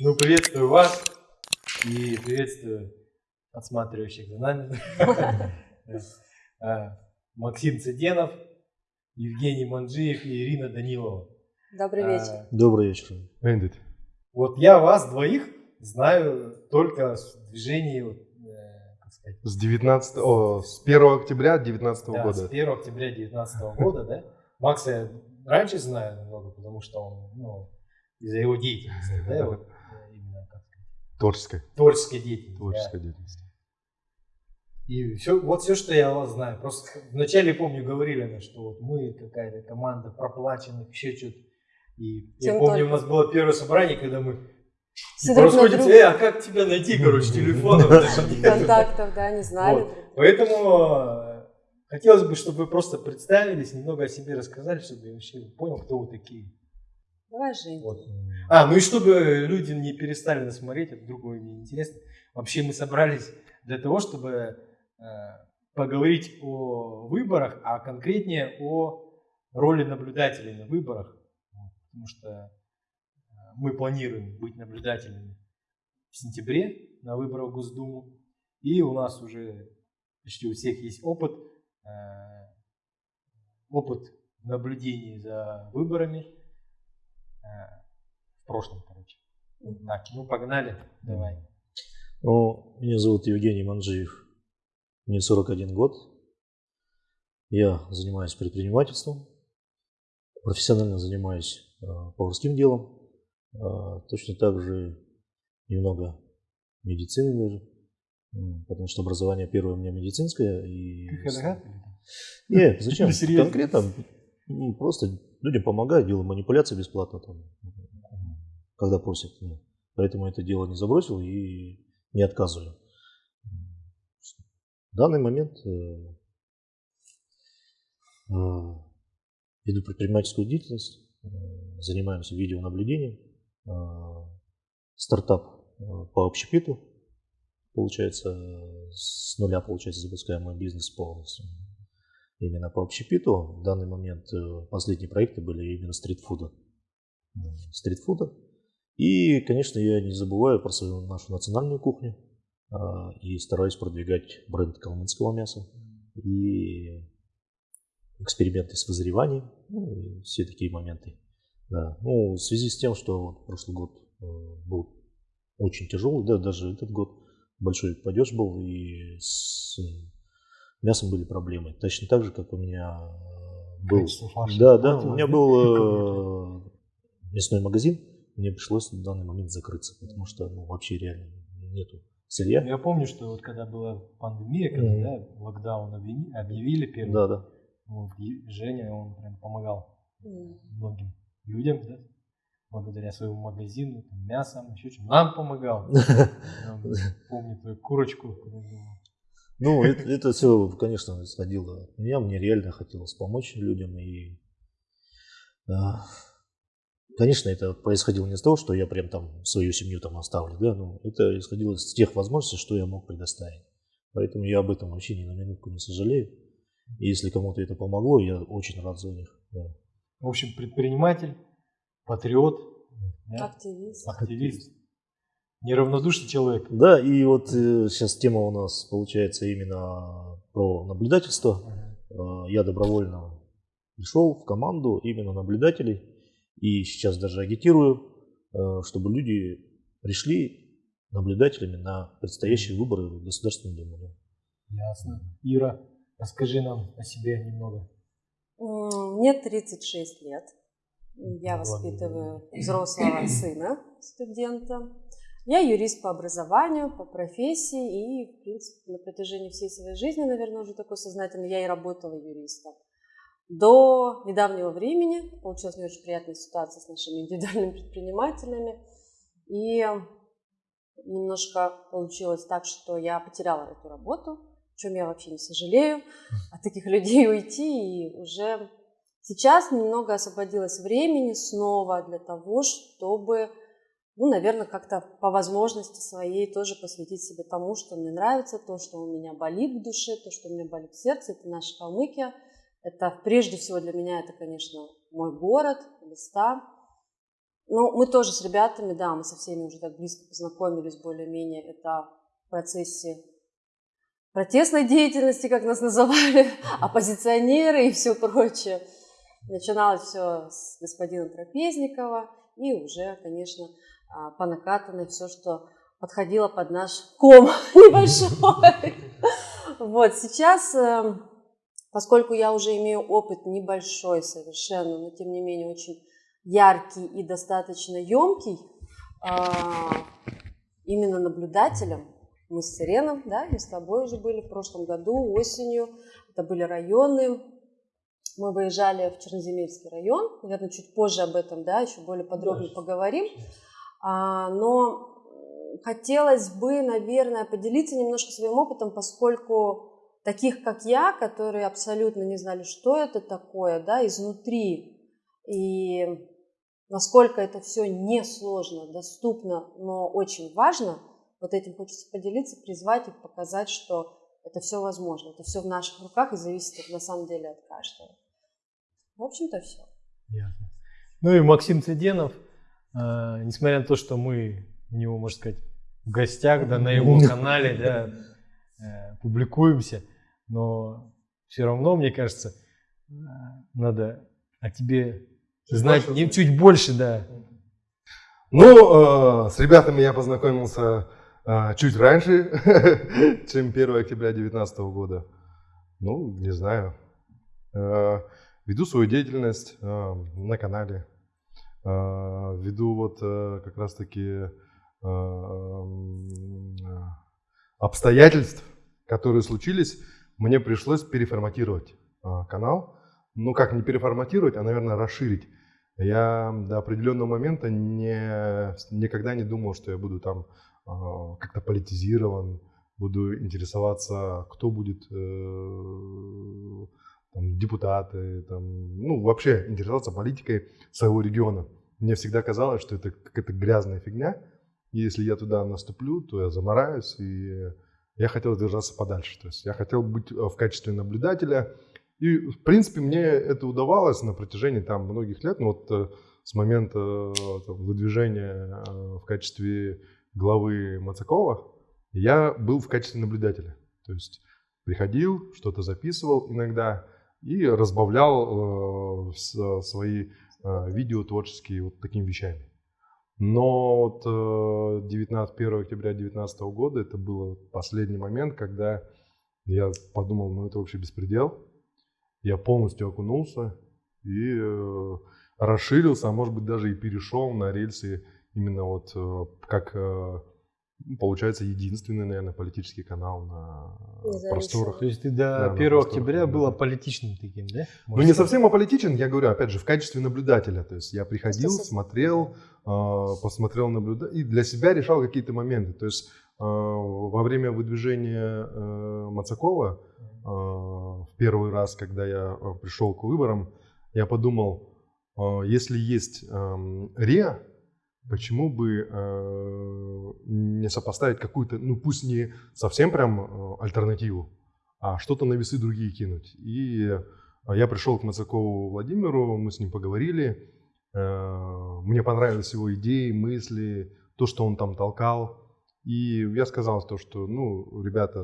Ну, приветствую вас и приветствую отсматривающих за нами. А, Максим Цыденов, Евгений Манджиев и Ирина Данилова. Добрый А, вечер. Добрый вечер. Бендит. Вот я вас двоих знаю только с движения, вот, э, как сказать, С 19, о, с 1 октября 2019 да, с года. 1 октября 2019 года, да? Макса я раньше знаю немного, потому что он, ну, из-за его деятельности, да, вот, э, сказать, Творческая. творческой деятельности. да. Творческая деятельность. И все, вот все, что я о вас знаю. Просто вначале, помню, говорили, что вот мы какая-то команда проплаченных, еще что-то. И я Чем помню, только. у нас было первое собрание, когда мы расходимся, э, а как тебя найти, короче, телефонов. Контактов, да, не знали. Вот. Поэтому э, хотелось бы, чтобы вы просто представились, немного о себе рассказали, чтобы я вообще понял, кто вы такие. Давай, Жень. Вот. А, ну и чтобы люди не перестали нас смотреть, это другое мне интересно. Вообще мы собрались для того, чтобы э, поговорить о выборах, а конкретнее о роли наблюдателей на выборах. Потому что э, мы планируем быть наблюдателями в сентябре на выборах в Госдуму. И у нас уже почти у всех есть опыт, э, опыт наблюдений за выборами э, прошлом, короче. Так, ну погнали, давай. Ну, меня зовут Евгений Манджиев. Мне 41 год. Я занимаюсь предпринимательством. Профессионально занимаюсь э, поварским делом. Э, точно так же немного медицины даже. Потому что образование первое у меня медицинское. И... Нет, зачем? Конкретно просто людям помогаю, делаю манипуляции бесплатно, там, когда просят. Поэтому это дело не забросил и не отказываю. В данный момент э, э, веду предпринимательскую деятельность, э, занимаемся видеонаблюдением, стартап по общепиту, получается, с нуля, получается, запускаем мой бизнес полностью именно по общепиту. В данный момент последние проекты были именно стритфуда. Стритфуда. И, конечно, я не забываю про свою нашу национальную кухню а, и стараюсь продвигать бренд калмыцкого мяса и эксперименты с вызреванием, ну, и все такие моменты. Да. Ну, в связи с тем, что вот прошлый год э, был очень тяжелый, да, даже этот год большой падеж был, и с мясом были проблемы. Точно так же, как у меня был... Да, да, у меня был э, мясной магазин, мне пришлось в данный момент закрыться, потому что ну, вообще реально нету сырья. Я помню, что вот когда была пандемия, когда Мгм. да, локдаун объяви- объявили первый, Да, да. вот, Женя, он прям помогал М. многим людям, да, благодаря своему магазину, там, мясом, еще чем. Нам помогал. Помню твою курочку. Ну, это, все, конечно, исходило от меня. Мне реально хотелось помочь людям. И, а, конечно, это происходило не с того, что я прям там свою семью там оставлю, да, но это исходило из тех возможностей, что я мог предоставить. Поэтому я об этом вообще ни на минутку не сожалею. И если кому-то это помогло, я очень рад за них. да. В общем, предприниматель, патриот, да, Активист. активист, неравнодушный человек. Да, и вот сейчас тема у нас получается именно про наблюдательство. Э, Я добровольно пришел в команду именно наблюдателей. И сейчас даже агитирую, э, чтобы люди пришли наблюдателями на предстоящие выборы в Государственную Думу. Ясно. Ира, расскажи нам о себе немного. Мне 36 лет. Я воспитываю взрослого сына, студента. Я юрист по образованию, по профессии и, в принципе, на протяжении всей своей жизни, наверное, уже такой сознательный, я и работала юристом. До недавнего времени получилась не очень приятная ситуация с нашими индивидуальными предпринимателями. И немножко получилось так, что я потеряла эту работу, о чем я вообще не сожалею, от таких людей уйти. И уже сейчас немного освободилось времени снова для того, чтобы, ну, наверное, как-то по возможности своей тоже посвятить себе тому, что мне нравится, то, что у меня болит в душе, то, что у меня болит в сердце. Это наша Калмыкия. Это прежде всего для меня это, конечно, мой город, места. Ну, мы тоже с ребятами, да, мы со всеми уже так близко познакомились более-менее. Это в процессе протестной деятельности, как нас называли, оппозиционеры и все прочее. Начиналось все с господина Трапезникова и уже, конечно, а, по накатанной все, что подходило под наш ком небольшой. Вот, сейчас, эм, поскольку я уже имею опыт небольшой совершенно, но тем не менее очень яркий и достаточно емкий, а, именно наблюдателем, мы с Сиреном, да, мы с тобой уже были в прошлом году, осенью, это были районы, мы выезжали в Черноземельский район, наверное, чуть позже об этом, да, еще более подробно поговорим, а, но хотелось бы, наверное, поделиться немножко своим опытом, поскольку таких, как я, которые абсолютно не знали, что это такое, да, изнутри, и насколько это все несложно, доступно, но очень важно, вот этим хочется поделиться, призвать их, показать, что это все возможно, это все в наших руках и зависит на самом деле от каждого. В общем-то, все. Ясно. Ну и Максим Цеденов, э, несмотря на то, что мы у него, можно сказать, в гостях, да, на его канале, да, публикуемся, но все равно, мне кажется, э, надо о тебе знать не чуть больше, да. Ну, э, с ребятами я познакомился э, чуть раньше, чем 1 октября 2019 года. Ну, не знаю. Э, веду свою деятельность э, на канале. Э, веду вот э, как раз-таки э, обстоятельств, которые случились, мне пришлось переформатировать э, канал. Ну, как не переформатировать, а, наверное, расширить. Я до определенного момента не, никогда не думал, что я буду там э, как-то политизирован, буду интересоваться, кто будет э, там, депутаты, там, ну, вообще интересоваться политикой своего региона. Мне всегда казалось, что это какая-то грязная фигня, и если я туда наступлю, то я замораюсь, и я хотел держаться подальше. То есть я хотел быть в качестве наблюдателя, и, в принципе, мне это удавалось на протяжении там многих лет. Ну, вот э, с момента э, там, выдвижения э, в качестве главы Мацакова я был в качестве наблюдателя. То есть приходил, что-то записывал иногда и разбавлял э, свои э, видео творческие вот такими вещами. Но вот э, 19, 1 октября 2019 года это был последний момент, когда я подумал, ну это вообще беспредел. Я полностью окунулся и э, расширился, а может быть даже и перешел на рельсы именно вот э, как э, получается единственный, наверное, политический канал на просторах. То есть ты до да, 1 октября был аполитичным таким, да? Может ну не совсем аполитичен, я говорю, опять же, в качестве наблюдателя. То есть я приходил, смотрел, посмотрел, наблюдал и для себя решал какие-то моменты. То есть во время выдвижения Мацакова Э, в первый раз, когда я э, пришел к выборам, я подумал, э, если есть эм, РИА, почему бы не сопоставить какую-то, ну пусть не совсем прям альтернативу, а что-то на весы другие кинуть. И я пришел к Мацакову Владимиру, мы с ним поговорили, мне понравились его идеи, мысли, то, что он там толкал. И я сказал то, что, ну, ребята,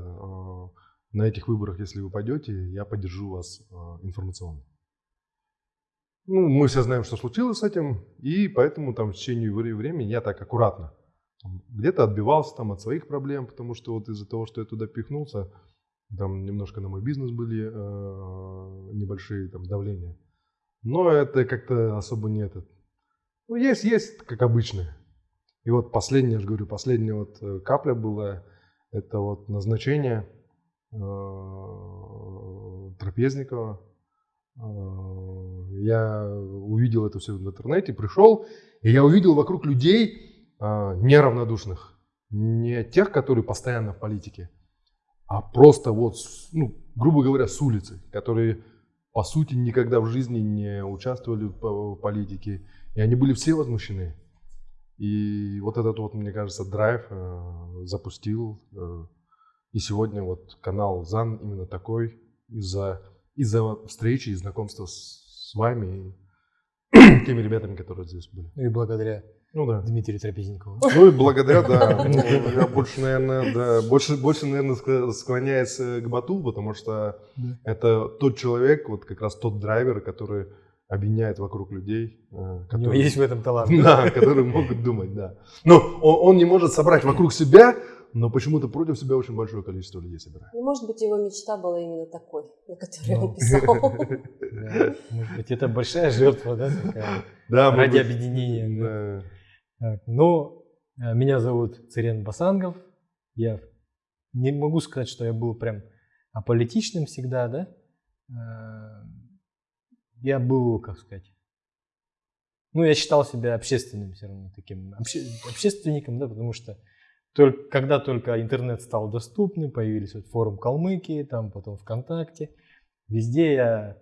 на этих выборах, если вы пойдете, я поддержу вас а, информационно. Ну, мы все знаем, что случилось с этим, и поэтому там в течение времени я так аккуратно где-то отбивался там от своих проблем, потому что вот из-за того, что я туда пихнулся, там немножко на мой бизнес были э, небольшие там давления. Но это как-то особо не этот. Ну, есть, есть, как обычно. И вот последняя, я же говорю, последняя вот э, капля была, это вот назначение Э, Трапезникова. Э, я увидел это все в интернете, пришел, и я увидел вокруг людей э, неравнодушных. Не тех, которые постоянно в политике, а просто вот, ну, грубо говоря, с улицы, которые по сути никогда в жизни не участвовали в политике, и они были все возмущены. И вот этот вот, мне кажется, драйв запустил и сегодня вот канал ЗАН именно такой из-за из-за встречи и знакомства с, с вами. теми ребятами, которые здесь были. Ну и благодаря Ну да. Дмитрию Трапезникову. Ну и благодаря, да. Ну, я больше, наверное, да, больше, больше, наверное, ск- склоняюсь э, к Бату, потому что Да. это тот человек, вот как раз тот драйвер, который объединяет вокруг людей. э, У него которые- есть в этом талант. Да, которые могут думать, да. Но он, он не может собрать вокруг себя, но почему-то против себя очень большое количество людей собирает. Ну, может быть, его мечта была именно такой, на которой Ну. он писал. Да. Может быть, это большая жертва, да, такая, Да, может ради объединения. ну, э, меня зовут Цирен Басангов. Я не могу сказать, что я был прям аполитичным всегда, да. Э, Я был, как сказать, ну, я считал себя общественным все равно таким, обще- общественником, да, потому что только, когда только интернет стал доступным, появились вот форум Калмыкии, там потом ВКонтакте, везде я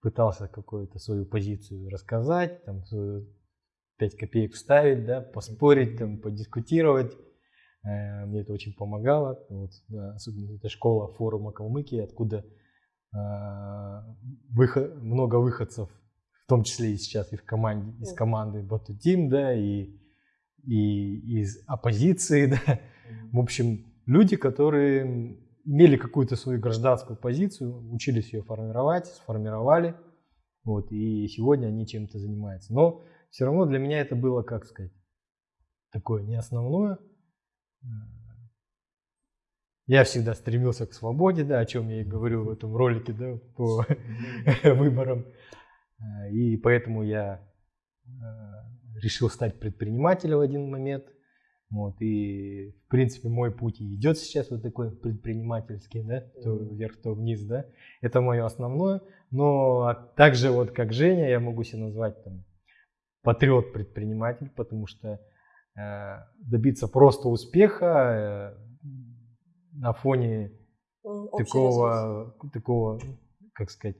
пытался какую-то свою позицию рассказать, там свою 5 копеек вставить, да, поспорить, там, подискутировать. Э, Мне это очень помогало. Вот, да, особенно это школа форума Калмыкии, откуда э, выход, много выходцев, в том числе и сейчас и в команде, из команды Бату Тим, да, и, и из оппозиции, да. В общем, люди, которые имели какую-то свою гражданскую позицию, учились ее формировать, сформировали, вот, и сегодня они чем-то занимаются. Но все равно для меня это было, как сказать, такое не основное. Э, Я всегда стремился к свободе, да, о чем я и говорил в этом ролике, да, по выборам. Э, И поэтому я э, решил стать предпринимателем в один момент. Вот, и, в принципе, мой путь и идет сейчас вот такой предпринимательский, да, то вверх, то вниз, да. Это мое основное. Но также вот как Женя я могу себя назвать там патриот-предприниматель, потому что э, добиться просто успеха э, на фоне ресурс. такого, такого, как сказать,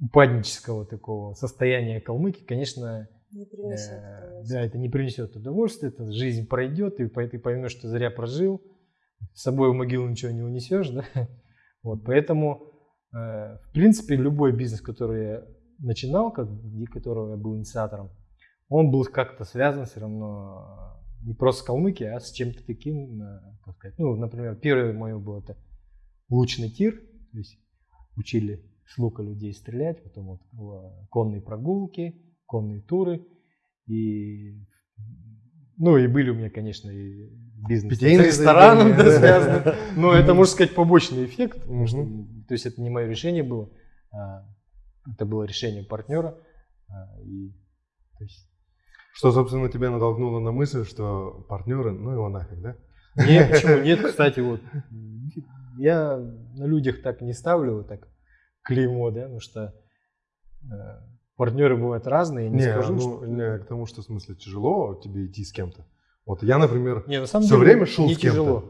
упаднического такого состояния Калмыки, конечно, Не принесет э, да, это не принесет удовольствия, это жизнь пройдет, и ты поймешь, что зря прожил, с собой в могилу ничего не унесешь, да, вот, поэтому, э, в принципе, любой бизнес, который я начинал, как, которого я был инициатором, он был как-то связан все равно э, не просто с Калмыкией, а с чем-то таким, как сказать, ну, например, первое мое было это лучный тир, то есть учили с лука людей стрелять, потом вот конные прогулки, конные туры, и ну и были у меня, конечно, и бизнес с Питейные рестораном да, связаны, но это, можно сказать, побочный эффект, то есть это не мое решение было, а это было решение партнера, а, и, то есть, Что, собственно, тебя натолкнуло на мысль, что партнеры, ну его нафиг, да? Нет, почему нет, кстати, вот я на людях так не ставлю вот так клеймо, да, потому что э, партнеры бывают разные, не, Не, скажу, ну, что... не, к тому, что в смысле тяжело тебе идти с кем-то. Вот я, например, Не, на самом всё деле время шел не с кем-то. тяжело,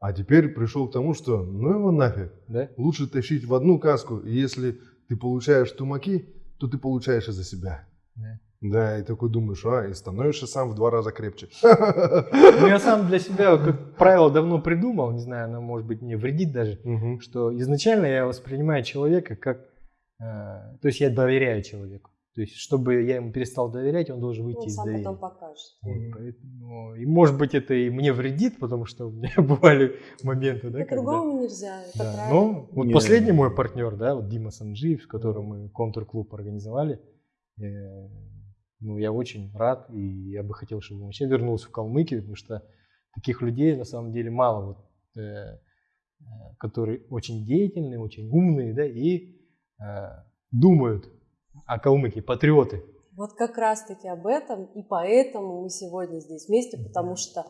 а теперь пришел к тому, что ну его нафиг. да? Лучше тащить в одну каску, и если ты получаешь тумаки, то ты получаешь из-за себя. Да. Да, и такой думаешь, а, и становишься сам в два раза крепче. Ну, я сам для себя, как правило, давно придумал, не знаю, оно может быть мне вредит даже, Мгм. что изначально я воспринимаю человека как, то есть я доверяю человеку. То есть, чтобы я ему перестал доверять, он должен выйти Он из сам доверия. потом покажет. Вот, поэтому- и может быть это и мне вредит, потому что у меня бывали моменты, да, когда... По-другому нельзя, это Да, правильно. но вот Не. последний мой партнер, да, вот Дима Санджиев, с которым мы контур-клуб организовали, э, ну, я очень рад, и я бы хотел, чтобы он вообще вернулся в Калмыкию, потому что таких людей на самом деле мало, вот, э, э, которые очень деятельные, очень умные, да, и э, думают о Калмыкии, патриоты. Вот как раз-таки об этом, и поэтому мы сегодня здесь вместе, потому что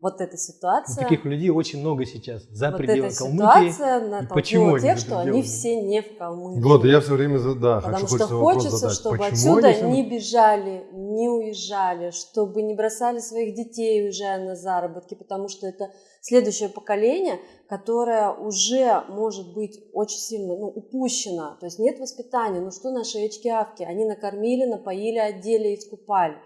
вот эта ситуация, таких людей очень много сейчас за вот пределами эта Калмыкии. ситуация почему натолкнула они тех, что они все не в Калмыкии. Вот, я все время, да, Потому хочу, что хочется чтобы Почему отсюда они не бежали, не уезжали, чтобы не бросали своих детей, уезжая на заработки, потому что это следующее поколение, которое уже может быть очень сильно ну, упущено. То есть нет воспитания. Ну что наши очки-авки? Они накормили, напоили, одели и искупали.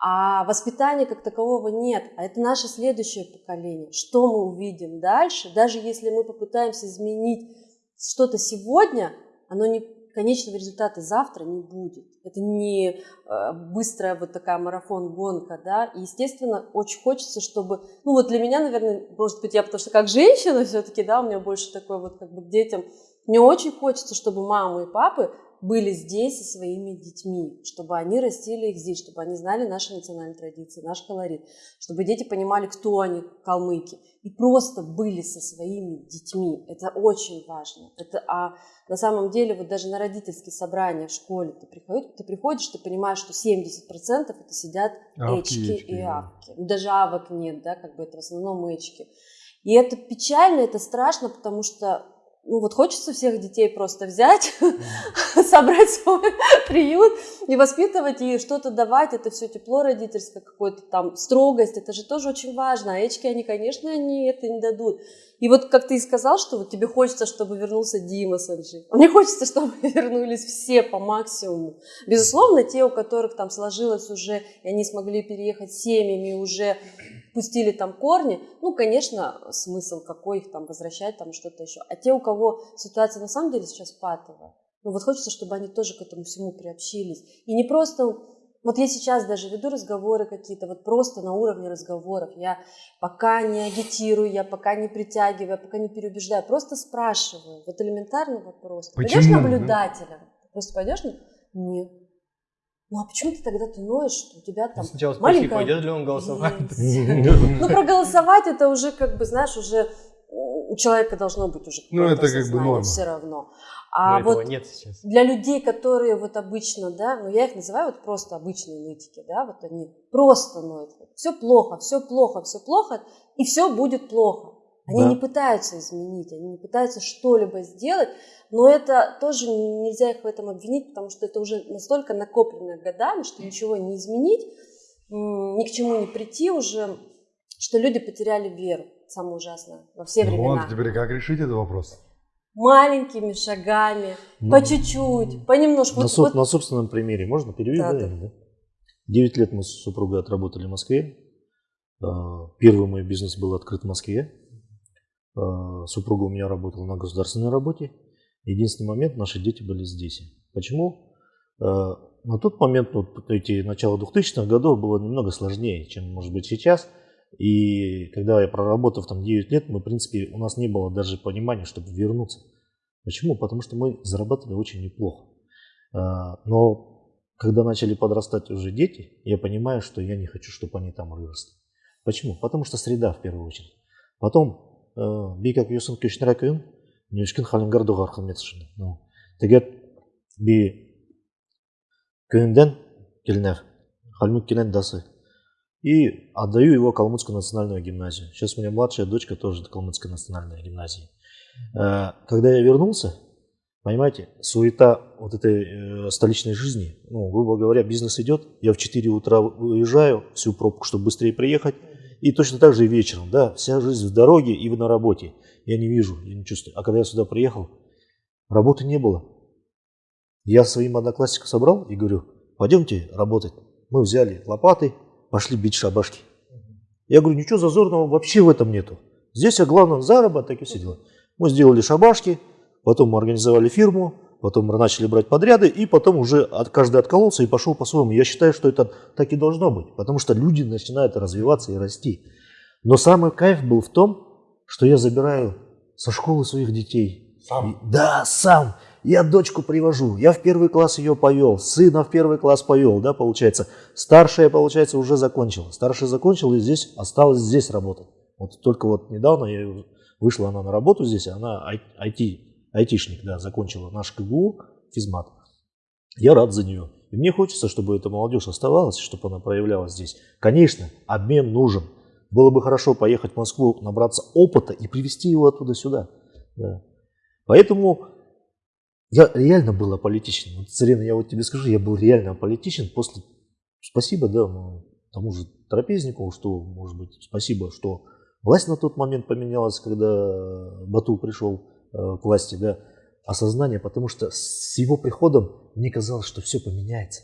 А воспитания как такового нет. А это наше следующее поколение. Что мы увидим дальше? Даже если мы попытаемся изменить что-то сегодня, оно не, конечного результата завтра не будет. Это не э, быстрая вот такая марафон-гонка, да. И, естественно, очень хочется, чтобы, ну вот для меня, наверное, может быть, я потому что как женщина все-таки, да, у меня больше такой вот как бы к детям, мне очень хочется, чтобы мамы и папы были здесь со своими детьми, чтобы они растили их здесь, чтобы они знали наши национальные традиции, наш колорит, чтобы дети понимали, кто они, калмыки, и просто были со своими детьми. Это очень важно. Это, а на самом деле, вот даже на родительские собрания в школе ты приходишь, ты, приходишь, ты понимаешь, что 70% это сидят Авки, эчки эчки, и авки. Даже авок нет, да, как бы это в основном эчки. И это печально, это страшно, потому что ну вот хочется всех детей просто взять, собрать свой приют и воспитывать, и что-то давать, это все тепло родительское, какое-то там строгость, это же тоже очень важно, а эчки, они, конечно, они это не дадут. И вот как ты и сказал, что вот тебе хочется, чтобы вернулся Дима Анжи. Мне хочется, чтобы вернулись все по максимуму. Безусловно, те, у которых там сложилось уже, и они смогли переехать семьями, уже пустили там корни, ну, конечно, смысл какой их там возвращать, там что-то еще. А те, у кого ситуация на самом деле сейчас патовая, ну вот хочется, чтобы они тоже к этому всему приобщились. И не просто, вот я сейчас даже веду разговоры какие-то, вот просто на уровне разговоров. Я пока не агитирую, я пока не притягиваю, я пока не переубеждаю, просто спрашиваю. Вот элементарный вопрос. Ты Пойдешь Почему? наблюдателем? Просто пойдешь? Нет. Ну а почему ты тогда ты ноешь, что у тебя там Сначала спроси, маленькая пойдет ли он голосовать. Ну, проголосовать это уже, как бы, знаешь, уже у человека должно быть уже Ну, это как бы сознание норма. все равно. Но А этого вот нет сейчас. для людей, которые вот обычно, да, ну я их называю вот просто обычные нытики, да, вот они просто ноют. Все плохо, все плохо, все плохо, и все будет плохо. Они Да. не пытаются изменить, они не пытаются что-либо сделать, но это тоже нельзя их в этом обвинить, потому что это уже настолько накопленное годами, что ничего не изменить, ни к чему не прийти уже, что люди потеряли веру, самое ужасное, во все Ну времена. вот, теперь как решить этот вопрос? Маленькими шагами, Ну, по чуть-чуть, понемножку. На, Вот- соб- вот на собственном примере можно перевести? Да, Да, да. или да? Девять лет мы с супругой отработали в Москве. А, Первый мой бизнес был открыт в Москве. А, Супруга у меня работала на государственной работе. Единственный момент, наши дети были здесь. Почему? А, На тот момент, вот эти начало 2000-х годов, было немного сложнее, чем может быть сейчас. И когда я проработав там 9 лет, мы, в принципе, у нас не было даже понимания, чтобы вернуться. Почему? Потому что мы зарабатывали очень неплохо. А, Но когда начали подрастать уже дети, я понимаю, что я не хочу, чтобы они там выросли. Почему? Потому что среда в первую очередь. Потом, э, би как юсын көшнер акын, нешкін халингар доғар қызмет үшін. Ну, тегет би күйінден келнер, халмук келен дасы. И отдаю его Калмыцкую национальную гимназию. Сейчас у меня младшая дочка тоже Калмыцкой национальной гимназии. Э, Когда я вернулся, Понимаете, суета вот этой э, столичной жизни, ну, грубо говоря, бизнес идет, я в 4 утра уезжаю, всю пробку, чтобы быстрее приехать, и точно так же и вечером, да, вся жизнь в дороге и на работе. Я не вижу, я не чувствую. А когда я сюда приехал, работы не было. Я своим одноклассникам собрал и говорю, пойдемте работать. Мы взяли лопаты, пошли бить шабашки. Я говорю, ничего зазорного вообще в этом нету. Здесь, а главное, заработок и все дела. Мы сделали шабашки, потом мы организовали фирму, потом мы начали брать подряды, и потом уже от, каждый откололся и пошел по-своему. Я считаю, что это так и должно быть, потому что люди начинают развиваться и расти. Но самый кайф был в том, что я забираю со школы своих детей. Сам? И- да, сам. Я дочку привожу, я в первый класс ее повел, сына в первый класс повел, да, получается. Старшая, получается, уже закончила. Старшая закончила и здесь осталась здесь работать. Вот только вот недавно я вышла она на работу здесь, она IT, айтишник, да, закончила наш КГУ, физмат. Я рад за нее. И мне хочется, чтобы эта молодежь оставалась, чтобы она проявлялась здесь. Конечно, обмен нужен. Было бы хорошо поехать в Москву, набраться опыта и привезти его оттуда сюда. Да. Поэтому я реально был аполитичен. Вот, Царина, я вот тебе скажу, я был реально аполитичен после... Спасибо, да, ну, тому же Трапезникову, что, может быть, спасибо, что власть на тот момент поменялась, когда Бату пришел э, к власти, да, осознание, потому что с его приходом мне казалось, что все поменяется.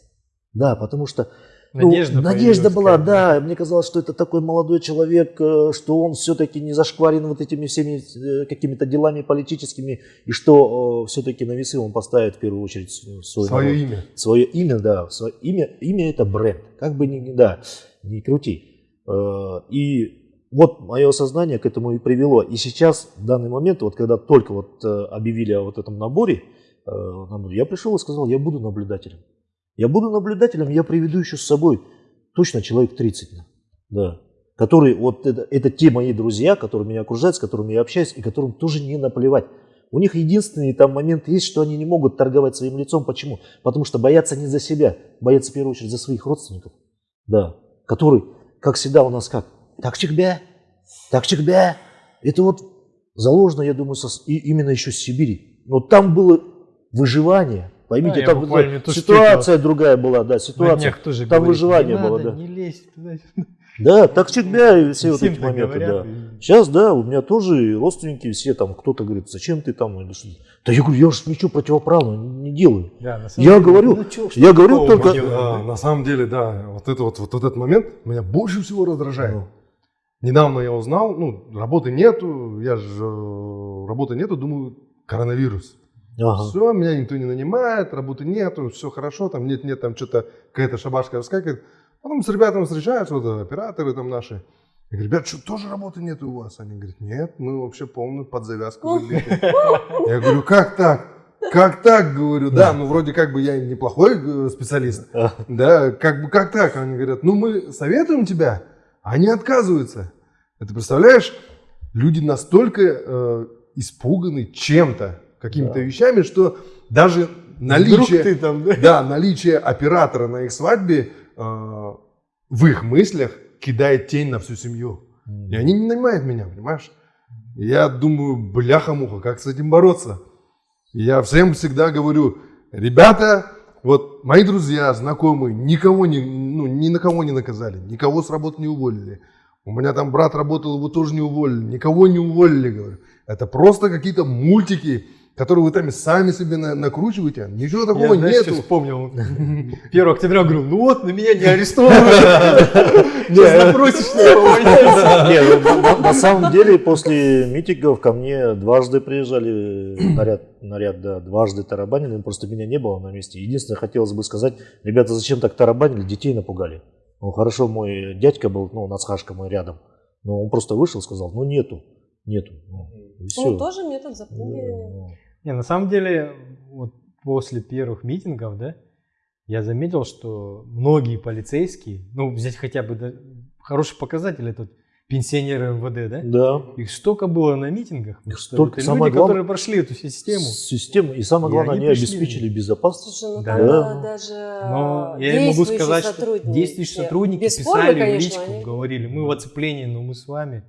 Да, потому что Ну, Надежда надежда была, да. Мне казалось, что это такой молодой человек, э, что он все-таки не зашкварен вот этими всеми э, какими-то делами политическими, и что все-таки на весы он поставит в первую очередь свой Свое народ. имя. Свое имя, да. Свое имя, имя это бренд. Как бы ни, да, не крути. Э, И вот мое сознание к этому и привело. И сейчас, в данный момент, вот когда только вот э, объявили о вот этом э, наборе, я пришел и сказал, я буду наблюдателем. Я буду наблюдателем, я приведу еще с собой точно человек 30. Да. Которые, вот это, это те мои друзья, которые меня окружают, с которыми я общаюсь, и которым тоже не наплевать. У них единственный там момент есть, что они не могут торговать своим лицом. Почему? Потому что боятся не за себя, боятся в первую очередь за своих родственников. Да. Которые, как всегда у нас как? Так чекбя, так чекбя. Это вот заложено, я думаю, со- и именно еще с Сибири. Но там было выживание. Поймите, я там что ситуация другая была, да, На ситуация. тоже Там говорит, выживание не было, надо, да. Не лезь туда. Да, так чекбя и все вот эти моменты, говорят, да. и- Сейчас, да, у меня тоже родственники все там, кто-то говорит, зачем ты там, или что Да я говорю, я же ничего противоправного не делаю. Да, на самом Я деле, говорю, ну чё, что я говорю только- А, да? на самом деле, да, вот, это вот, вот этот момент меня больше всего раздражает. Ну. Недавно я узнал, ну, работы нету, я же, э, работы нету, думаю, коронавирус. Ага. Все, меня никто не нанимает, работы нету, все хорошо, там нет-нет, там что-то какая-то шабашка выскакивает. Потом с ребятами встречаются, вот э, операторы там наши. Я говорю, ребят, что, тоже работы нет у вас? Они говорят, нет, мы вообще полную под завязку выбиты. Я говорю, как так? Как так, говорю, да, ну вроде как бы я неплохой э, специалист, да, как бы как так? Они говорят, ну мы советуем тебя, а они отказываются. Это представляешь, люди настолько э, испуганы чем-то, какими-то Да. вещами, что даже наличие, ты там, да? да, наличие оператора на их свадьбе э, в их мыслях кидает тень на всю семью. И они не нанимают меня, понимаешь? И Я думаю, бляха-муха, как с этим бороться? И Я всем всегда говорю, ребята, вот мои друзья, знакомые, никого не, ну, ни на кого не наказали, никого с работы не уволили. У меня там брат работал, его тоже не уволили, никого не уволили, говорю. Это просто какие-то мультики, которые вы там сами себе на- накручиваете. Ничего такого Я, знаешь, нету. что вспомнил. 1 октября говорю, ну вот, на меня не арестовывают. Сейчас запросишь, что я увольняюсь. Не, ну, на, на самом деле после митингов ко мне дважды приезжали наряд, наряд, да, дважды тарабанили, просто меня не было на месте. Единственное, хотелось бы сказать, ребята, зачем так тарабанили, детей напугали. Ну, хорошо, мой дядька был, ну, Нацхашка мой рядом, но он просто вышел и сказал, ну, нету, нету. Ну, все. Ну, тоже метод запугивания. Не, на самом деле, вот после первых митингов, да, я заметил, что многие полицейские, ну, взять хотя бы да, хороший показатель, этот пенсионеры МВД, да, Да. их столько было на митингах, что столько. это Самое люди, главное- которые прошли эту систему. Система. И самое И главное, они они, пришли. обеспечили безопасность. Слушай, ну Да. Да. да, даже Но я им могу сказать, что сотрудники, действующие сотрудники бесспорно, писали в конечно, личку, они- говорили, мы в оцеплении, но мы с вами.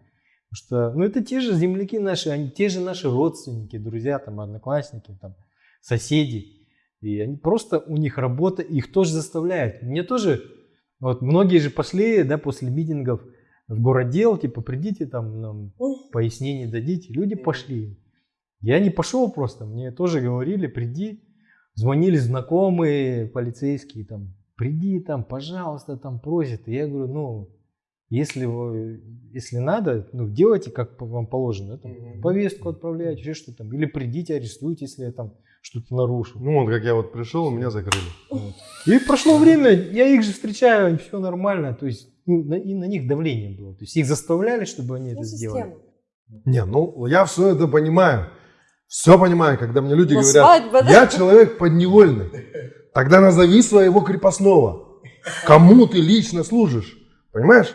Что, ну, это те же земляки наши, они те же наши родственники, друзья, там, одноклассники, там, соседи. И они просто, у них работа, их тоже заставляют. Мне тоже, вот многие же пошли, да, после митингов в городдел, типа, придите там, нам пояснение дадите. Люди пошли. Я не пошел просто, мне тоже говорили, приди. Звонили знакомые полицейские, там, приди там, пожалуйста, там просят. И я говорю, ну, если, вы, если надо, ну, делайте, как вам положено. Там, повестку отправляйте, еще что там. Или придите, арестуйте, если я там что-то нарушил. Ну, вот как я вот пришел, меня закрыли. И прошло время, я их же встречаю, все нормально. То есть, ну, на- и на них давление было. То есть, их заставляли, чтобы они Ну, это сделали. система. Не, ну я все это понимаю. Все понимаю, когда мне люди Но говорят, свадьба, да? я человек подневольный. Тогда назови своего крепостного. Кому ты лично служишь? Понимаешь?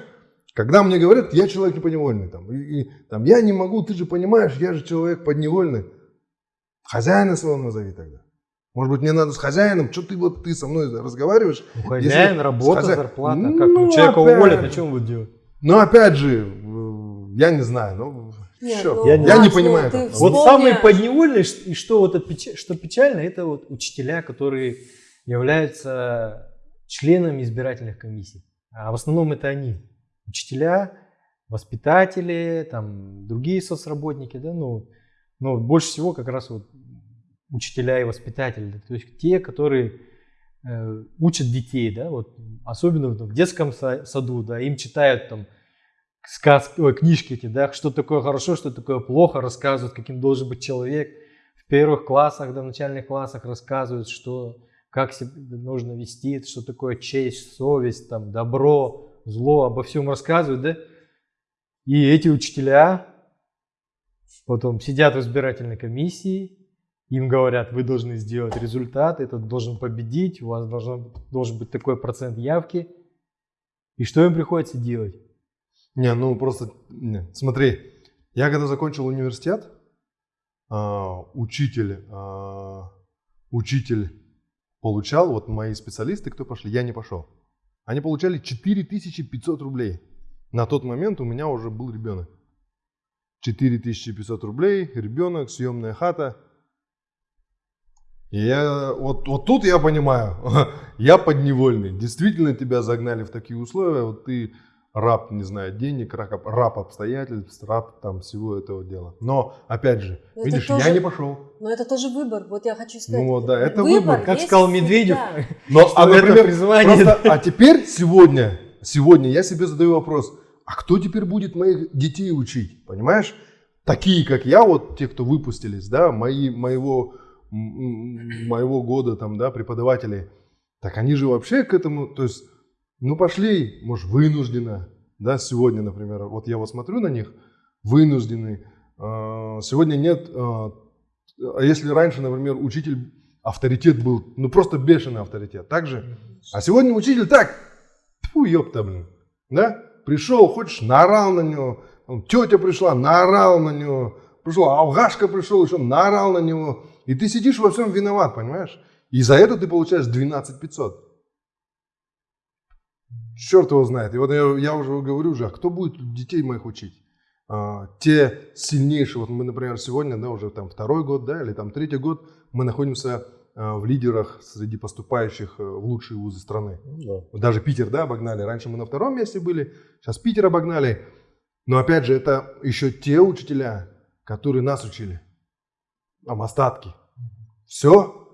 Когда мне говорят, я человек не подневольный, там, и, и, там, я не могу, ты же понимаешь, я же человек подневольный. Хозяина своего назови тогда. Может быть, мне надо с хозяином, что ты вот ты со мной разговариваешь? У хозяин, Если работа, хозя- зарплата. Ну, Как ну, человека опять уволят, о чем вы делать? Но опять же, э, я не знаю, ну, Нет, ну, Я не- я не ну, понимаю ты. Вот самые подневольные, и что вот это что печально, это вот учителя, которые являются членами избирательных комиссий. А в основном это они. Учителя, воспитатели, там, другие соцработники, да, ну, но больше всего как раз вот учителя и воспитатели. То есть те, которые э, учат детей, да, вот особенно в детском са- саду, да, им читают там сказки, ой, книжки эти, да, что такое хорошо, что такое плохо, рассказывают, каким должен быть человек. В первых классах, да, в начальных классах рассказывают, что как себя нужно вести, что такое честь, совесть, там, добро, зло, обо всем рассказывают, да. И эти учителя потом сидят в избирательной комиссии, им говорят, вы должны сделать результат, этот должен победить, у вас должен, должен быть такой процент явки. И что им приходится делать? Не, ну просто, не, смотри, я когда закончил университет, а, учитель, а, учитель получал, вот мои специалисты, кто пошли, я не пошел. Они получали 4500 рублей. На тот момент у меня уже был ребенок. 4500 рублей, ребенок, съемная хата. И я, вот, вот тут я понимаю, я подневольный. Действительно тебя загнали в такие условия, вот ты раб, не знаю, денег, раб, раб обстоятельств, раб там всего этого дела. Но, опять же, Но видишь, тоже- я не пошел. Но это тоже выбор, вот я хочу сказать. Ну вот, да, это выбор, Как есть сказал Медведев. Но, а, например, призвание. просто- а теперь, сегодня, сегодня я себе задаю вопрос, а кто теперь будет моих детей учить, понимаешь? Такие, как я, вот те, кто выпустились, да, мои, моего, моего года там, да, преподаватели, так они же вообще к этому, то есть, ну пошли, может, вынужденно, да, сегодня, например, вот я вот смотрю на них, вынуждены, А, сегодня нет, а а если раньше, например, учитель авторитет был, ну просто бешеный авторитет, так же? А сегодня учитель так, фу, ёпта, блин, да? Пришел, хочешь, наорал на него, тетя пришла, наорал на него, пришел, алгашка пришел, еще наорал на него, и ты сидишь во всем виноват, понимаешь? И за это ты получаешь 12 500. Черт его знает. И вот я, я уже говорю уже, а кто будет детей моих учить? А, те сильнейшие, вот мы, например, сегодня, да, уже там второй год, да, или там третий год, мы находимся а, в лидерах среди поступающих э, в лучшие вузы страны. Ну да. Даже Питер, да, обогнали. Раньше мы на втором месте были, сейчас Питер обогнали. Но опять же, это еще те учителя, которые нас учили. Там остатки. Все.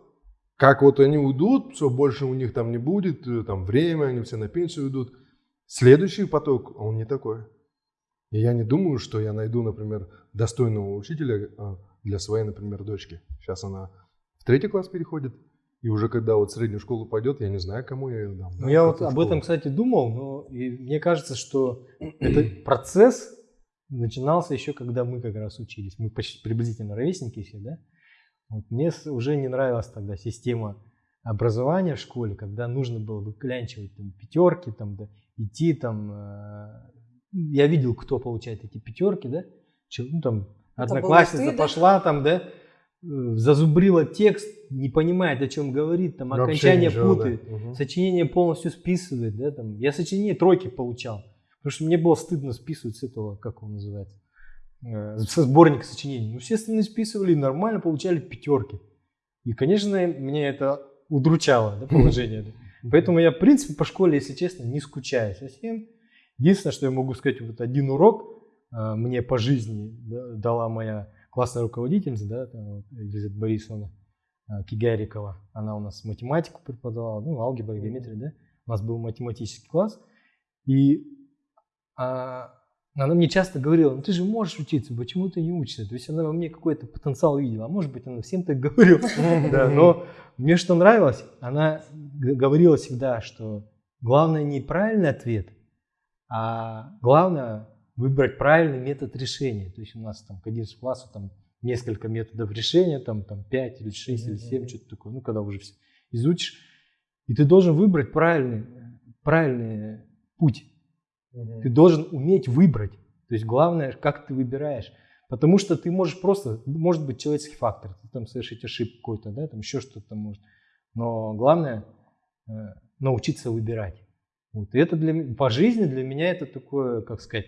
Как вот они уйдут, все, больше у них там не будет, э, там время, они все на пенсию уйдут. Следующий поток, он не такой. И я не думаю, что я найду, например, достойного учителя а, для своей, например, дочки. Сейчас она в третий класс переходит. И уже когда вот в среднюю школу пойдет, я не знаю, кому я ее дам. Ну, да, я вот какую об школу. этом, кстати, думал, но и мне кажется, что этот процесс начинался еще, когда мы как раз учились. Мы почти приблизительно ровесники все, да? Вот мне уже не нравилась тогда система образования в школе, когда нужно было выклянчивать там, пятерки, там, да, идти там. э, я видел, кто получает эти пятерки, да? Че- Ну, там, одноклассница ты, да? пошла там, да, э, зазубрила текст, не понимает, о чем говорит, там Вообще окончание ничего, да. путает Мгм. сочинение полностью списывает, да, там. Я сочинение тройки получал, потому что мне было стыдно списывать с этого, как он называется, со сборника сочинений. Ну, все остальные списывали, и нормально получали пятерки. И, конечно, меня это удручало, да, положение. Поэтому я, в принципе, по школе, если честно, не скучаю совсем. Единственное, что я могу сказать, вот один урок э, мне по жизни да, дала моя классная руководительница, да, там, Елизавета Борисовна э, Кигарикова. Она у нас математику преподавала, ну, алгебра, геометрия, да. У нас был математический класс. И а, она мне часто говорила, ну ты же можешь учиться, почему ты не учишься? То есть она во мне какой-то потенциал видела. А может быть, она всем так говорила. Да, но мне что нравилось, она говорила всегда, что главное не правильный ответ, а главное выбрать правильный метод решения. То есть у нас там к 11 классу там несколько методов решения, там, там 5 или 6 или 7, что-то такое, ну когда уже все изучишь. И ты должен выбрать правильный, правильный путь. Ты должен уметь выбрать. То есть главное, как ты выбираешь. Потому что ты можешь просто, может быть человеческий фактор, ты там совершить ошибку какой-то, да, там еще что-то может. Но главное э, научиться выбирать. Вот. И это для по жизни для меня это такое, как сказать,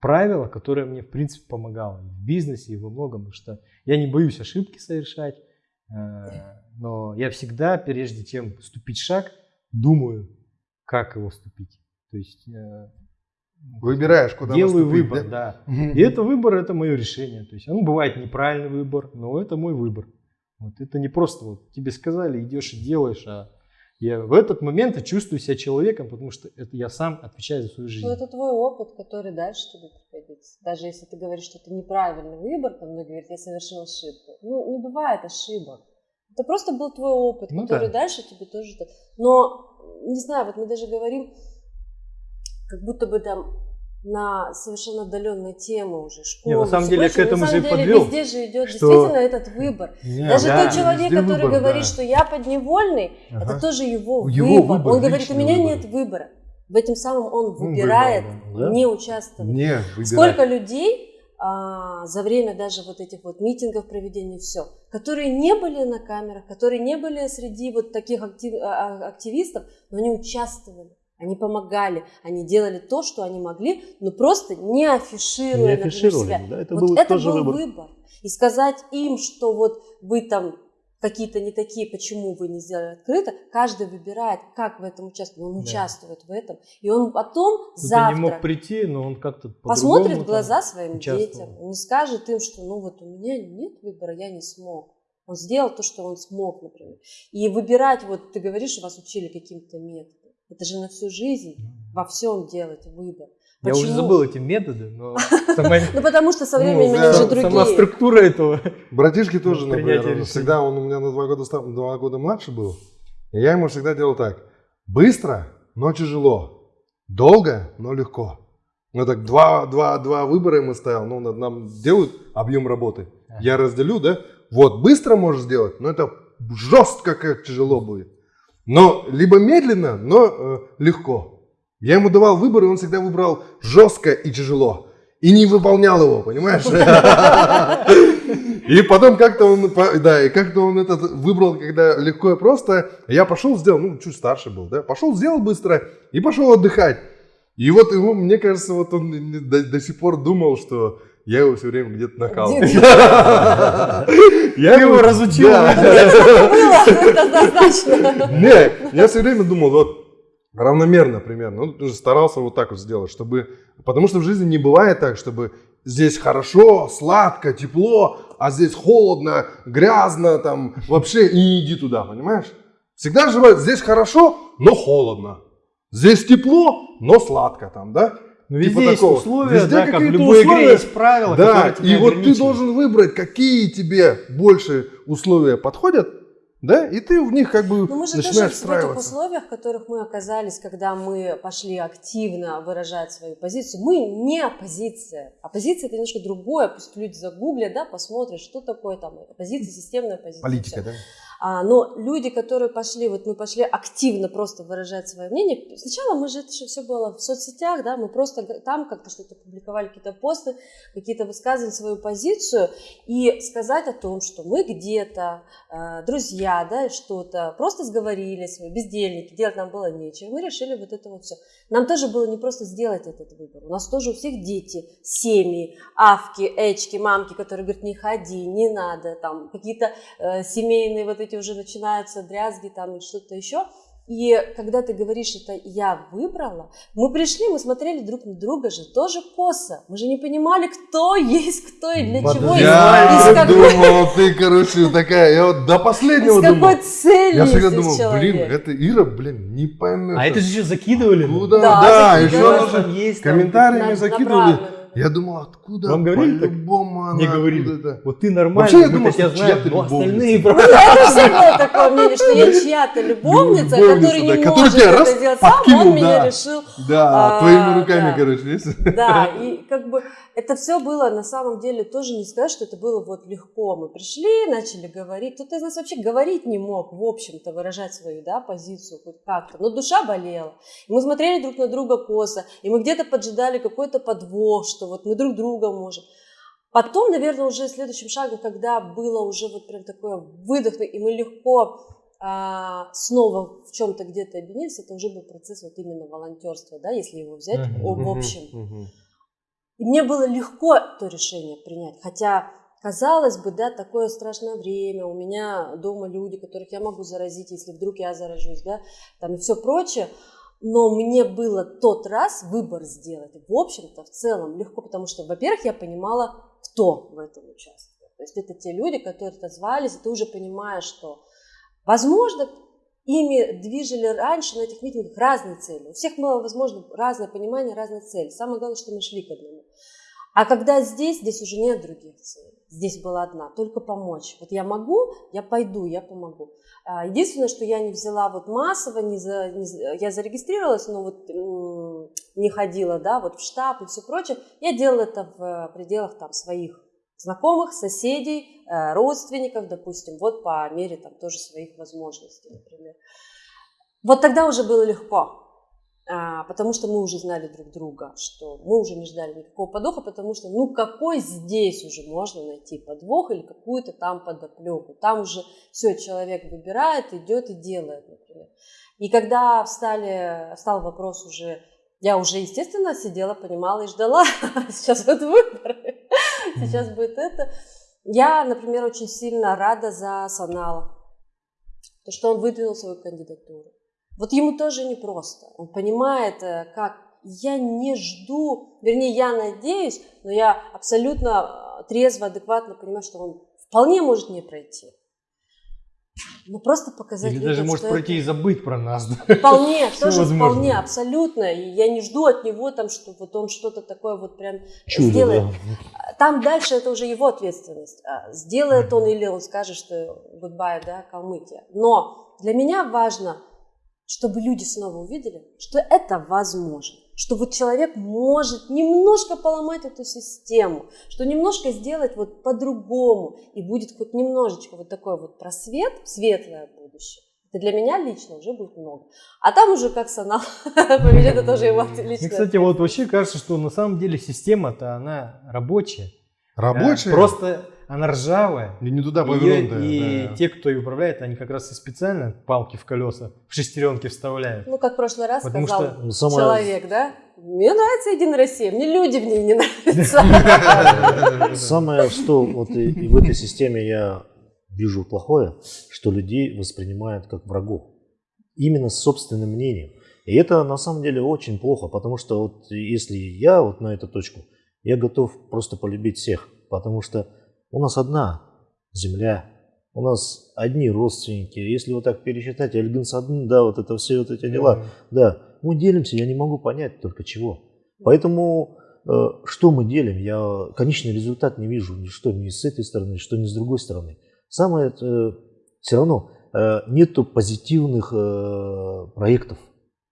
правило, которое мне в принципе помогало в бизнесе и во многом, потому что я не боюсь ошибки совершать, э, но я всегда, прежде чем ступить шаг, думаю, как его ступить. То есть э, Выбираешь, куда делаю выбор, да? да. И это выбор, это мое решение. То есть, ну, бывает неправильный выбор, но это мой выбор. Вот это не просто вот тебе сказали, идешь и делаешь, а я в этот момент я чувствую себя человеком, потому что это я сам отвечаю за свою жизнь. Ну, это твой опыт, который дальше тебе пригодится. Даже если ты говоришь, что это неправильный выбор, там многие говорят, я совершил ошибку. Ну, не бывает ошибок. Это просто был твой опыт, Ну который да. дальше тебе тоже... так. Но, не знаю, вот мы даже говорим, как будто бы там на совершенно отдаленные темы уже, школы. Не, на самом деле, я к этому же деле, подвел, везде же идет что- действительно этот выбор. Не, Даже да, тот человек, который выбор, говорит, да. что я подневольный, Ага. это тоже его, Его выбор. выбор, Он говорит, у меня выбор. нет выбора. В этом самом он выбрал, выбирает да. не участвовать. Не. Сколько людей а, за время даже вот этих вот митингов проведения все, которые не были на камерах, которые не были среди вот таких актив- а, а, активистов, но они участвовали. Они помогали, они делали то, что они могли, но просто не афишируя, Не например, афишировали, себя. да, это Вот был это тоже был выбор. И сказать им, что вот вы там какие-то не такие, почему вы не сделали открыто, каждый выбирает, как в этом участвовать. Он Да. участвует в этом. И он потом Кто-то завтра не мог прийти, но он как-то посмотрит в глаза своим детям, он не скажет им, что ну вот у меня нет выбора, я не смог. Он сделал то, что он смог, например. И выбирать, вот ты говоришь, что вас учили каким-то методом. Это же на всю жизнь во всем делать выбор. Я уже забыл эти методы, но Ну потому что со Ну, временем они уже другие. сама структура этого. Братишки тоже, например, всегда он у меня на два года, два года младше был. И я ему всегда делал так. Быстро, но тяжело. Долго, но легко. Ну так два, два, два выбора ему ставил. Ну, над- нам делают объем работы. Я разделю, да? Вот, быстро можешь сделать, но это жестко как тяжело будет. Но либо медленно, но э, легко. Я ему давал выбор, и он всегда выбрал жестко и тяжело. И не выполнял его, понимаешь? И потом как-то он, да, и как-то он этот выбрал, когда легко и просто. Я пошел, сделал, ну, чуть старше был, да, пошел, сделал быстро и пошел отдыхать. И вот ему, мне кажется, вот он до, до сих пор думал, что я его все время где-то накалывал. Где- Я Ты его разучил. Не, я все время думал, вот равномерно примерно. Ну, тоже старался вот так вот сделать, чтобы... Потому что в жизни не бывает так, чтобы здесь хорошо, сладко, тепло, а здесь холодно, грязно, там вообще и не иди туда, понимаешь? Всегда же бывает, здесь хорошо, но холодно. Здесь тепло, но сладко там, да? Ну, Типа везде есть такого. условия, Везде да, как в какие-то любой игре условия. есть правила, Да, которые тебя и вот ты должен выбрать, какие тебе больше условия подходят, да, и ты в них как бы Но мы же тоже начинаешь в этих условиях, в которых мы оказались, когда мы пошли активно выражать свою позицию, мы не оппозиция. Оппозиция это немножко другое. Пусть люди загуглят, да, посмотрят, что такое там оппозиция, системная оппозиция. Политика, да? А, но люди, которые пошли, вот мы пошли активно просто выражать свое мнение, сначала мы же, это все было в соцсетях, да, мы просто там как-то что-то публиковали, какие-то посты, какие-то высказывали свою позицию, и сказать о том, что мы где-то, э, друзья, да, что-то, просто сговорились, мы бездельники, делать нам было нечего, мы решили вот это вот все. Нам тоже было не просто сделать этот выбор, у нас тоже у всех дети, семьи, авки, эчки, мамки, которые говорят, не ходи, не надо, там, какие-то э, семейные вот эти уже начинаются дрязги там и что-то еще. И когда ты говоришь, это я выбрала, мы пришли, мы смотрели друг на друга же тоже косо. Мы же не понимали, кто есть кто и для чего. Я какой- думал, ты, короче, такая, я вот до последнего с какой думал. целью Я всегда думал, человек. блин, это Ира, блин, не поймет. А это же еще закидывали. Куда? Да, Да, еще нужно комментариями закидывали. направленно. Я думал, откуда? Вам говорили так? По-любому она Не говорили. откуда-то. Вот ты нормально, Вообще, я думал, что знаем, чья-то но остальные просто... Это у всех было такое мнение, что я чья-то любовница, который не может это сделать сам, он меня решил Да, А, твоими руками, короче? Да, и как бы это все было на самом деле тоже не сказать, что это было вот легко. Мы пришли, начали говорить. Кто-то из нас вообще говорить не мог, в общем-то, выражать свою да, позицию хоть как-то. Но душа болела. И мы смотрели друг на друга косо, и мы где-то поджидали какой-то подвох, что вот мы друг друга можем. Потом, наверное, уже следующим шагом, когда было уже вот прям такое выдох, и мы легко а, снова в чем-то где-то объединились, это уже был процесс вот именно волонтерства, да, если его взять о- в общем. Мгм. И мне было легко то решение принять, хотя казалось бы, да, такое страшное время, у меня дома люди, которых я могу заразить, если вдруг я заражусь, да, там и все прочее, но мне было тот раз выбор сделать, в общем-то, в целом легко, потому что, во-первых, я понимала, кто в этом участвует. То есть это те люди, которые отозвались, и ты уже понимаешь, что, возможно, ими движили раньше на этих митингах разные цели. У всех было, возможно, разное понимание, разные цели. Самое главное, что мы шли к одному. А когда здесь, здесь уже нет других целей. Здесь была одна, только помочь. Вот я могу, я пойду, я помогу. А, единственное, что я не взяла вот массово, не за, не, я зарегистрировалась, но вот не ходила, да, вот в штаб и все прочее. Я делала это в пределах там своих знакомых, соседей, э, родственников, допустим, вот по мере там тоже своих возможностей, например. Вот тогда уже было легко, потому что мы уже знали друг друга, что мы уже не ждали никакого подвоха, потому что ну какой здесь уже можно найти подвох или какую-то там подоплеку. Там уже все, человек выбирает, идет и делает, например. И когда встали, встал вопрос уже, я уже, естественно, сидела, понимала и ждала, сейчас вот выборы. сейчас будет это. Я, например, очень сильно рада за Санала, то, что он выдвинул свою кандидатуру. Вот ему тоже непросто. Он понимает, э, как я не жду, вернее, я надеюсь, но я абсолютно э, трезво, адекватно понимаю, что он вполне может не пройти. Ну, просто показать Или людям, даже может пройти это... и забыть про нас. Да? Вполне, Всё тоже возможно. вполне, абсолютно. И я не жду от него там, что вот он что-то такое вот прям Чудо, сделает. да. Там дальше это уже его ответственность. А, Сделает он или он скажет, что goodbye, да, Калмыкия. Но для меня важно, чтобы люди снова увидели, что это возможно. Что вот человек может немножко поломать эту систему, что немножко сделать вот по-другому, и будет хоть немножечко вот такой вот просвет, светлое будущее. Это для меня лично уже будет много. А там уже как Санал поведет, это тоже его Мне, личное. кстати, вот вообще кажется, что на самом деле система-то она рабочая. Рабочие? Да, Просто она ржавая. И не туда повернутая. и да. те, кто ее управляет, они как раз и специально палки в колеса, в шестеренки вставляют. Ну, как в прошлый раз Потому сказал что Ну, самое- человек, да? Мне нравится Единая Россия, мне люди в ней не нравятся. Самое, что вот и в этой системе я вижу плохое, что людей воспринимают как врагов. Именно с собственным мнением. И это на самом деле очень плохо, потому что вот если я вот на эту точку, я готов просто полюбить всех, потому что у нас одна земля, у нас одни родственники. Если вот так пересчитать, Альгинсадын, да, вот это все вот эти дела, да, мы делимся, я не могу понять только чего. Поэтому э, что мы делим, я конечный результат не вижу, ни что ни с этой стороны, что ни с другой стороны. Самое э, все равно э, нету позитивных э, проектов,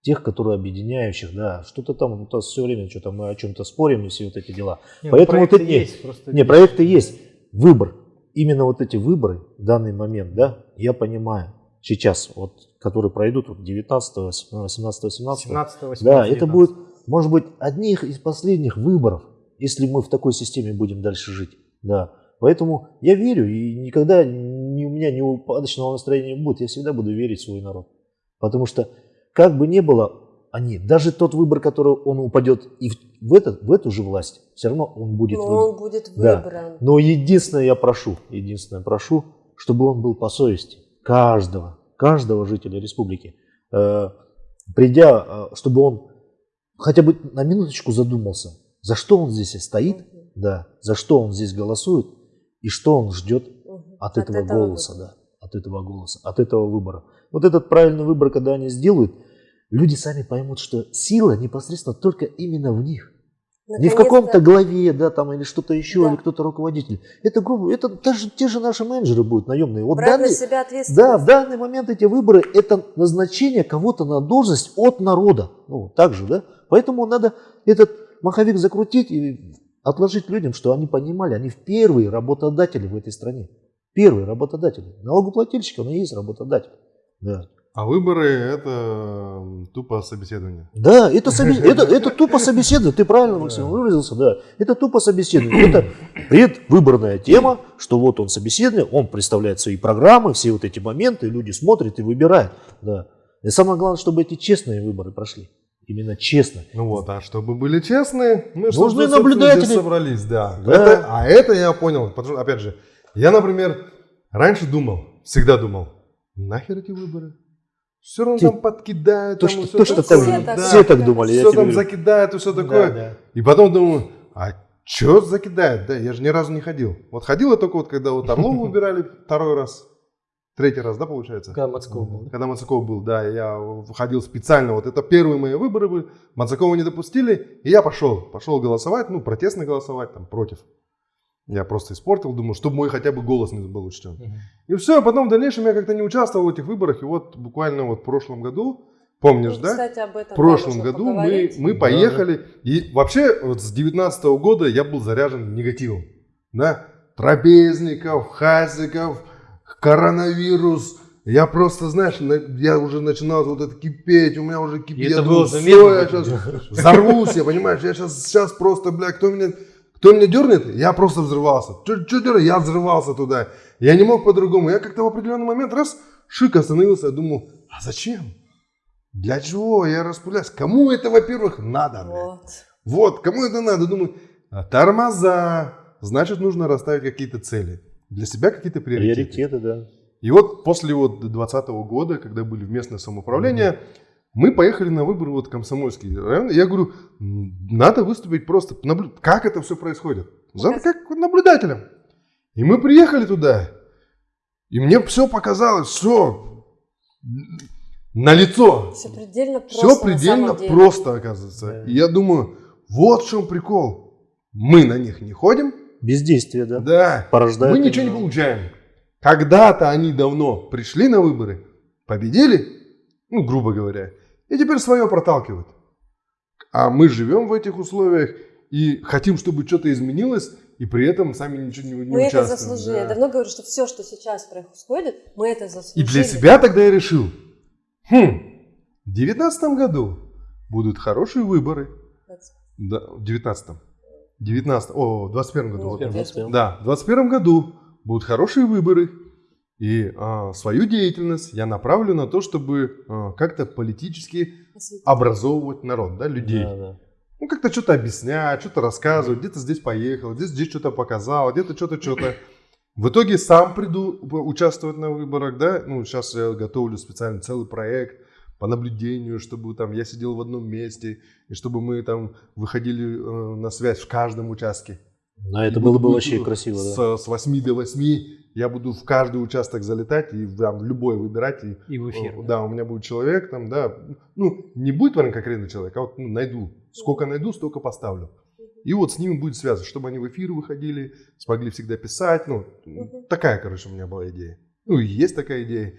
тех, которые объединяющих, да, что-то там, вот все время что-то мы о чем-то спорим и все вот эти дела. Не, ну, Поэтому вот не, есть, просто Не, проекты есть, выбор. Именно вот эти выборы в данный момент, да, я понимаю, сейчас, вот, которые пройдут вот 19, 18, 17, 17 18 да, это будет, может быть, одних из последних выборов, если мы в такой системе будем дальше жить. Да. Поэтому я верю, и никогда ни, у меня ни упадочного настроения не будет. Я всегда буду верить в свой народ. Потому что, как бы ни было, они, даже тот выбор, который он упадет и в, в, этот, в эту же власть, все равно он будет Но он будет Да. выбран. Но единственное я прошу, единственное прошу, чтобы он был по совести каждого, каждого жителя республики. Э, придя, э, чтобы он хотя бы на минуточку задумался, за что он здесь стоит, да, за что он здесь голосует и что он ждет Мгм. от, этого, голоса, выбора. да, от этого голоса, от этого выбора. Вот этот правильный выбор, когда они сделают, люди сами поймут, что сила непосредственно только именно в них. Не в каком-то главе, да, там, или что-то еще, Да. или кто-то руководитель. Это, грубо, это даже те же наши менеджеры будут наемные. Вот брать на данный- себя ответственность. да, в данный момент эти выборы – это назначение кого-то на должность от народа. Ну, так же, да? Поэтому надо этот маховик закрутить и отложить людям, что они понимали, они первые работодатели в этой стране. Первые работодатели. Налогоплательщик, он и есть работодатель. Да. А выборы это тупо собеседование. Да, это, собес- это, это тупо собеседование. Ты правильно, Максим, выразился, да. Это тупо собеседование. Это предвыборная тема, что вот он собеседование, он представляет свои программы, все вот эти моменты, люди смотрят и выбирают. Да. И самое главное, чтобы эти честные выборы прошли. Именно честно. Ну вот, а чтобы были честны, мы Нужны чтобы, наблюдатели. здесь собрались, да. Да. Это- а это я понял, потому что, опять же, я, например, раньше думал, всегда думал, нахер эти выборы? Все равно Ты- там подкидают, То, там что, то, что такое, там, Все так- все так думали, все там закидают и все такое. да. И потом думаю, а Че закидает? Да, я же ни разу не ходил. Вот ходил я только вот, когда вот Орлова выбирали второй раз. Третий раз, да, получается? Когда Мацков был. да? Когда Мацаков был, да, я ходил специально. Вот это первые мои выборы были. Мацакова не допустили, и я пошел. Пошел голосовать, ну, протестно голосовать, там, против. Я просто испортил, думаю, чтобы мой хотя бы голос не был учтен. Мгм. И все, а потом в дальнейшем я как-то не участвовал в этих выборах. И вот буквально вот в прошлом году, помнишь, Ну, да? Кстати, об этом В прошлом году мы, мы Да, поехали. И вообще вот с 19 года я был заряжен негативом. Да? Трапезников, хазиков, коронавирус. Я просто, знаешь, на- я уже начинал вот это кипеть, у меня уже кипит. И я это думаю, было «Всё, заметно. я сейчас взорвусь, я понимаешь, я сейчас, сейчас просто, бля, кто меня, кто меня дернет, я просто взрывался. Что дернет, я взрывался туда. Я не мог по-другому. Я как-то в определенный момент раз, шик остановился, я думал, а зачем? Для чего я распыляюсь? Кому это, во-первых, надо? Вот. Вот, кому это надо? Думаю, а, тормоза. Значит, нужно расставить какие-то цели. Для себя какие-то приоритеты. Приоритеты, да. И вот после вот 2020 года, когда были в местное самоуправление, мы поехали на выборы вот комсомольский район. И Я говорю, «М, надо выступить просто, наблю- как это все происходит. За, Показ- как наблюдателем. И мы приехали туда. И мне все показалось, все на лицо. Все предельно просто. Все предельно просто, оказывается. Да. И я думаю, вот в чем прикол. Мы на них не ходим, Бездействие, да. да, Порождает. мы ничего не получаем. Когда-то они давно пришли на выборы, победили, ну, грубо говоря, и теперь свое проталкивают. А мы живем в этих условиях и хотим, чтобы что-то изменилось, и при этом сами ничего не, не Мы это участвуем. заслужили. да. Я давно говорю, что все, что сейчас происходит, мы это И заслужили. для себя тогда я решил, хм, в девятнадцатом году будут хорошие выборы. Да, в девятнадцатом. Девятнадцатом, о, в двадцать первом году. Ну, вот. вот Двадцать первом. Да, в 2021 году будут хорошие выборы. И а, свою деятельность я направлю на то, чтобы а, как-то политически Осветить. образовывать народ, да, людей. Да, да. Ну, как-то что-то объяснять, что-то рассказывать, где-то здесь поехал, здесь, здесь что-то показал, где-то что-то, что-то. В итоге сам приду участвовать на выборах, да. Ну, сейчас я готовлю специально целый проект по наблюдению, чтобы там я сидел в одном месте, и чтобы мы там выходили э, на связь в каждом участке. Да, это И было бы вообще красиво, да. С, с 8 до 8 я буду в каждый участок залетать и там в любой выбирать. И, И в эфир. э, да, у меня будет человек там, да. Ну, не будет, наверное, конкретный человек, а вот ну, найду. Сколько найду, столько поставлю. И вот с ними будет связано, чтобы они в эфир выходили, смогли всегда писать. Ну, такая, короче, у меня была идея. Ну, и есть такая идея.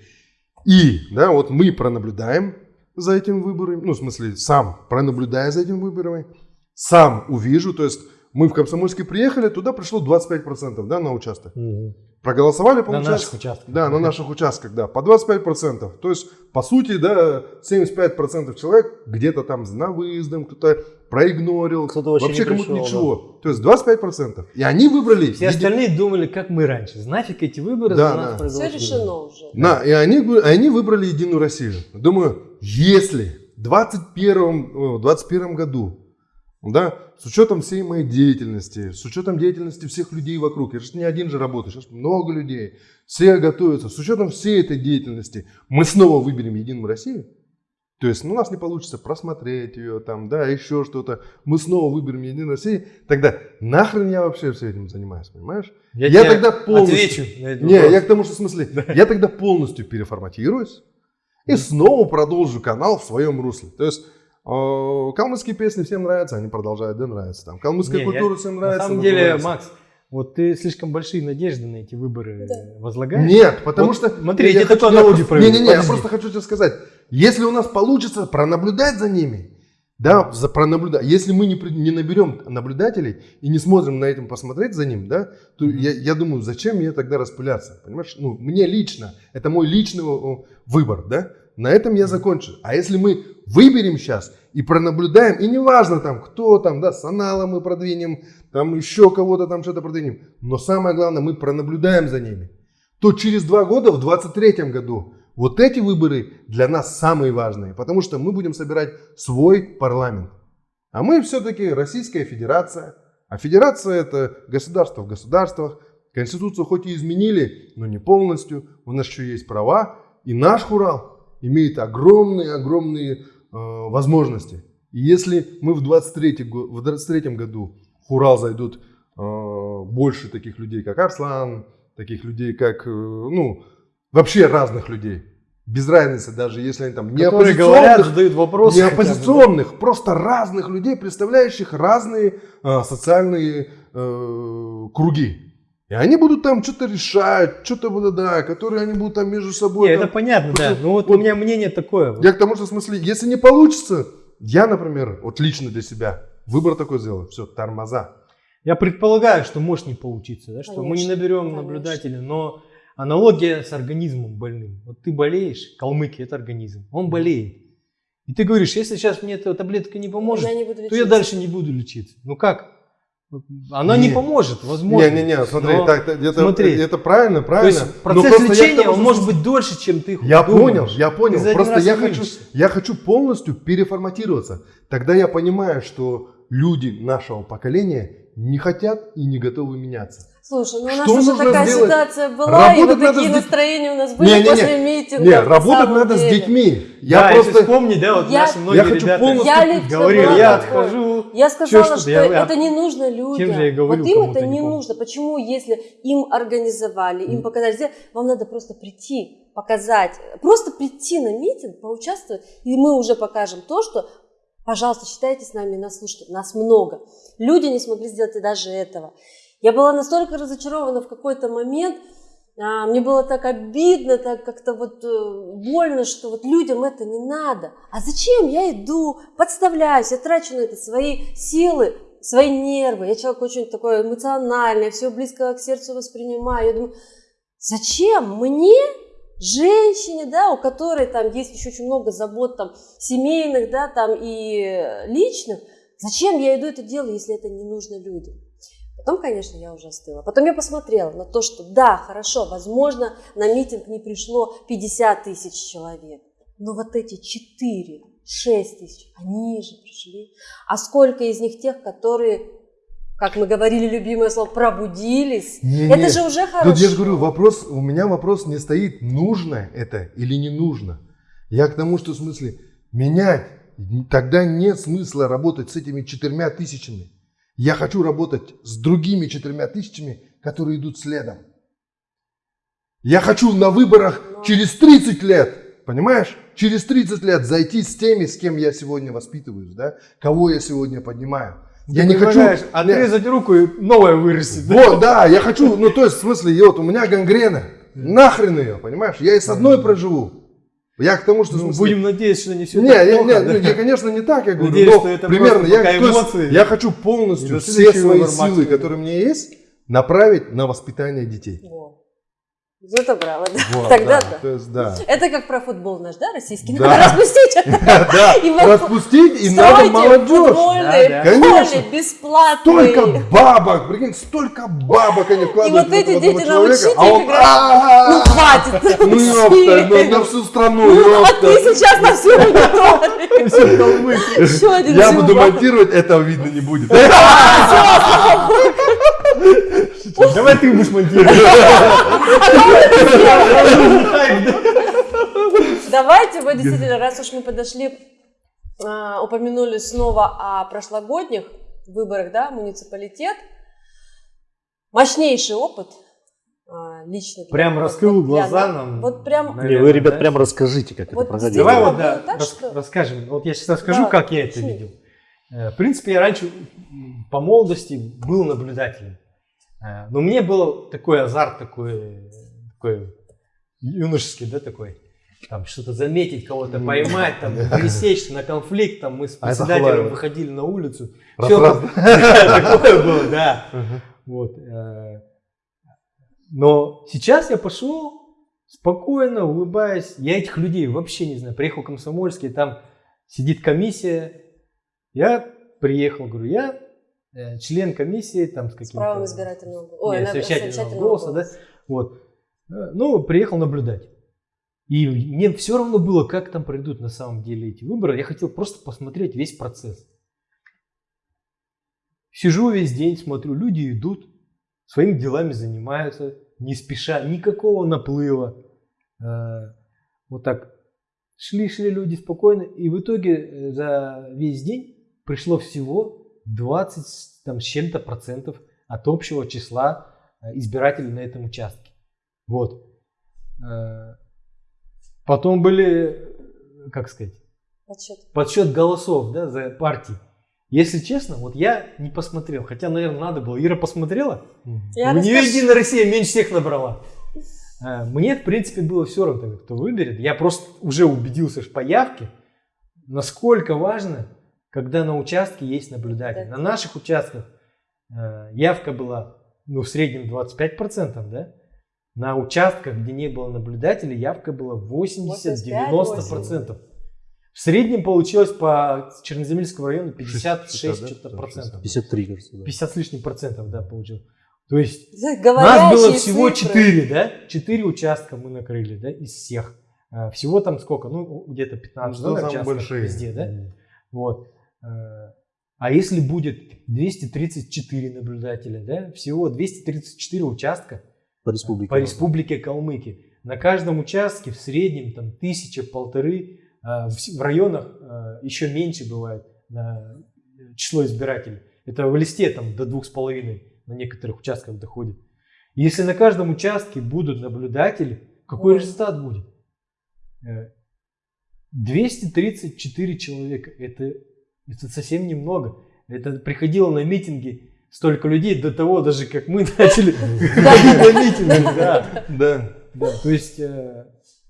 И, да, вот мы пронаблюдаем за этим выборами, ну, в смысле, сам пронаблюдая за этим выборами, сам увижу, то есть мы в Комсомольске приехали, туда пришло 25%, да, на участок. Мгм. Проголосовали, На получается? наших участках. Да, на наших участках, да, по 25%. То есть, по сути, да, 75% человек где-то там на выездом, кто-то проигнорил. Кто-то вообще не кому-то пришел, ничего. То есть 25%. И они выбрали... Все еди- остальные думали, как мы раньше. Нафиг эти выборы Да, за да. нас Все проголосуют. решено уже. На, и они, они выбрали Единую Россию. Думаю, если в 21, э, 21 году, да, с учетом всей моей деятельности, с учетом деятельности всех людей вокруг, я же не один же работаю, сейчас много людей, все готовятся, с учетом всей этой деятельности, мы снова выберем Единую Россию, то есть ну, у нас не получится просмотреть ее, там, да, еще что-то, мы снова выберем Единую Россию, тогда нахрен я вообще все этим занимаюсь, понимаешь? Я, Я тогда полностью- отвечу на этот Не, вопрос. я к тому, что в смысле, я тогда полностью переформатируюсь и снова продолжу канал в своем русле. То есть калмыцкие песни всем нравятся, они продолжают, да, нравятся. Там, калмыцкая Не, культура я- всем На нравится. самом ну, деле, нравится. Макс, вот ты слишком большие надежды на эти выборы Да. возлагаешь. Нет, потому Вот что... смотри, я хочу- такую аналогию проведу. Не-не-не, я просто хочу тебе сказать. Если у нас получится пронаблюдать за ними, да, за пронаблюдать. Если мы не, не наберем наблюдателей и не сможем на этом посмотреть за ним, да, то я, я думаю, зачем мне тогда распыляться, понимаешь? Ну, мне лично, это мой личный выбор, да. На этом я закончу. А если мы выберем сейчас и пронаблюдаем, и неважно там, кто там, да, Санала мы продвинем, там еще кого-то там что-то продвинем, но самое главное, мы пронаблюдаем за ними, то через два года, в 23 году, вот эти выборы для нас самые важные, потому что мы будем собирать свой парламент. А мы все-таки Российская Федерация. А федерация это государство в государствах. Конституцию хоть и изменили, но не полностью. У нас еще есть права. И наш хурал имеет огромные-огромные возможности. И если мы в 23, го- в 23 году в Урал зайдут э, больше таких людей, как Арслан, таких людей, как, э, ну, вообще разных людей. Без разницы, даже если они там не Которые говорят, оппозиционных, задают вопросы. не бы, да. оппозиционных, просто разных людей, представляющих разные э, социальные э, круги. И они будут там что-то решать, что-то будут, да, которые они будут там между собой. Не, там- это понятно, да. Вот- Ну вот, вот- у меня мнение такое. вот. Я к тому, что в смысле, если не получится, я, например, вот лично для себя выбор такой сделал, все, тормоза. Я предполагаю, что может не получиться, да, что мы не Конечно, наберем конечно. наблюдателей, но аналогия с организмом больным. Вот ты болеешь, калмыки это организм, он болеет. И ты говоришь, если сейчас мне эта таблетка не поможет, я не то я дальше не буду лечиться. Ну как? Она не, Не. поможет, возможно. Не-не-не, смотри, но- так, это, смотри. это правильно, То правильно. есть Но процесс лечения, тому, он может быть дольше, чем ты Я думаешь. понял, я понял. Просто я не хочу, я хочу полностью переформатироваться. Тогда я понимаю, что люди нашего поколения не хотят и не готовы меняться. Слушай, ну у Что нас уже нужно такая сделать? ситуация была, и Работать вот надо такие с настроения у нас были Не-не-не. после митинга. Нет, работать надо с деле. детьми. Я да, просто... если вспомни, да, вот Я- наши многие Я хочу ребята полностью- Я говорили, была я отхожу. Я сказала, что-то, что я- я- это не нужно людям. Же я и говорю вот им это не никому. нужно. Почему, если им организовали, им показали, сделали, вам надо просто прийти, показать, просто прийти на митинг, поучаствовать, и мы уже покажем то, что, пожалуйста, считайте с нами, нас слушайте, нас много. Люди не смогли сделать и даже этого. Я была настолько разочарована в какой-то момент, а, мне было так обидно, так как-то вот э, больно, что вот людям это не надо. А зачем я иду, подставляюсь, я трачу на это свои силы, свои нервы. Я человек очень такой эмоциональный, все близко к сердцу воспринимаю. Я думаю, зачем мне, женщине, да, у которой там есть еще очень много забот там семейных, да, там и личных, зачем я иду это делаю, если это не нужно людям? Потом, конечно, я уже остыла. Потом я посмотрела на то, что да, хорошо, возможно, на митинг не пришло 50 тысяч человек, но вот эти 4, 6 тысяч, они же пришли. А сколько из них тех, которые, как мы говорили, любимое слово, пробудились? Не-не. Это же уже хорошо. Тут я же говорю, вопрос, у меня вопрос не стоит, нужно это или не нужно. Я к тому, что в смысле менять, тогда нет смысла работать с этими четырьмя тысячами. Я хочу работать с другими четырьмя тысячами, которые идут следом. Я хочу на выборах через 30 лет, понимаешь? Через 30 лет зайти с теми, с кем я сегодня воспитываюсь, да? Кого я сегодня поднимаю. Я не хочу... Отрезать руку и новое вырастет. Вот, да, я хочу, ну то есть в смысле, вот у меня гангрена, нахрен ее, понимаешь? Я и с одной проживу. Я к тому, что Ну, смысле... будем надеяться, что не все не, так я, плохо, не, да? я, конечно, не так, я говорю, Надеюсь, но что это примерно, я, пока то есть эмоции. я хочу полностью все свои силы, которые у меня есть, направить на воспитание детей. Во. Это правда. Вот, Тогда да, да. То есть, да. Это как про футбол наш, да, российский? Да. Надо распустить. Да, И распустить, и надо молодежь. Да, да. Конечно. поле бесплатные. Столько бабок, прикинь, столько бабок они вкладывают вот в эти дети человека, научите а он... Ну хватит. Ну ёпта, ну, на всю страну, А ёпта. ты сейчас на всю аудиторию. Я буду монтировать, этого видно не будет. Давай ты будешь монтировать. Давайте, вот действительно, раз уж мы подошли, а, упомянули снова о прошлогодних выборах, да, муниципалитет. Мощнейший опыт а, лично. Прям вот- раскрыл вот глаза нас. нам. Вот прям Не, вы, Наверное, ребят, да? прям расскажите, как Вот это проходило. Давай вот да, так, рас- что- расскажем. Вот я сейчас расскажу, Да, как я это видел. Э, В принципе, я раньше по молодости был наблюдателем. Э, Но мне был такой азарт, такой, такой юношеский, да, такой. Там что-то заметить, кого-то поймать, там, пресечь на конфликт. Там мы с А председателем Халаева. выходили на улицу. Раз, раз. такое было, да. Вот. э, Но сейчас я пошел спокойно, улыбаясь. Я этих людей вообще не знаю. Приехал в Комсомольский, там сидит комиссия. Я приехал, говорю, я член комиссии, там с с каким-то... правом избирательного голоса. Ой, Нет, совещательного голоса, да? Вот. Э, Ну, приехал наблюдать. И мне все равно было, как там пройдут на самом деле эти выборы. Я хотел просто посмотреть весь процесс. Сижу весь день, смотрю, люди идут, своими делами занимаются, не спеша, никакого наплыва. Э, Вот так шли-шли люди спокойно. И в итоге э, за весь день пришло всего 20 там, с чем-то процентов от общего числа э, избирателей на этом участке. Вот. Э, Потом были, э, как сказать, Подсчет. подсчет голосов да, за партии. Если честно, вот я не посмотрел, хотя, наверное, надо было. Ира посмотрела? Я У нее расскажу. Единая Россия меньше всех набрала. Мне, в принципе, было все равно, кто выберет. Я просто уже убедился по явке, насколько важно, когда на участке есть наблюдатель. Да. На наших участках э, явка была ну, в среднем 25%, да? На участках, где не было наблюдателей, явка была 80-90%. В среднем получилось по Черноземельскому району 56 60, да? что-то процентов. 53, кажется, да. 50 с лишним процентов, да, получил. То есть нас Говорящие было всего цифры. 4, да? 4 участка мы накрыли, да, из всех. А, Всего там сколько? Ну, где-то 15 Ну, да, участков большие. везде, да? Вот. А если будет 234 наблюдателя, да? Всего 234 участка По республике. по республике Калмыкия. На каждом участке в среднем там тысяча, полторы, а, в районах а, еще меньше бывает а, число избирателей. Это в листе там до двух с половиной на некоторых участках доходит. Если на каждом участке будут наблюдатели, какой Ой. результат будет? Э, 234 человека. Это, это совсем немного. Это приходило на митинги столько людей до того, даже как мы начали на митинги. Да. Да. Да, то есть, э,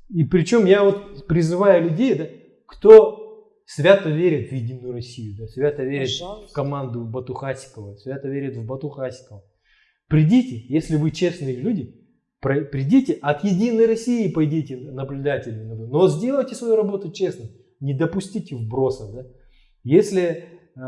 и причем я вот призываю людей, да, кто свято верит в Единую Россию, да, свято верит в команду Бату Хасикова, свято верит в Бату Хасикова. Придите, если вы честные люди, про- придите от Единой России, пойдите наблюдателями, но сделайте свою работу честно, не допустите вбросов. Да? Если э,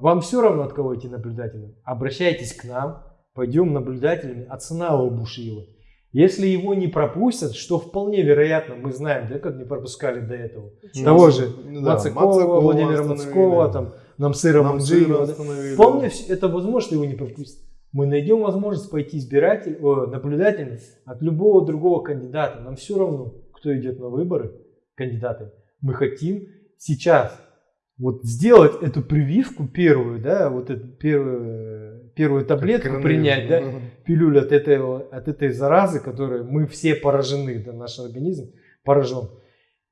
вам все равно, от кого идти наблюдателем, обращайтесь к нам, пойдем наблюдателями от Санала Бушиева. Если его не пропустят, что вполне вероятно, мы знаем, да, как не пропускали до этого. Ничего Того же Ну да, Мацакова, Мацакова Владимира. Мацкова, там, Намсыра Нам Манджиева. да. Вполне вс- это возможно, его не пропустят. Мы найдем возможность пойти избиратель, о, наблюдателем от любого другого кандидата. Нам все равно, кто идет на выборы, кандидаты. Мы хотим сейчас вот сделать эту прививку первую, да, вот эту первую, первую таблетку принять, да, пилюлю от, этого, от этой заразы, которой мы все поражены, да, наш организм поражен.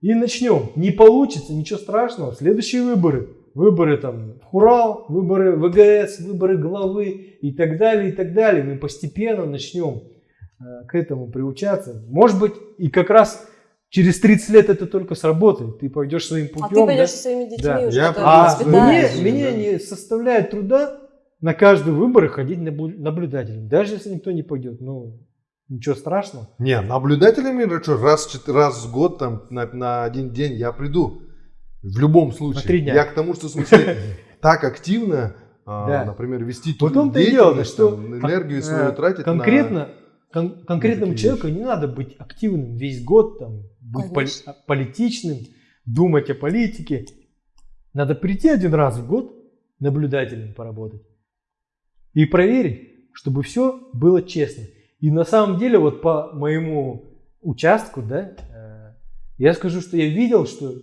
И начнем. Не получится, ничего страшного. Следующие выборы. Выборы там в Хурал, выборы ВГС, выборы главы и так далее, и так далее. Мы постепенно начнем э, к этому приучаться. Может быть, и как раз через 30 лет это только сработает. Ты пойдешь своим путем. А ты да? пойдешь со своими детьми Да. уже, Я А мне, мне Да. не составляет труда на каждые выборы ходить наблю- наблюдателем. Даже если никто не пойдет. Ну, ничего страшного. Не, наблюдателями, что, раз, раз в год, там, на, на один день я приду. В любом случае. три дня. Я к тому, что в смысле так активно, а, Да. например, вести что там, энергию э, свою тратить конкретно, кон- конкретному человеку не надо быть активным весь год, там, быть Конечно. политичным, думать о политике. Надо прийти один раз в год наблюдателем поработать и проверить, чтобы все было честно. И на самом деле, вот по моему участку, да, э, я скажу, что я видел, что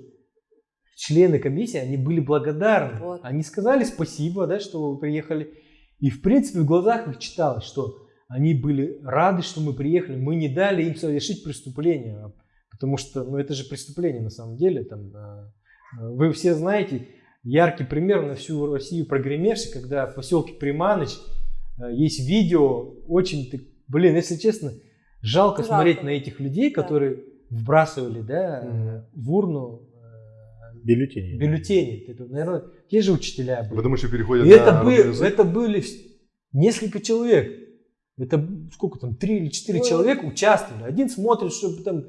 члены комиссии, они были благодарны. Вот. Они сказали спасибо, да, что вы приехали. И в принципе в глазах их читалось, что они были рады, что мы приехали. Мы не дали им совершить преступление. Потому что, ну это же преступление на самом деле. Там, вы все знаете, яркий пример на всю Россию прогремевший, когда в поселке Приманыч э, есть видео, очень, блин, если честно, жалко, Жалко. смотреть на этих людей, Да. которые вбрасывали, да, Мгм. в урну э, Бюллетени. бюллетени. Это, наверное, те же учителя были. Потому что переходят И на это, родной бы- язык. это были несколько человек. Это сколько там, три или четыре Ну, человека участвовали. Один смотрит, чтобы там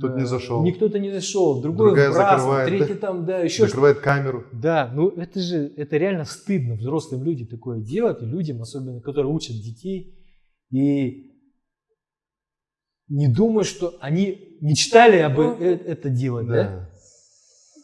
Тут не э, зашел. Никто-то не зашел, другой Другая вбрасывал, закрывает, третий там, да, еще что Закрывает камеру. Да, ну это же, это реально стыдно взрослым людям такое делать, и людям, особенно, которые учат детей. И не думаю, что они мечтали об Ну, э- это делать, да? Да.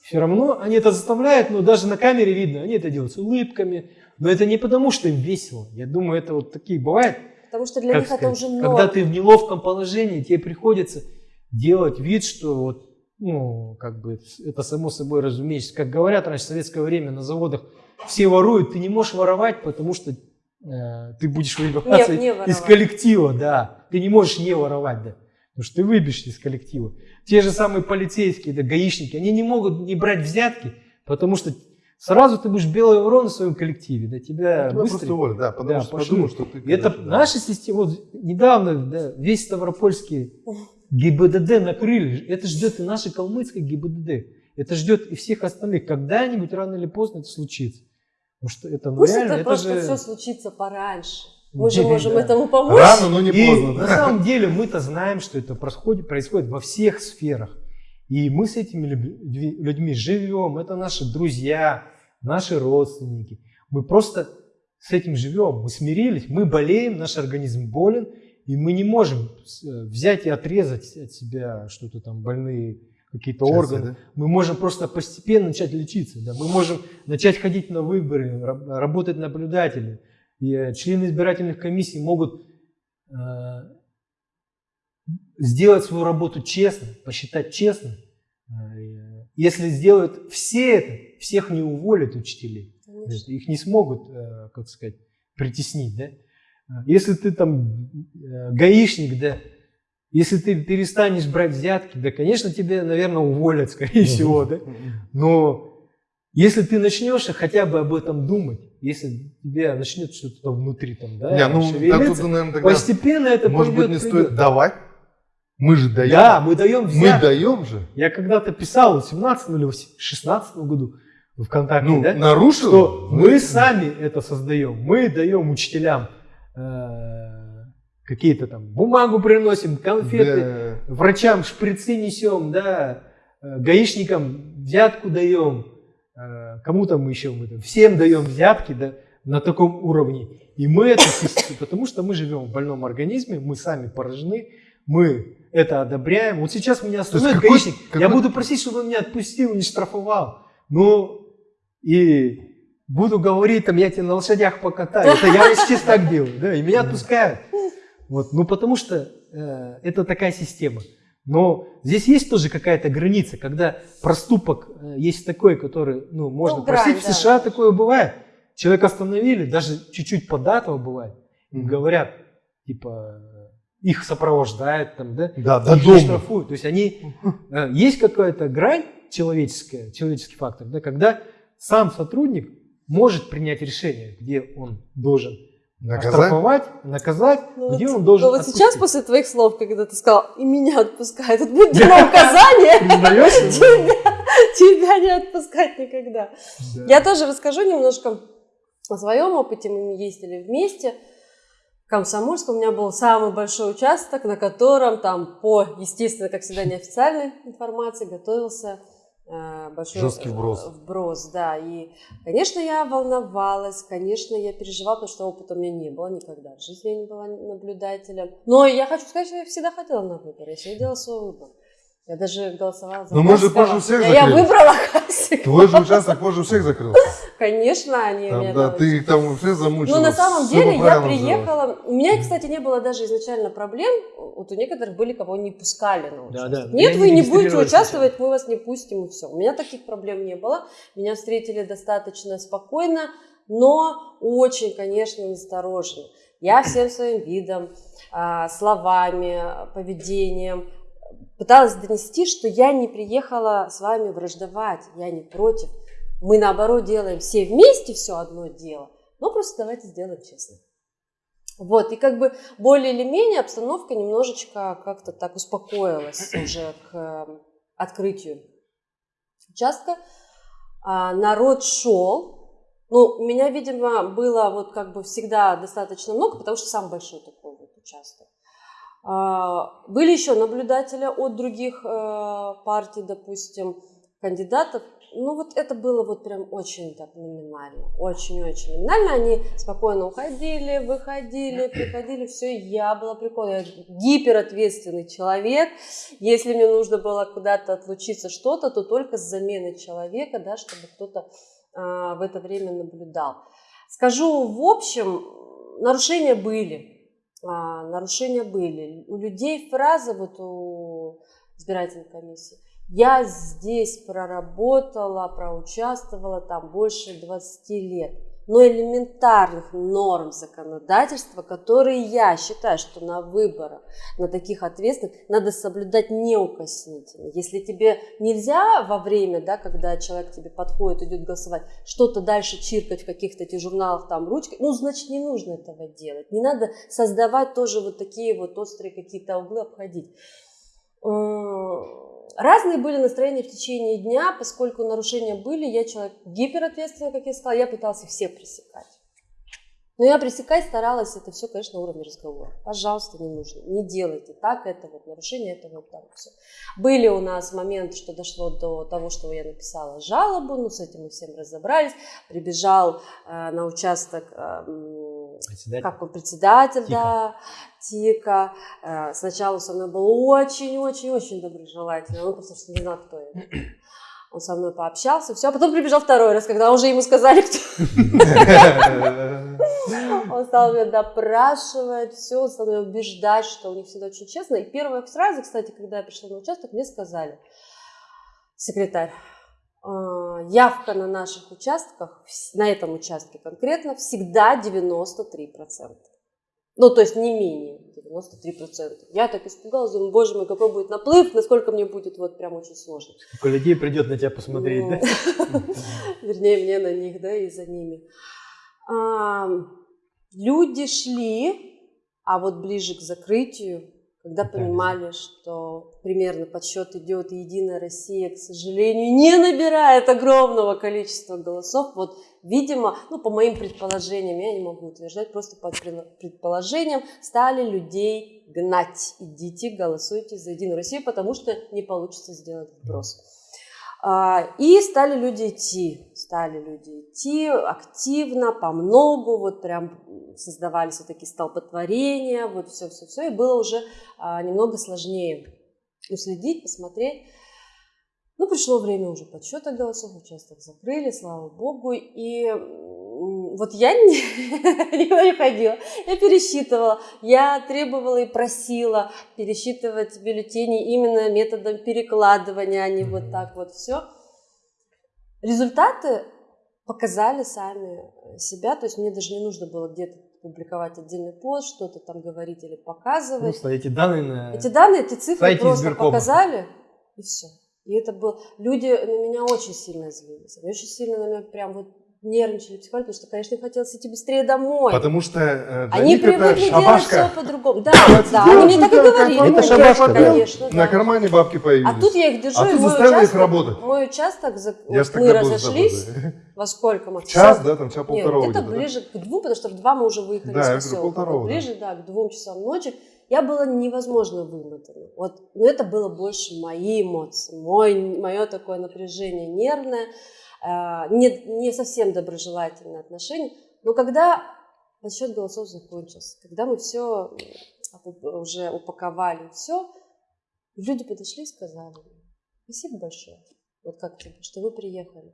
Все равно они это заставляют, но даже на камере видно, они это делают с улыбками. Но это не потому, что им весело. Я думаю, это вот такие бывает. Потому что для как них это сказать, уже много. Когда ты в неловком положении, тебе приходится делать вид, что вот, ну, как бы это само собой разумеется. Как говорят раньше в советское время на заводах, все воруют, ты не можешь воровать, потому что э, ты будешь выбиваться Не- не из коллектива, да. Ты не можешь не воровать, да. Потому что ты выбьешься из коллектива. Те же самые полицейские, да, гаишники, они не могут не брать взятки, потому что сразу ты будешь белый ворон в своем коллективе, да, тебя Тебя быстро... просто уволят, да, потому Да, что подумают, что ты... И это да. наша система, вот недавно да, весь Ставропольский ГИБДД накрыли, это ждет и наше калмыцкое ГИБДД, это ждет и всех остальных, когда-нибудь рано или поздно это случится. Потому что это, ну, Пусть реально, это это просто же... все случится пораньше. Мы же Да. можем этому помочь. Рано, но не И поздно. на да. самом деле мы-то знаем, что это происходит, происходит во всех сферах. И мы с этими людьми живем, это наши друзья, наши родственники. Мы просто с этим живем, мы смирились, мы болеем, наш организм болен, и мы не можем э, взять и отрезать от себя что-то там, больные какие-то органы. да? Мы можем просто постепенно начать лечиться. Да? Мы можем начать ходить на выборы, раб- работать наблюдателями. И э, члены избирательных комиссий могут э, сделать свою работу честно, посчитать честно. Э, Если сделают все это, всех не уволят учителей. Конечно. Их не смогут, э, как сказать, притеснить. Да? Э, Если ты там гаишник, да, если ты перестанешь брать взятки, да, конечно, тебе, наверное, уволят, скорее всего, да. Но если ты начнешь хотя бы об этом думать, если тебе начнет что-то внутри там, да, Не, ну, шевелиться, тут, наверное, тогда, постепенно это может быть, не придет. стоит давать? Мы же даем. Да, мы даем Мы взятки. даем же. Я когда-то писал в 17 или в 16 году в ВКонтакте, Ну, да, нарушил? что мы сами это создаем. Мы даем учителям э, какие-то там бумагу приносим, конфеты, Да. врачам шприцы несем, да, э, гаишникам взятку даем, э, кому-то мы еще мы там, всем даем взятки да, на таком уровне. И мы это, потому что мы живем в больном организме, мы сами поражены, мы это одобряем. Вот сейчас меня остановит какой- гаишник, я какой- буду просить, чтобы он меня отпустил, не штрафовал. Ну, и буду говорить, там, я тебя на лошадях покатаю. Это я сейчас так делаю, да, и меня отпускают. Вот, ну, потому что э, это такая система. Но здесь есть тоже какая-то граница, когда проступок э, есть такой, который, ну, можно Ну, грань, простить. В да. США такое бывает. Человека остановили, даже чуть-чуть податого бывает. И Мгм. говорят, типа, их сопровождают там, да, Да, до дома. штрафуют. То есть они, э, есть какая-то грань человеческая, человеческий фактор, да, когда сам сотрудник может принять решение, где он должен Наказать? оштрафовать, наказать, Ну где вот- он должен ну вот сейчас, отпустить. после твоих слов, когда ты сказал, и меня отпускают, это будет дано указание, тебя, тебя не отпускать никогда. Да. Я тоже расскажу немножко о своем опыте. Мы ездили вместе. В Комсомольск у меня был самый большой участок, на котором там по, естественно, как всегда, неофициальной информации готовился э, большой Жесткий вброс. э, вброс, да. И, конечно, я волновалась, конечно, я переживала, потому что опыта у меня не было никогда. В жизни я не была наблюдателем. Но я хочу сказать, что я всегда хотела на выбор. Я всегда делала свой выбор. Я даже голосовала за Но мы же позже всех Я- Я закрыли. выбрала Хасикова. Твой же участок позже всех закрылся. Конечно, они Там, меня да, там ты их там вообще замучила. ну, на самом деле, я приехала... У меня, кстати, не было даже изначально проблем. Вот у некоторых были, кого не пускали на Да, участок. да. Нет, Я вы не не будете участвовать, мы вас не пустим, и все. У меня таких проблем не было. Меня встретили достаточно спокойно, но очень, конечно, настороженно. Я всем своим видом, а, словами, поведением пыталась донести, что я не приехала с вами враждовать, я не против. Мы, наоборот, делаем все вместе все одно дело, но просто давайте сделаем честно. Вот, и как бы более или менее обстановка немножечко как-то так успокоилась уже к э, открытию участка. А, народ шел. Ну, меня, видимо, было вот как бы всегда достаточно много, потому что самый большой такой вот участок. А, Были еще наблюдатели от других э, партий, допустим, кандидатов. Ну, вот это было вот прям очень так номинально, очень-очень номинально. Они спокойно уходили, выходили, приходили, все, я была прикольная. Я гиперответственный человек. Если мне нужно было куда-то отлучиться что-то, то только с заменой человека, да, чтобы кто-то а, в это время наблюдал. Скажу в общем, нарушения были. А, нарушения были. У людей фраза вот у избирательной комиссии. Я здесь проработала, проучаствовала там больше 20 лет. Но элементарных норм законодательства, которые я считаю, что на выборах, на таких ответственных, надо соблюдать неукоснительно. Если тебе нельзя во время, да, когда человек тебе подходит, идет голосовать, что-то дальше чиркать в каких-то этих журналах там ручкой, ну, значит, не нужно этого делать. Не надо создавать тоже вот такие вот острые какие-то углы, обходить. Разные были настроения в течение дня, поскольку нарушения были, я человек гиперответственный, как я сказала, я пытался все пресекать. Но я пресекать старалась, это все, конечно, на уровне разговора. Пожалуйста, не нужно, не делайте так, это вот нарушение, это вот так все. Были у нас моменты, что дошло до того, что я написала жалобу, ну, с этим мы всем разобрались. Прибежал э, на участок э, председатель. как он, председатель, Тика. да, Тика. Э, сначала со мной был очень-очень-очень доброжелательный, он просто что не знал, кто я. Он со мной пообщался, все, а потом прибежал второй раз, когда уже ему сказали, кто. Он стал меня допрашивать, все, он стал меня убеждать, что у них всегда очень честно. И первая фраза, кстати, когда я пришла на участок, мне сказали, секретарь, «А, явка на наших участках, на этом участке конкретно, всегда 93%. Ну, то есть не менее 93%. Я так испугалась, думаю, боже мой, какой будет наплыв, насколько мне будет вот прям очень сложно. Сколько людей придет на тебя посмотреть, да? Вернее, мне на них, да, и за ними. Люди шли, а вот ближе к закрытию когда понимали, что примерно подсчет идет, и Единая Россия, к сожалению, не набирает огромного количества голосов. Вот, видимо, ну, по моим предположениям, я не могу утверждать, просто по предположениям, стали людей гнать. Идите, голосуйте за Единую Россию, потому что не получится сделать вброс. А, и стали люди идти, стали люди идти активно, по многу, вот прям создавались вот такие столпотворения, вот все-все-все, и было уже а, немного сложнее уследить, посмотреть. Ну, пришло время уже подсчета голосов, участок закрыли, слава богу, и вот я никуда не ходила, я пересчитывала, я требовала и просила пересчитывать бюллетени именно методом перекладывания, а не вот так вот все. Результаты показали сами себя, то есть мне даже не нужно было где-то публиковать отдельный пост, что-то там говорить или показывать. Просто эти данные на Эти данные, эти цифры просто показали, и все. И это было... Люди на меня очень сильно злились. Они очень сильно на меня прям вот нервничали психологи, потому что, конечно, им хотелось идти быстрее домой. Потому что э, Они привыкли делать все по-другому. Да, да, они мне так и говорили. Это шабашка, конечно. На кармане бабки появились. А тут я их держу, а и мой участок, их работать. мой участок, Я вот мы разошлись, во сколько мы? Час, да, там час полтора Нет, где-то ближе к двум, потому что в два мы уже выехали да, с я поселка. говорю, Ближе, да, к двум часам ночи. Я была невозможно вымотана. Вот, но это было больше мои эмоции, мой, мое такое напряжение нервное. А, не, не совсем доброжелательное отношение. Но когда подсчет голосов закончился, когда мы все уже упаковали, все, люди подошли и сказали, спасибо большое вот как что вы приехали.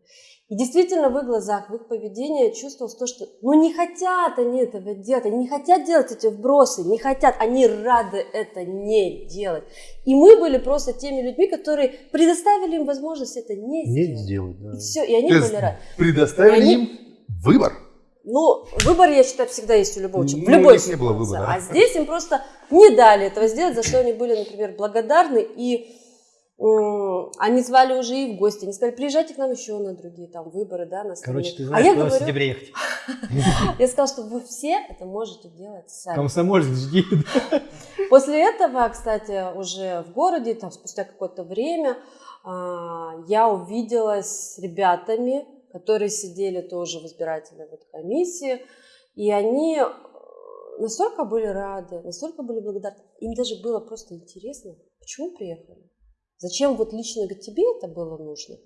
И действительно в их глазах, в их поведении чувствовалось то, что ну не хотят они этого делать, они не хотят делать эти вбросы, не хотят, они рады это не делать. И мы были просто теми людьми, которые предоставили им возможность это не сделать. Не сделать, да. И все, и они То были рады. Предоставили они... им выбор. Ну, выбор, я считаю, всда есть у любого человека. Ну, в любой не было выбора. А здесь им просто не дали этого сделать, за что они были, например, благодарны. И они звали уже и в гости, они сказали, приезжайте к нам еще на другие там выборы, да, на Короче, ты а знаешь, я куда говорю, в сентябре ехать. Я сказала, что вы все это можете делать сами. Комсомольск жди. После этого, кстати, уже в городе, там спустя какое-то время, а, я увиделась с ребятами, которые сидели тоже в избирательной вот комиссии, и они э, настолько были рады, настолько были благодарны. Им даже было просто интересно, почему приехали. Зачем вот лично тебе это было нужно?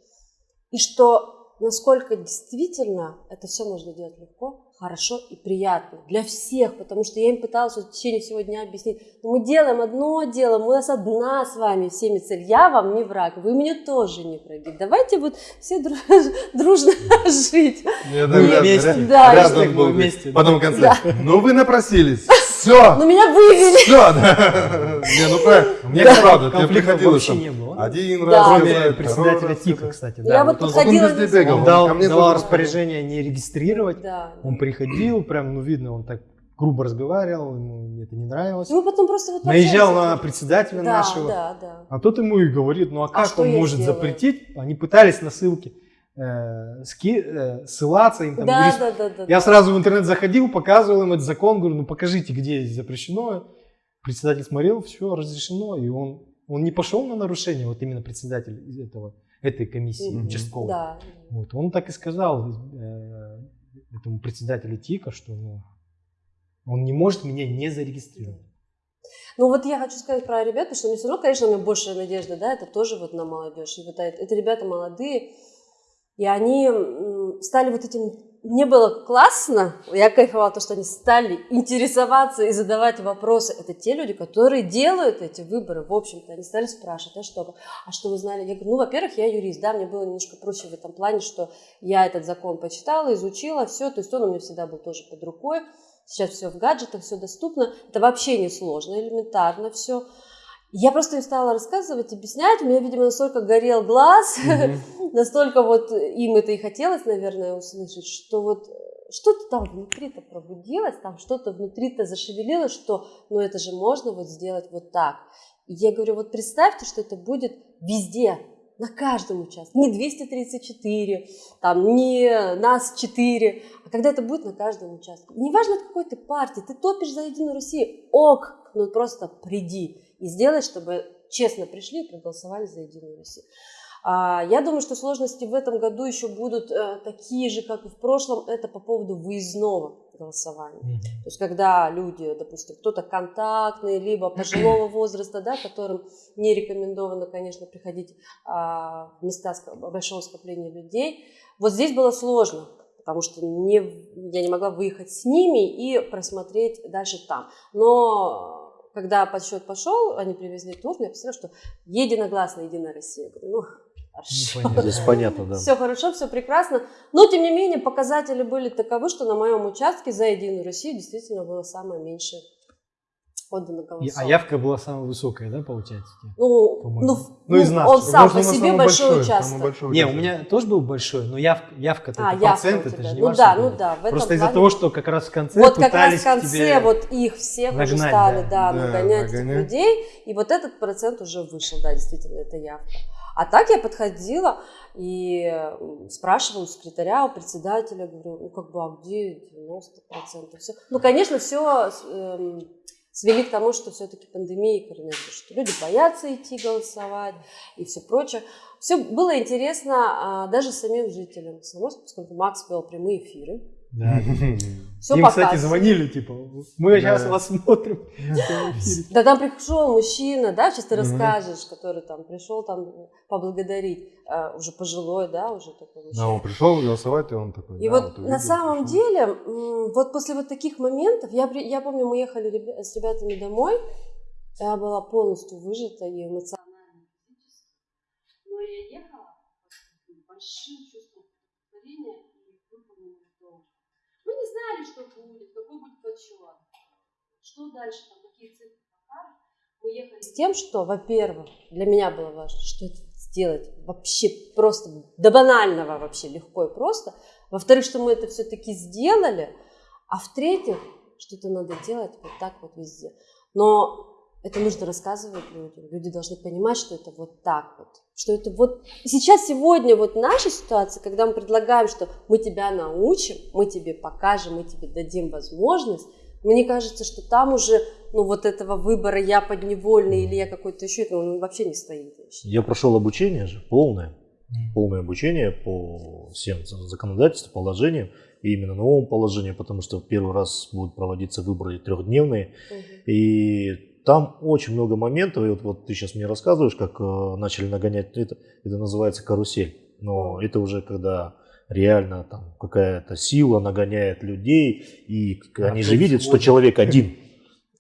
И что насколько действительно это все можно делать легко, хорошо и приятно для всех, потому что я им пыталась в течение всего дня объяснить, «Ну, мы делаем одно дело, у нас одна с вами всеми цель, я вам не враг, вы мне тоже не враги, давайте вот все дружно жить. Вместе. Да, Рядом вместе. Потом в конце, ну вы напросились, Все! Ну меня вывели. Все, да. Не, ну правильно. Мне правда, тебе приходилось вообще там не было. один Да. раз Кроме председателя ТИКа, кстати. Я вот вот он- Он подходила... Он дал, ко мне давал тоже. распоряжение не регистрировать. Да. Он приходил, прям, ну, видно, он так грубо разговаривал, ему это не нравилось. Ну, потом просто вот Наезжал на председателя да, нашего. Да, да. А тот ему и говорит, ну а как что он может сделаю? запретить? Они пытались на ссылки э, ски- э, ссылаться им там. Да, говоришь, да, да, да. Я да. сразу в интернет заходил, показывал им этот закон, говорю, ну покажите, где здесь запрещено. Председатель смотрел, все разрешено, и он, он не пошел на нарушение, вот именно председатель этого, этой комиссии Мгм. участковой. Да. Вот, он так и сказал э, этому председателю ТИКа, что ну, он не может меня не зарегистрировать. Ну вот я хочу сказать про ребят, потому что мне все равно, конечно, у меня большая надежда, да, это тоже вот на молодежь. И вот это, это ребята молодые, и они стали вот этим... Мне было классно, я кайфовала, то, что они стали интересоваться и задавать вопросы. Это те люди, которые делают эти выборы, в общем-то. Они стали спрашивать, а что, а что вы знали? Я говорю, ну, во-первых, я юрист, да, мне было немножко проще в этом плане, что я этот закон почитала, изучила, все, то есть он у меня всегда был тоже под рукой. Сейчас все в гаджетах, все доступно. Это вообще не сложно, элементарно все. Я просто им стала рассказывать, объяснять. У меня, видимо, настолько горел глаз, настолько вот им это и хотелось, наверное, услышать, что вот что-то там внутри-то пробудилось, там что-то внутри-то зашевелилось, что ну это же можно вот сделать вот так. И я говорю, вот представьте, что это будет везде, на каждом участке. Не 234, там, не нас 4, а когда это будет на каждом участке. И неважно, от какой ты партии, ты топишь за Единую Россию, ок, ну просто приди и сделай, чтобы честно пришли и проголосовали за Единую Россию. А, я думаю, что сложности в этом году еще будут э, такие же, как и в прошлом. Это по поводу выездного голосования. То есть, когда люди, допустим, кто-то контактный, либо пожилого возраста, да, которым не рекомендовано, конечно, приходить а, в места большого скопления людей, вот здесь было сложно, потому что не, я не могла выехать с ними и просмотреть дальше там. Но когда подсчет пошел, они привезли тур, я посмотрела, что единогласно Единая Россия. Говорю, ну, хорошо. понятно. Здесь понятно, да. Все хорошо, все прекрасно. Но, тем не менее, показатели были таковы, что на моем участке за Единую Россию действительно было самое меньшее отдано И- голосов. А явка была самая высокая, да, получается? Ну, по-моему. ну, Ну, из нас. он сам Может, по себе большой, самый участок. большой Не, у меня тоже был большой, но явка, явка-то А, это явка процент, это же не Ну да, ну да, в этом Просто из-за того, что как раз в конце Вот как раз пытались в конце вот их всех уже нагнать, стали, да. да, Да, нагонять этих людей, и вот этот процент уже вышел, да, действительно, это явка. А так я подходила и спрашивала у секретаря, у председателя, говорю, ну как бы, а где 90%? Все. Ну, конечно, все свели к тому, что все-таки пандемия и коронавирус, что люди боятся идти голосовать и все прочее. Все было интересно а, даже самим жителям, Самарска, поскольку Макс вел прямые эфиры. Да. Все Им, кстати, звонили, типа, мы сейчас Да. вас смотрим. Да там пришел мужчина, да, сейчас ты расскажешь, который там пришел там поблагодарить, а, уже пожилой, да, уже такой Да, мужчина. он пришел голосовать, и он такой. И да, вот на самом деле, вот после вот таких моментов, я, помню, мы ехали с ребятами домой, я была полностью выжата и эмоционально, но я ехала большим чувством удовлетворения и выполненного долга. Мы не знали, что будет, какой будет подсчет, что дальше, там, какие цифры покажут. Мы ехали с тем, что, во-первых, для меня было важно, что это сделать вообще просто до банального вообще легко и просто. Во-вторых, что мы это все-таки сделали. А в-третьих, что это надо делать вот так вот везде. Но это нужно рассказывать людям. Люди должны понимать, что это вот так вот. Что это вот сейчас, сегодня, вот наша ситуация, когда мы предлагаем, что мы тебя научим, мы тебе покажем, мы тебе дадим возможность, мне кажется, что там уже, ну, вот этого выбора я подневольный или я какой-то еще, это он вообще не стоит. я прошел обучение же, полное, полное обучение по всем законодательствам, положениям, и именно новому положению, потому что первый раз будут проводиться выборы трехдневные, Мгм. и там очень много моментов, и вот, вот ты сейчас мне рассказываешь, как э, начали нагонять, это, это называется карусель, но это уже когда реально там какая-то сила нагоняет людей, и Да, они же видят, что человек один,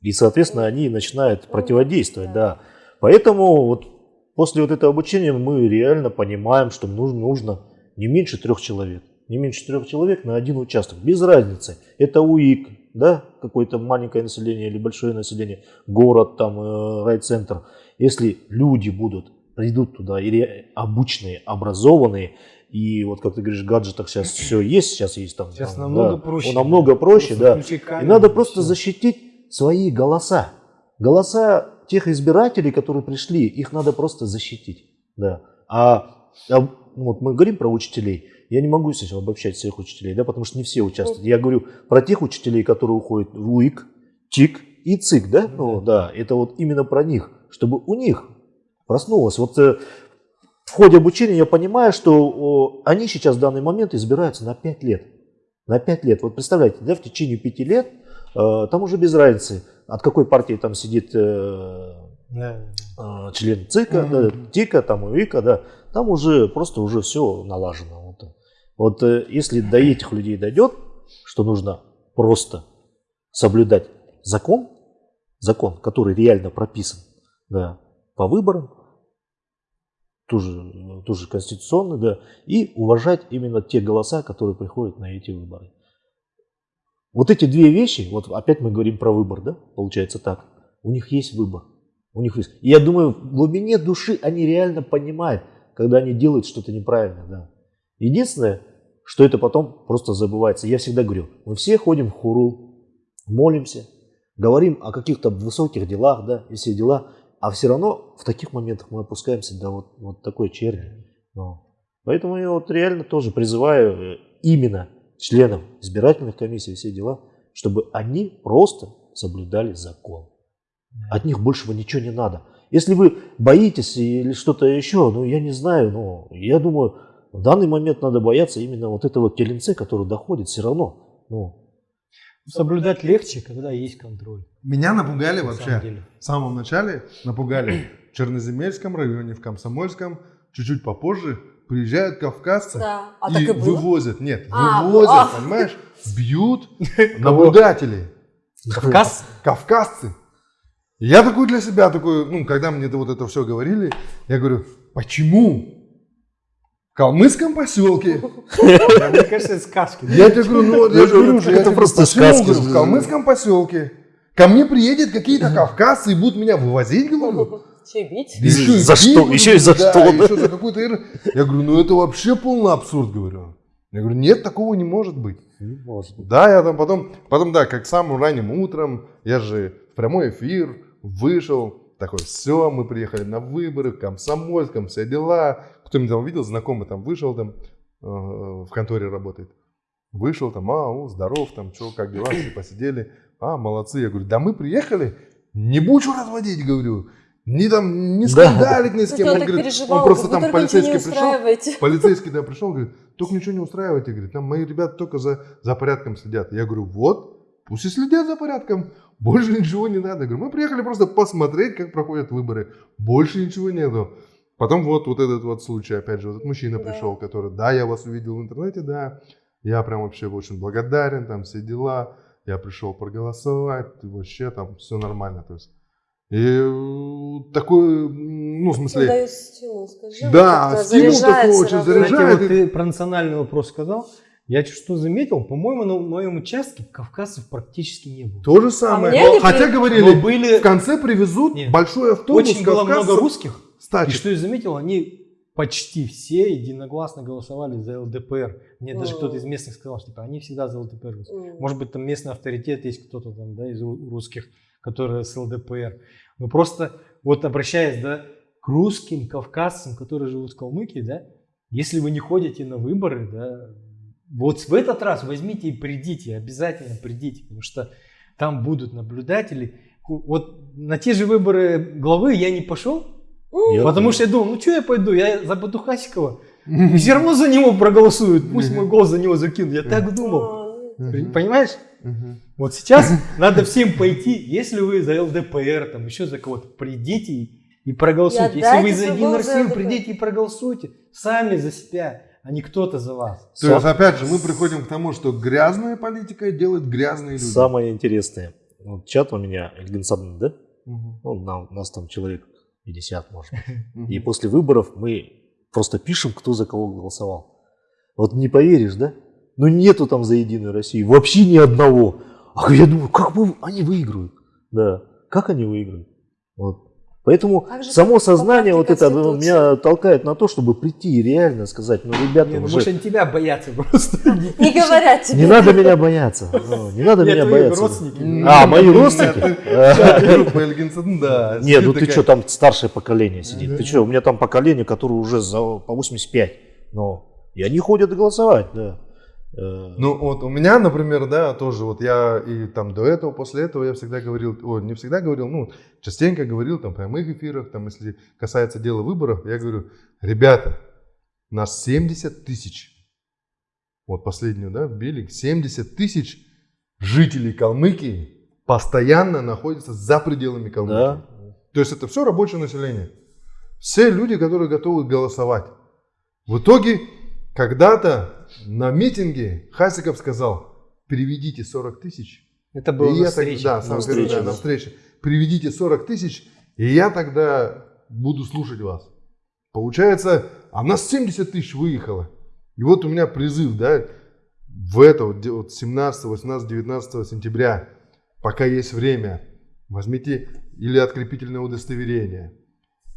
и, соответственно, они начинают Ну, противодействовать, да. да. Поэтому вот после вот этого обучения мы реально понимаем, что нужно, нужно не меньше трех человек. Не меньше трех человек на один участок. Без разницы. Это УИК, да, какое-то маленькое население или большое население, город, там, э, райцентр, если люди будут, придут туда, или обычные, образованные, и вот как ты говоришь, в гаджетах сейчас все есть, сейчас есть там. Сейчас там, намного да, проще. Намного проще, да. включи И камеру, надо просто всё. защитить свои голоса. Голоса тех избирателей, которые пришли, их надо просто защитить. Да. А, а, вот мы говорим про учителей. Я не могу сейчас обобщать всех учителей, да, потому что не все участвуют. Я говорю про тех учителей, которые уходят в УИК, ТИК и ЦИК, да? Ну да, это вот именно про них, чтобы у них проснулось. Вот э, в ходе обучения я понимаю, что они сейчас в данный момент избираются на 5 лет. На 5 лет. Вот представляете, да, в течение 5 лет э, там уже без разницы, от какой партии там сидит э, член ЦИКа, да, ТИКа, там УИКа, да, там уже просто уже все налажено. Вот, э, если до этих людей дойдет, что нужно просто соблюдать закон, закон, который реально прописан, да, по выборам, тоже, тоже конституционный, да, и уважать именно те голоса, которые приходят на эти выборы. Вот эти две вещи, вот опять мы говорим про выбор, да, получается так, у них есть выбор. У них есть. И я думаю, в глубине души они реально понимают, когда они делают что-то неправильно. Да. Единственное, что это потом просто забывается. Я всегда говорю, мы все ходим в хуру, молимся, говорим о каких-то высоких делах, да, и все дела, а все равно в таких моментах мы опускаемся до вот, вот такой черни. Ну, Поэтому я вот реально тоже призываю э, именно членам избирательных комиссий и все дела, чтобы они просто соблюдали закон. От них большего ничего не надо. Если вы боитесь или что-то еще, ну я не знаю, но я думаю, в данный момент надо бояться именно вот этого теленце, который доходит все равно. Ну, Соблюдать легче, когда есть контроль. Меня напугали на вообще. деле. В самом начале напугали в Черноземельском районе, в Комсомольском. Чуть-чуть попозже приезжают кавказцы Да. А и и было? вывозят. Нет, А, вывозят, а. понимаешь? Бьют наблюдателей. Кавказ? Кавказцы. Я такой для себя, такой, ну, когда мне вот это все говорили, я говорю, почему? В калмыцком поселке. Мне кажется, это сказки. Я тебе говорю, ну, я говорю, это просто сказки. говорю, в калмыцком поселке. Ко мне приедет какие-то кавказцы и будут меня вывозить, говорю. Че бить? И за что? Еще и за что, да? еще за какой-то ир- Я говорю, ну это вообще полный абсурд, говорю. Я говорю, нет, такого не может быть. не может быть. Да, я там потом, потом, да, как самым ранним утром, я же в прямой эфир вышел, такой, все, мы приехали на выборы, в Комсомольском, все дела. Кто меня там видел, знакомый там вышел, там э, в конторе работает. Вышел там, а, о, здоров, там, что, как дела, все посидели. А, молодцы. Я говорю, да мы приехали, не будешь разводить, говорю. Не там, не Да. скандалить ни с кем. он говорит, переживал, он просто там полицейский пришел. Полицейский да, пришел, говорит, только ничего не устраивайте, говорит, там мои ребята только за, за порядком следят. Я говорю, вот, пусть и следят за порядком, больше ничего не надо. Я говорю, мы приехали просто посмотреть, как проходят выборы, больше ничего нету. Потом вот, вот этот вот случай, опять же, вот этот мужчина Да. пришел, который, да, я вас увидел в интернете, да, я прям вообще очень благодарен, там все дела, я пришел проголосовать, вообще там все нормально, то есть. И э, такой, ну, в смысле, Даю стимул, скажи. Да, стимул такой очень заряжает. Кстати, вот и- ты про национальный вопрос сказал. Я что заметил, по-моему, на моем участке кавказцев практически не было. То же самое. мне они Хотя при- говорили, Но были в конце привезут Нет. большой автобус очень было много кавказцев русских. И что я заметил, они почти все единогласно голосовали за ЛДПР. Мне даже кто-то из местных сказал, что типа, они всегда за ЛДПР. М. Может быть, там местный авторитет есть кто-то там, да, из ру- русских, которые с ЛДПР. Но просто вот обращаясь, да, к русским, кавказцам, которые живут в Калмыкии, да, если вы не ходите на выборы, да, вот в этот раз возьмите и придите, обязательно придите, потому что там будут наблюдатели. Вот на те же выборы главы я не пошел, Я потому что я думал, ну что я пойду, я за Батухасикова, все равно за него проголосуют, пусть мой голос за него закинут. Я так думал. Понимаешь? Вот сейчас надо всем пойти, если вы за ЛДПР, там еще за кого-то, придите и, проголосуйте. Если вы за ЛДПР. придите и проголосуйте. Сами за себя, а не кто-то за вас. То есть, опять же, мы приходим к тому, что грязная политика делает грязные люди. Самое интересное. Вот чат у меня, Эльгинсадн, да? Мгм. Ну, на- нас там человек 50, может быть. И после выборов мы просто пишем, кто за кого голосовал. Вот не поверишь, да? Ну нету там за Единую Россию, вообще ни одного. А я думаю, как бы они выиграют? Да, как они выиграют? Вот. Поэтому Как же само сознание вот это ну, меня толкает на то, чтобы прийти и реально сказать, ну, ребята, Не, ну, уже может, они тебя боятся просто. Не говорят тебе. не надо меня бояться, ну, не надо меня бояться. родственники. А, мои родственники? Нет, ну ты что, там старшее поколение сидит. Ты что, у меня там поколение, которое уже по 85. Но и они ходят голосовать, да. Э, Ну вот у меня, например, да, тоже вот я и там до этого, после этого я всегда говорил, о, не всегда говорил, ну частенько говорил там в прямых эфирах, там если касается дела выборов, я говорю, ребята, нас 70 тысяч, вот последнюю, да, вбили, 70 тысяч жителей Калмыкии постоянно находятся за пределами Калмыкии. Да. То есть это все рабочее население. Все люди, которые готовы голосовать. В итоге, когда-то на митинге Хасиков сказал, переведите 40 тысяч. Это было И на так- встрече. да, На встрече, да, на встрече. Приведите 40 тысяч, и я тогда буду слушать вас. Получается, а нас 70 тысяч выехало. И вот у меня призыв, да, в это вот 17, 18, 19 сентября, пока есть время, возьмите или открепительное удостоверение,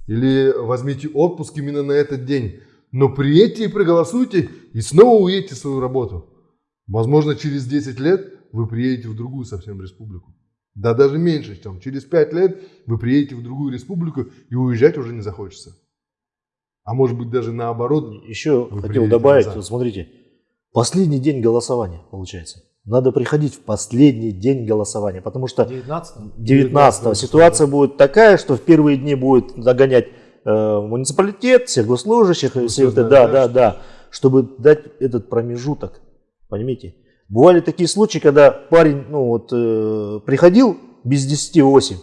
или возьмите отпуск именно на этот день, но приедьте и проголосуйте, и снова уедете в свою работу. Возможно, через 10 лет вы приедете в другую совсем республику. Да даже меньше, чем через 5 лет вы приедете в другую республику и уезжать уже не захочется. А может быть даже наоборот. Еще хотел добавить, назад. вот смотрите, последний день голосования получается. Надо приходить в последний день голосования, потому что 19 19 ситуация будет такая, что в первые дни будет догонять э, муниципалитет, всех госслужащих, и все это, да, да, да, да, чтобы дать этот промежуток, понимаете? Бывали такие случаи, когда парень, ну вот, э, приходил без 10 8,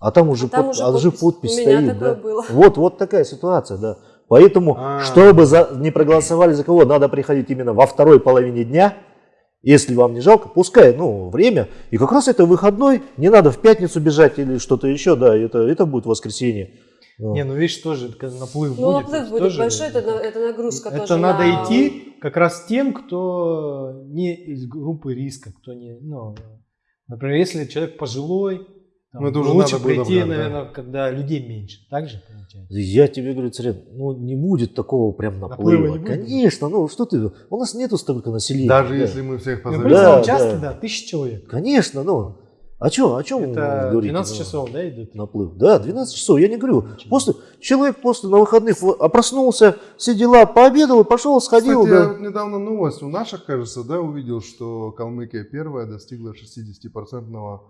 а там уже, там под- уже а уже подпись. подпись стоит, да. было. Вот, вот такая ситуация, да. Поэтому, А. чтобы за- не проголосовали за кого, надо приходить именно во второй половине дня. Если вам не жалко, пускай, ну, время. И как раз это выходной, не надо в пятницу бежать или что-то еще, да, это, это будет воскресенье. Ну, Не, ну видишь, тоже наплыв Ну, будет. наплыв это будет тоже- большой, это, это нагрузка Это тоже надо на- идти как раз тем, кто не из группы риска, кто не, ну, например, если человек пожилой, там, Ну, это уже лучше надо прийти, бы, да. наверное, когда людей меньше. Так же получается? Я тебе говорю, царь, ну не будет такого прям Наплыва наплыва. Конечно, ну что ты, у нас нету столько населения. Даже да. если мы всех Ну, позовем. представь, Да, часто, да. да, тысяча человек. Конечно, ну. А что, о чем Это говорить? 12 ну? часов, да, идут? Наплыв. Да, 12 часов, я не говорю. Ничего. После, человек после на выходных в- а проснулся, все дела, пообедал, и пошел, сходил. Кстати, я да. вот недавно новость у наших, кажется, да, увидел, что Калмыкия первая достигла 60%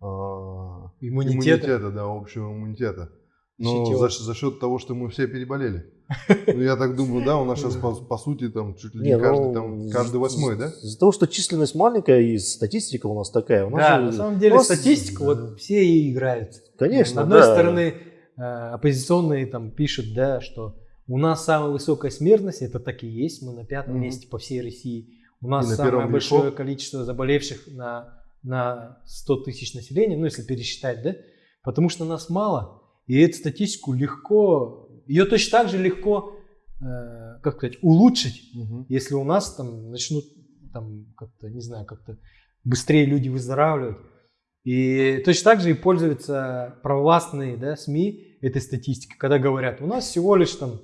а, Иммунитета. иммунитета, да, общего иммунитета. Но Чутье. за, за счет того, что мы все переболели. Ну, я так думаю, да, у нас сейчас по, по сути там чуть ли не, Не, каждый, ну, там, каждый восьмой, да? Из-за того, что численность маленькая и статистика у нас такая. У нас Да, же- на самом деле нас- статистика, вот все и играют. Конечно, С одной да. стороны, э, оппозиционные там пишут, да, что у нас самая высокая смертность, это так и есть, мы на пятом Мгм. месте по всей России. У нас самое большое грехов. количество заболевших на, на 100 тысяч населения, ну если пересчитать, да, потому что нас мало, и эту статистику легко, ее точно так же легко, э, как сказать, улучшить, Мгм. если у нас там начнут там как-то, не знаю, как-то быстрее люди выздоравливать. И точно так же и пользуются провластные да, СМИ этой статистикой, когда говорят, у нас всего лишь там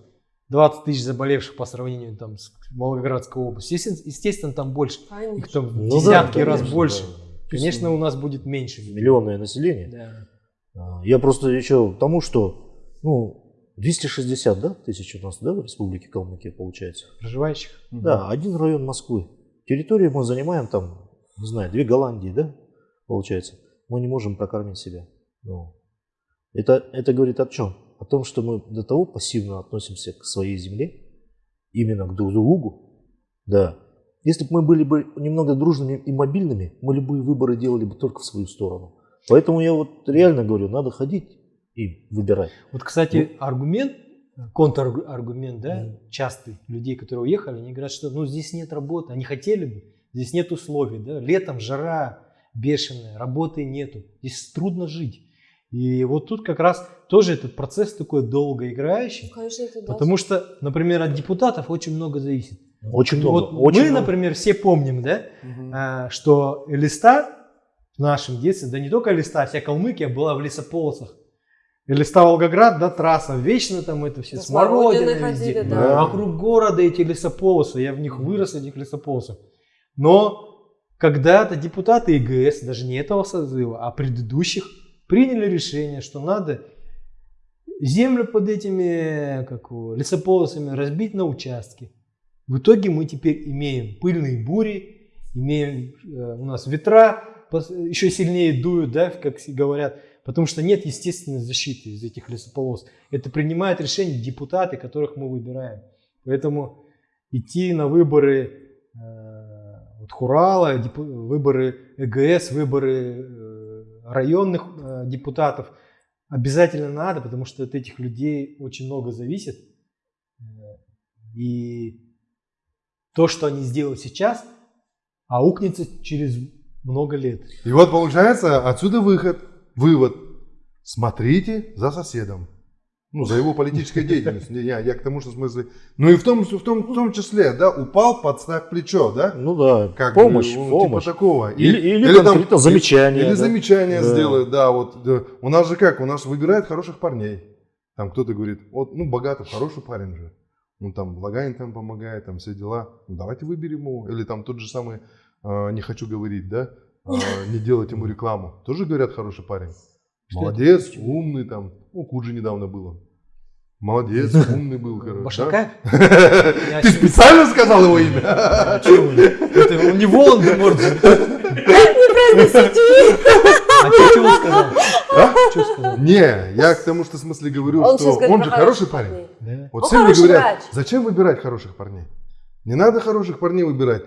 20 тысяч заболевших по сравнению там, с Волгоградской областью. Естественно, естественно, там больше. Их Конечно. там в Ну да, десятки раз конечно, больше. да. Конечно, у нас будет меньше. Миллионное население. Да. А, Я просто еще к тому, что ну, 260 да, тысяч у нас да, в республике Калмыкия получается. Проживающих. Да, один район Москвы. Территорию мы занимаем там, не знаю, две Голландии, да, получается. Мы не можем прокормить себя. Ну, это, это говорит о чем? О том, что мы до того пассивно относимся к своей земле, именно к друг другу. Да. Если бы мы были бы немного дружными и мобильными, мы любые выборы делали бы только в свою сторону. Поэтому я вот реально говорю, надо ходить и выбирать. Вот, кстати, аргумент, контраргумент, да, Мгм. частый людей, которые уехали, они говорят, что ну здесь нет работы, они хотели бы, здесь нет условий, да, летом жара бешеная, работы нету, здесь трудно жить. И вот тут как раз тоже этот процесс такой долгоиграющий, Конечно, это да. потому что, например, от депутатов очень много зависит. Очень много. Вот очень мы, много. например, все помним, да, а, что Элиста в нашем детстве, да не только листа, вся Калмыкия была в лесополосах. И листа Волгоград, да, трасса, вечно там это все, Да, смородины везде. ходили, да. Вокруг города эти лесополосы, я в них вырос, в этих лесополосах. Но когда-то депутаты ИГС, даже не этого созыва, а предыдущих, приняли решение, что надо землю под этими как лесополосами разбить на участки. В итоге мы теперь имеем пыльные бури, имеем э, у нас ветра еще сильнее дуют, да, как говорят, потому что нет естественной защиты из этих лесополос. Это принимают решения депутаты, которых мы выбираем. Поэтому идти на выборы э, вот Хурала, выборы ЭГС, выборы э, районных э, депутатов обязательно надо, потому что от этих людей очень много зависит. Э, И то, что они сделают сейчас, аукнется через много лет. И вот получается отсюда выход, вывод. Смотрите за соседом. Ну, за его политической деятельностью. Я, я к тому, что в смысле... Ну и в том, в том, в том числе, да, упал, подставь плечо, да? Ну да, Как бы, помощь, ну, помощь. Типа такого. Или, или, там- конкретно замечание. Или да. замечание Да. сделают, да, вот. да. У нас же как, у нас выбирают хороших парней. Там кто-то говорит, вот, ну, Богатов хороший парень же. Ну, там, Лаганин там помогает, там все дела. Ну, давайте выберем его. Или там тот же самый, не хочу говорить, да, э, не делать ему рекламу. Тоже говорят, хороший парень. Молодец, умный там. Ну, Куджи недавно было. Молодец, умный был, короче. да? Я Ты специально сказал его имя? А? Это он не Волан-де-Морт же. А ты что сказал? А? Что сказал? Не, я к тому, что в смысле говорю, Он что он же хороший парень. Да. Вот Он все говорят, врач. зачем выбирать хороших парней? Не надо хороших парней выбирать.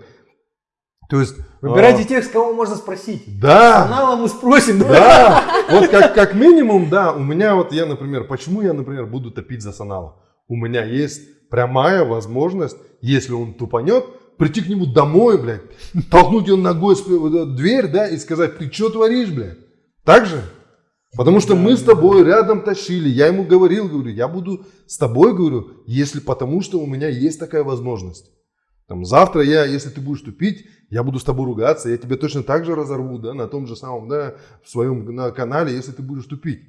То есть... Выбирайте а, тех, с кого можно спросить. Да, Канала мы спросим. да. Вот как, как минимум, да, у меня вот я, например, почему я, например, буду топить за Санала? У меня есть прямая возможность, если он тупанет, прийти к нему домой, блядь, толкнуть его ногой в дверь, да, и сказать, ты что творишь, блядь? Так же? Потому что мы с тобой рядом тащили, я ему говорил, говорю, я буду с тобой, говорю, если потому что у меня есть такая возможность. Там, завтра я, если ты будешь тупить, я буду с тобой ругаться, я тебя точно так же разорву, да, на том же самом, да, в своем на канале, если ты будешь тупить.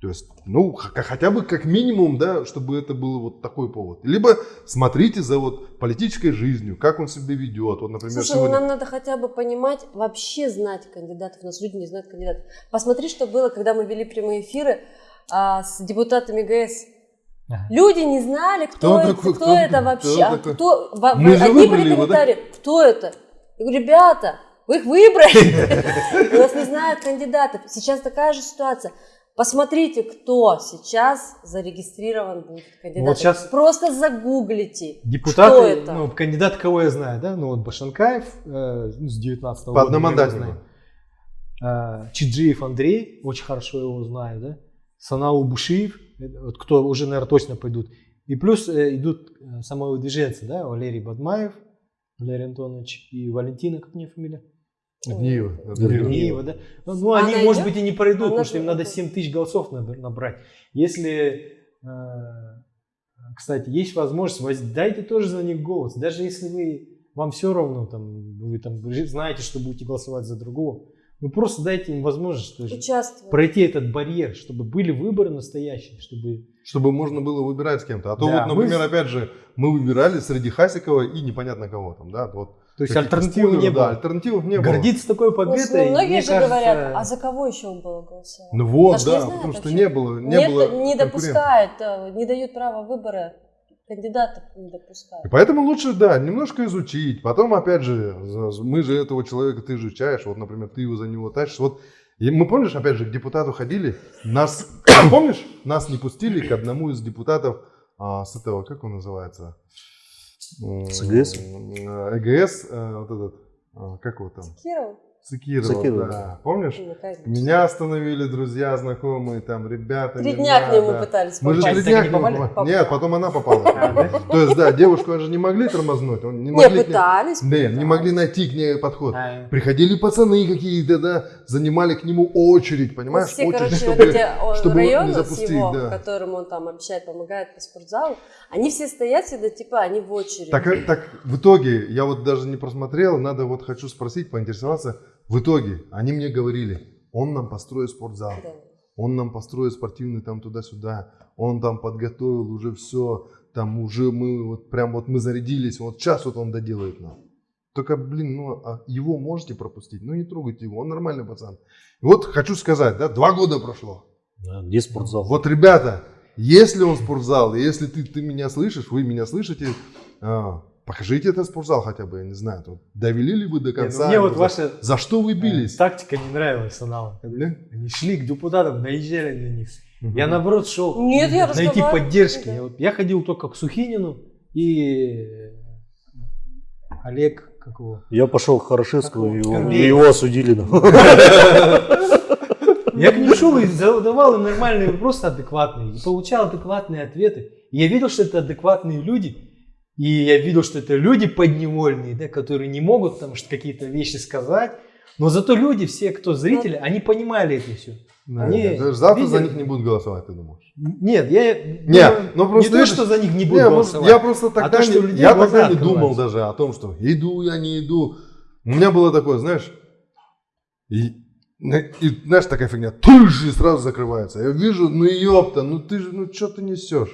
То есть, ну, хотя бы как минимум, да, чтобы это был вот такой повод. Либо смотрите за вот политической жизнью, как он себя ведет. Вот, например, Слушай, ну сегодня... нам надо хотя бы понимать, вообще знать кандидатов. У нас люди не знают кандидатов. Посмотри, что было, когда мы вели прямые эфиры а, с депутатами ГС. Ага. Люди не знали, кто, Кто это, такой, кто кто- это кто вообще. а такой? кто, во- Мы же одни выбрали были его, да? комментарии, кто это? Я говорю, ребята, вы их выбрали. У нас не знают кандидатов. Сейчас такая же ситуация. Посмотрите, кто сейчас зарегистрирован будет кандидатом. Вот щас- Просто загуглите. Депутаты, Кто это? ну, кандидат, кого я знаю, да, ну, вот Башенкаев э, с 19 По года. одномандатнику. А, Чиджиев Андрей, очень хорошо его знаю, да. Санау Бушиев, это вот кто уже, наверное, точно пойдут. И плюс э, идут э, самовыдвиженцы, да, Валерий Бадмаев, Валерий Антонович и Валентина, как у нее фамилия? Гниева. Гниева, да. Ну, ну, Она они, идет? может быть, и не пройдут, Она потому что им надо 7 тысяч голосов наб- набрать. Если, э, кстати, есть возможность, воз- дайте тоже за них голос. Даже если вы, вам все равно, там, вы там знаете, что будете голосовать за другого, ну просто дайте им возможность что Участвовать. пройти этот барьер, чтобы были выборы настоящие, чтобы... Чтобы можно было выбирать с кем-то. А то Да, вот, мы например, с- опять же, мы выбирали среди Хасикова и непонятно кого там, да, вот. То есть альтернативы не спойлеров, да, было. альтернативов не было. Гордиться такой Ну, победой, многие мне же кажется, говорят, а за кого еще было голосовать? Ну вот, Даже да, знают потому что вообще. не было, не Нет, было не допускают, э, не дают права выбора кандидатов, не допускают. И поэтому лучше, да, немножко изучить. Потом, опять же, мы же этого человека, ты изучаешь, вот, например, ты его за него тащишь. Вот и мы, помнишь, опять же, к депутату ходили, нас, помнишь, нас не пустили к одному из депутатов а, с этого, как он называется? С ЭГС? ЭГС, э, вот этот, а, как его там? Киров? Цикирова, Цикирова. да. Помнишь? Ну, конечно. Меня остановили друзья, знакомые, там, ребята. Три дня к нему надо. пытались Мы же попасть. три дня к нему попали? Нет, потом она попала. То есть, да, девушку же не могли тормознуть. Не, пытались. Не, не могли найти к ней подход. а, Приходили пацаны какие-то, да, занимали к нему очередь, понимаешь? все, очередь, короче, чтобы... чтобы районы не с запустить, его, да. которым он там общает, помогает по спортзалу, они все стоят всегда, типа, они в очереди. Так, э, так в итоге, я вот даже не просмотрел, надо вот хочу спросить, поинтересоваться, В итоге они мне говорили, он нам построит спортзал, Да. он нам построит спортивный там туда-сюда, он там подготовил уже все, там уже мы вот прям вот мы зарядились, вот сейчас вот он доделает нам. Только, блин, ну а его можете пропустить, ну не трогайте его, он нормальный пацан. И вот хочу сказать, да, два года прошло. Да, Где спортзал? Вот, ребята, если он спортзал, если ты, ты меня слышишь, вы меня слышите, а, покажите этот спортзал хотя бы, я не знаю, тут довели ли вы до Не, ну конца? мне вот за, ваша за что вы э, бились? тактика не нравилась. Да? Они шли к депутатам, наезжали на них. Мгм. Я наоборот шел Нет, я найти поддержки. Да. Я, вот- я ходил только к Сухинину и Олег, как его? Я пошел к Хорошевскому, и его, Корнеев. и его осудили. Я к ним шел и задавал им нормальные вопросы, адекватные, и получал адекватные ответы. И я видел, что это адекватные люди, и я видел, что это люди подневольные, да, которые не могут там какие-то вещи сказать, но зато люди, все, кто зрители, они понимали это все. Да, Они да, завтра за видели- них не будут голосовать, ты думаешь? Нет, я Нет, думаю, ну просто не то, это- что за них не Не, буду может, голосовать. я просто тогда, то, что не, у людей я тогда не думал даже о том, что иду я, не иду. У меня было такое, знаешь, и, и, знаешь, такая фигня, ты же сразу закрывается. Я вижу, ну ёпта, ну ты же, ну что ты несешь?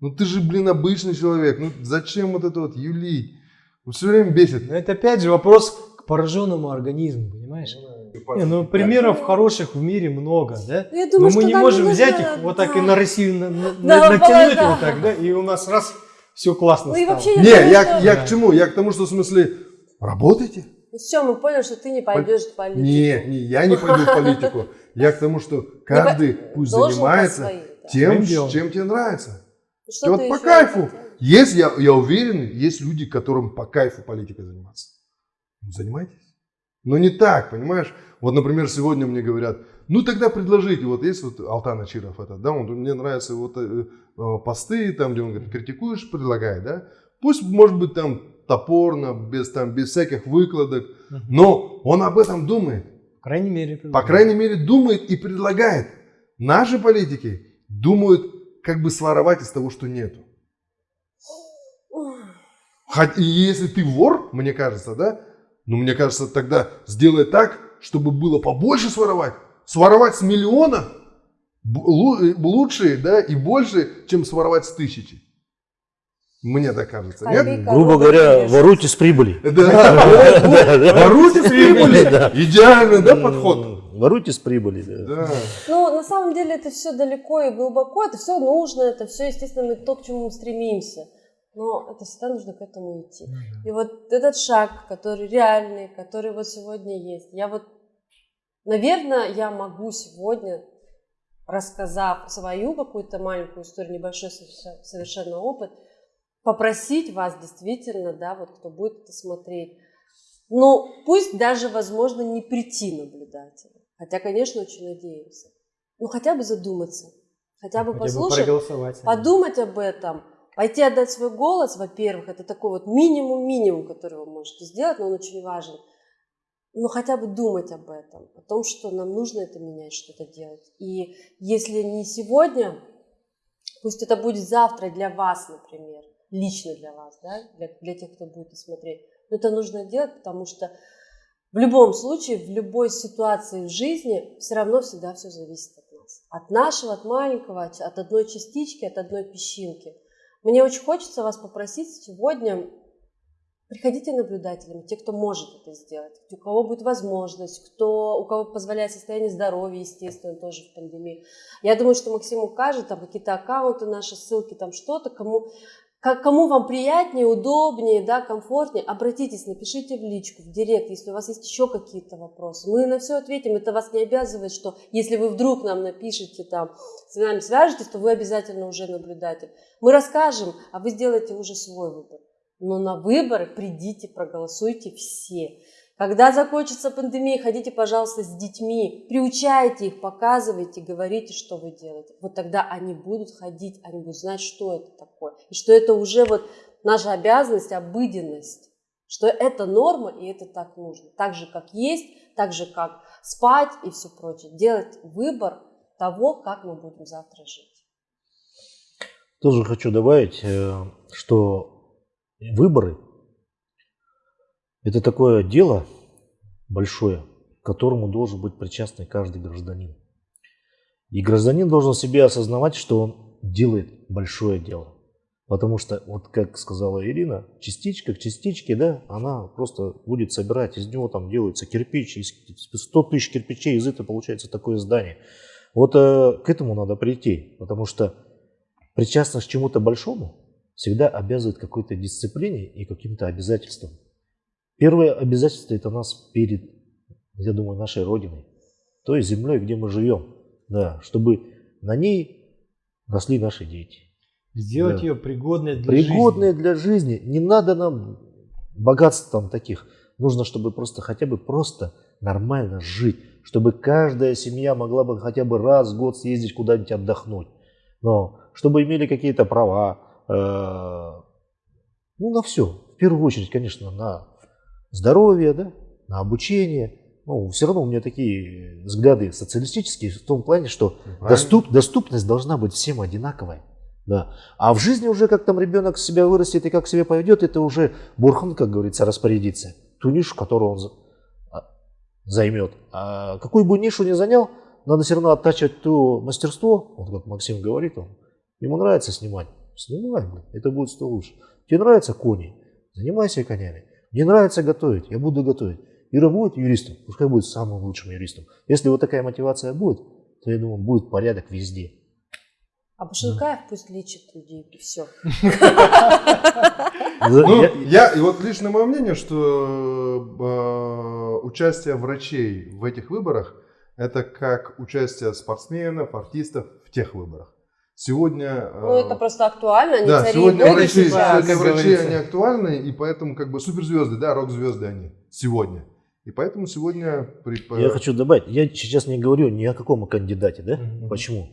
Ну ты же, блин, обычный человек, ну зачем вот это вот юлить? Все время бесит. Но это опять же вопрос к пораженному организму, понимаешь? Не, ну примеров хороших в мире много, да? Я Но думаю, мы не можем нужно, взять их вот так и да. на Россию на- на- Да, натянуть да. вот так, да, и у нас раз все классно Ну и стало. Не, я думаю, я, что- я Да. к чему? Я к тому, что в смысле, работайте. Все, мы поняли, что ты не пойдешь в политику. Не, не, я не пойду в политику. Я к тому, что каждый пусть занимается тем, чем тебе нравится. Что И вот по кайфу. Есть, я, я уверен, есть люди, которым по кайфу политикой заниматься. Ну, занимайтесь. Но не так, понимаешь? Вот, например, сегодня мне говорят, ну тогда предложите, вот есть вот Алтан Ачиров этот, да, он, мне нравятся вот э, э, посты, там, где он говорит, критикуешь, предлагай, да, пусть, может быть, там топорно, без, там, без всяких выкладок, но он об этом думает. По крайней мере. По крайней мере, думает и предлагает. Наши политики думают, как бы своровать из того, что нету. И если ты вор, мне кажется, да, ну, мне кажется, тогда сделай так, чтобы было побольше своровать. Своровать с миллиона э, лучше, да, и больше, чем своровать с тысячи. Мне так кажется. Нет? Копейка. Грубо говоря, конечно. воруйте с прибыли. Да. Воруйте с прибыли. Идеальный, да, подход? Воруйте с прибыли, да. Да. Ну, на самом деле это все далеко и глубоко, это все нужно, это все, естественно, то, к чему мы стремимся. Но это всегда нужно к этому идти. И вот этот шаг, который реальный, который вот сегодня есть, я вот, наверное, я могу сегодня, рассказав свою какую-то маленькую историю, небольшой соверше- совершенно опыт, попросить вас действительно, да, вот кто будет это смотреть, ну, пусть даже, возможно, не прийти наблюдателем, хотя, конечно, очень надеемся, ну, хотя бы задуматься, хотя бы Хотя бы послушать, проголосовать. подумать об этом, пойти отдать свой голос, во-первых, это такой вот минимум-минимум, который вы можете сделать, но он очень важен. Но хотя бы думать об этом, о том, что нам нужно это менять, что-то делать. И если не сегодня, пусть это будет завтра для вас, например, лично для вас, да, для, для тех, кто будет смотреть. Но это нужно делать, потому что в любом случае, в любой ситуации в жизни все равно всегда все зависит от нас. От нашего, от маленького, от одной частички, от одной песчинки. Мне очень хочется вас попросить сегодня, приходите наблюдателями, те, кто может это сделать, у кого будет возможность, кто, у кого позволяет состояние здоровья, естественно, тоже в пандемии. Я думаю, что Максим укажет, там какие-то аккаунты, наши ссылки, там что-то, кому, как, кому вам приятнее, удобнее, да, комфортнее, обратитесь, напишите в личку, в директ, если у вас есть еще какие-то вопросы. Мы на все ответим, это вас не обязывает, что если вы вдруг нам напишите, там, с нами свяжетесь, то вы обязательно уже наблюдатель. Мы расскажем, а вы сделаете уже свой выбор. Но на выборы придите, проголосуйте все. Когда закончится пандемия, ходите, пожалуйста, с детьми, приучайте их, показывайте, говорите, что вы делаете. Вот тогда они будут ходить, они будут знать, что это такое. И что это уже вот наша обязанность, обыденность. Что это норма, и это так нужно. Так же, как есть, так же, как спать и все прочее. Делать выбор того, как мы будем завтра жить. Тоже хочу добавить, э, что выборы – это такое дело большое, которому должен быть причастен каждый гражданин. И гражданин должен себе осознавать, что он делает большое дело. Потому что, вот как сказала Ирина, частичка к частичке, да, она просто будет собирать, из него там делается кирпич, из 100 тысяч кирпичей, из этого получается такое здание. Вот э, к этому надо прийти, потому что причастность к чему-то большому всегда обязывает какой-то дисциплине и каким-то обязательствам. Первое обязательство это нас перед, я думаю, нашей Родиной, той землей, где мы живем, да, чтобы на ней росли наши дети. Сделать Да. ее пригодной для Пригодные жизни. для жизни. Не надо нам богатств там таких. Нужно, чтобы просто хотя бы просто нормально жить. Чтобы каждая семья могла бы хотя бы раз в год съездить куда-нибудь отдохнуть. Но чтобы имели какие-то права. э, ну, на все. В первую очередь, конечно, на здоровье, да, на обучение. Ну, все равно у меня такие взгляды социалистические в том плане, что Правильно. доступ, доступность должна быть всем одинаковая. Да. А в жизни уже, как там ребенок себя вырастет и как себя поведет, это уже Бурхан, как говорится, распорядится. Ту нишу, которую он а, займет. А какую бы нишу ни занял, надо все равно оттачивать то мастерство, вот как Максим говорит, он, ему нравится снимать, снимай, блин, это будет что лучше. Тебе нравятся кони, занимайся конями. Мне нравится готовить, я буду готовить. Ира будет юристом, пускай будет самым лучшим юристом. Если вот такая мотивация будет, то я думаю, будет порядок везде. А Башенкаев пусть лечит людей, и все. Ну, Я- я, и вот лично мое мнение, что э, участие врачей в этих выборах это как участие спортсменов, артистов в тех выборах. Сегодня... э, Ну, это просто актуально, они да, сегодня врачи, сейчас. сегодня врачи, они актуальны, и поэтому как бы суперзвезды, да, рок-звезды они сегодня. И поэтому сегодня... при- Я хочу добавить, я сейчас не говорю ни о каком кандидате, да? Мгм. Почему?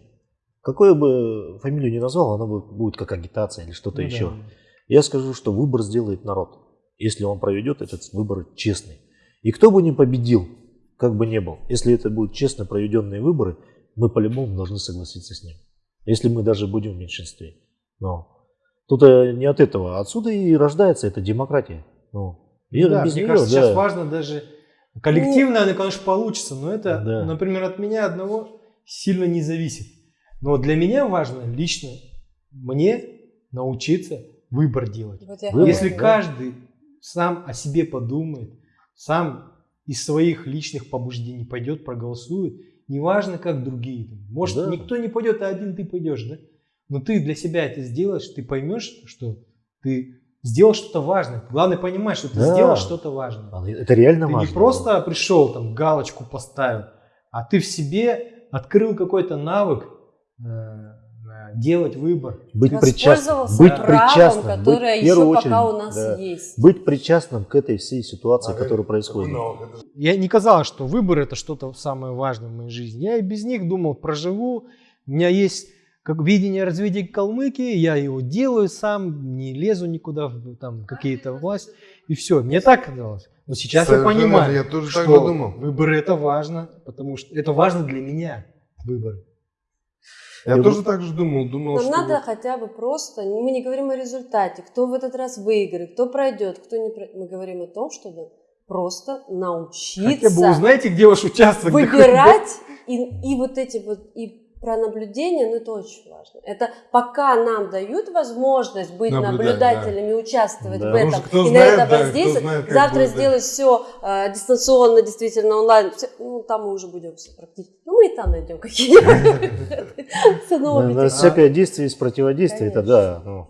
Какую бы фамилию ни назвал, она будет, будет как агитация или что-то Ну еще. да. Я скажу, что выбор сделает народ, если он проведет этот выбор честный. И кто бы ни победил, как бы ни был, если это будут честно проведенные выборы, мы по-любому должны согласиться с ним. Если мы даже будем в меньшинстве. Но тут э, не от этого. Отсюда и рождается эта демократия. Ну, и Да, без мне неё, кажется, да. сейчас важно даже коллективно, оно, конечно, получится, но это, Да. например, от меня одного сильно не зависит. Но для меня важно лично мне научиться выбор делать. Вот Выбор, Если да. каждый сам о себе подумает, сам из своих личных побуждений пойдет, проголосует, неважно, как другие. Может, Да. никто не пойдет, а один ты пойдешь, да? Но ты для себя это сделаешь, ты поймешь, что ты сделал что-то важное. Главное понимать, что ты Да. сделал что-то важное. А, Это реально Ты важно. не просто пришел, там, галочку поставил, а ты в себе открыл какой-то навык э, делать выбор. быть причастным, Воспользовался быть правом, причастным, которое быть, еще пока очередь, у нас да, есть. быть причастным к этой всей ситуации, А, которая это- происходит. это Я не казалось, что выбор это что-то самое важное в моей жизни. Я и без них думал, проживу. У меня есть как видение развития Калмыкии, я его делаю сам, не лезу никуда в там какие-то власть. И все. Мне так казалось. Но сейчас я Совершенно понимаю, верно. Я тоже так что же думал. выбор это важно, потому что это важно для меня. Выбор. Я Я тоже так же думал. Думал, Нам что надо вот- хотя бы просто, мы не говорим о результате, кто в этот раз выиграет, кто пройдет, кто не пройдет. Мы говорим о том, чтобы просто научиться Хотя бы узнаете, где ваш участок. выбирать и, и вот эти вот и про наблюдение, ну это очень важно. Это пока нам дают возможность быть Наблюдать, наблюдателями, участвовать Да. в Потому этом кто и знает, на это да, воздействовать, знает, как завтра будет, да. сделать все дистанционно, действительно онлайн, всё, ну там мы уже будем все практически, ну мы и там найдем какие-нибудь одного На- всякое действие есть противодействие, это да. ну.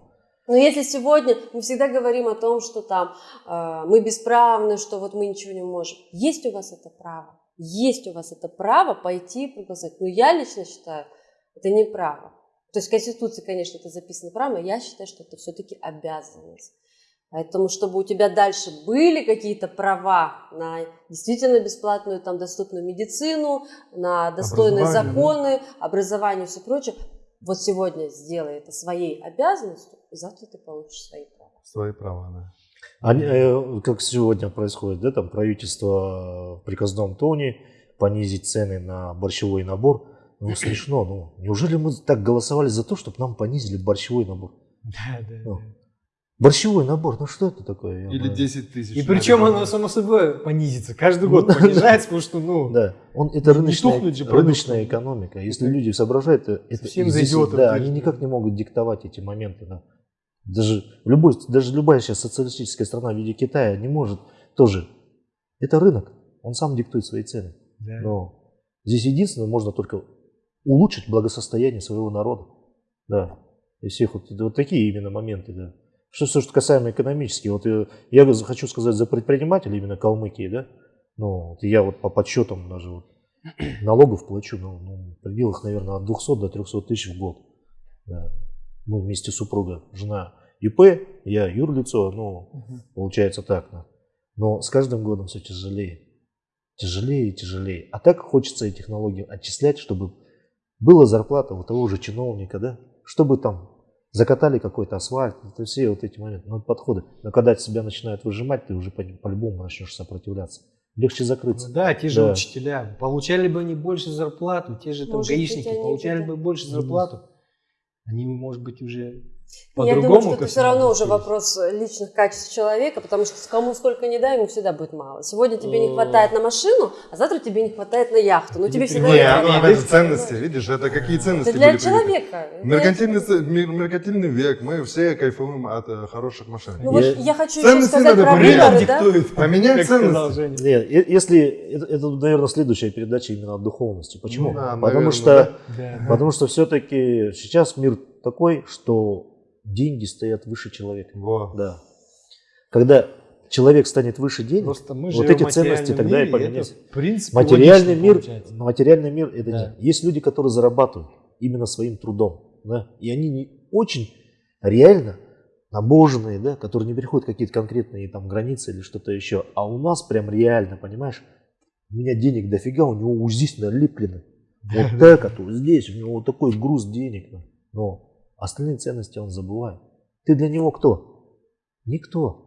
Но если сегодня мы всегда говорим о том, что там э, мы бесправны, что вот мы ничего не можем, есть у вас это право, есть у вас это право пойти и проголосовать. Но я лично считаю, это не право. То есть в Конституции, конечно, это записано право, но я считаю, что это все-таки обязанность. Поэтому, чтобы у тебя дальше были какие-то права на действительно бесплатную, там, доступную медицину, на достойные Образование, да. законы, образование и все прочее, вот сегодня сделай это своей обязанностью, и завтра ты получишь свои права. Свои права, да. Они, э, как сегодня происходит, да, там правительство в приказном тоне понизить цены на борщевой набор. Ну, смешно, ну, неужели мы так голосовали за то, чтобы нам понизили борщевой набор? Да, да, Ну, да. Борщевой набор, ну что это такое? Или знаю. 10 тысяч. И причем оно само собой понизится. Каждый год Ну, да. понижается, потому что, ну, Да, он, это Не рыночная, тухнуть же рыночная экономика. Если люди соображают, то это Совсем здесь, идиотов да, они никак не могут диктовать эти моменты. Да. Даже, любой, даже любая сейчас социалистическая страна в виде Китая не может тоже. Это рынок, он сам диктует свои цены. да. Но здесь единственное, можно только улучшить благосостояние своего народа. Да. И всех вот, вот такие именно моменты, да. Что все, что касаемо экономически, вот э, я за- хочу сказать за предпринимателей именно Калмыкии, да, ну, вот я вот по подсчетам даже вот налогов плачу, ну, ну, в пределах, наверное, от 200 до 300 тысяч в год. Да. Мы вместе с супругой, жена ИП, я юрлицо, ну, Мгм. получается так. Но с каждым годом все тяжелее. Тяжелее и тяжелее. А так хочется эти технологии отчислять, чтобы была зарплата у того же чиновника, да? Чтобы там закатали какой-то асфальт, это все вот эти моменты, ну, подходы. Но когда тебя начинают выжимать, ты уже по- по-любому начнешь сопротивляться. Легче закрыться. Ну да, те же Да. учителя. Получали бы они больше зарплату, те же там Может гаишники получали бы больше зарплату. Они, может быть, уже Я по-другому думаю, что это все равно уже вопрос личных качеств человека, потому что кому сколько не дай, ему всегда будет мало. Сегодня тебе не Э. хватает на машину, а завтра тебе не хватает на яхту. Ну тебе всегда Не, не оно хватает. об этом ценности, видишь, это какие ценности Это для человека. Это- Меркантильный, ц- мер- меркантильный век, мы все кайфуем от э, хороших машин. Ну вот Я- хочу еще Ценности сказать надо про поменять. выборы, да? Поменять ценности. Женя. Не, е- если это, это, наверное, следующая передача именно о духовности. Почему? Ну да, Потому наверное, что. Потому что все-таки сейчас мир такой, что деньги стоят выше человека. Во. Да. Когда человек станет выше денег, Просто мы вот эти ценности тогда и поменяются. материальный мир, получается. материальный мир это Да. деньги. Есть люди, которые зарабатывают именно своим трудом, да, и они не очень реально набоженные, да, которые не переходят какие-то конкретные там границы или что-то еще. А у нас прям реально, понимаешь, у меня денег дофига, у него вот здесь. Вот так, а то здесь, у него вот такой груз денег. Но остальные ценности он забывает. Ты для него кто? Никто.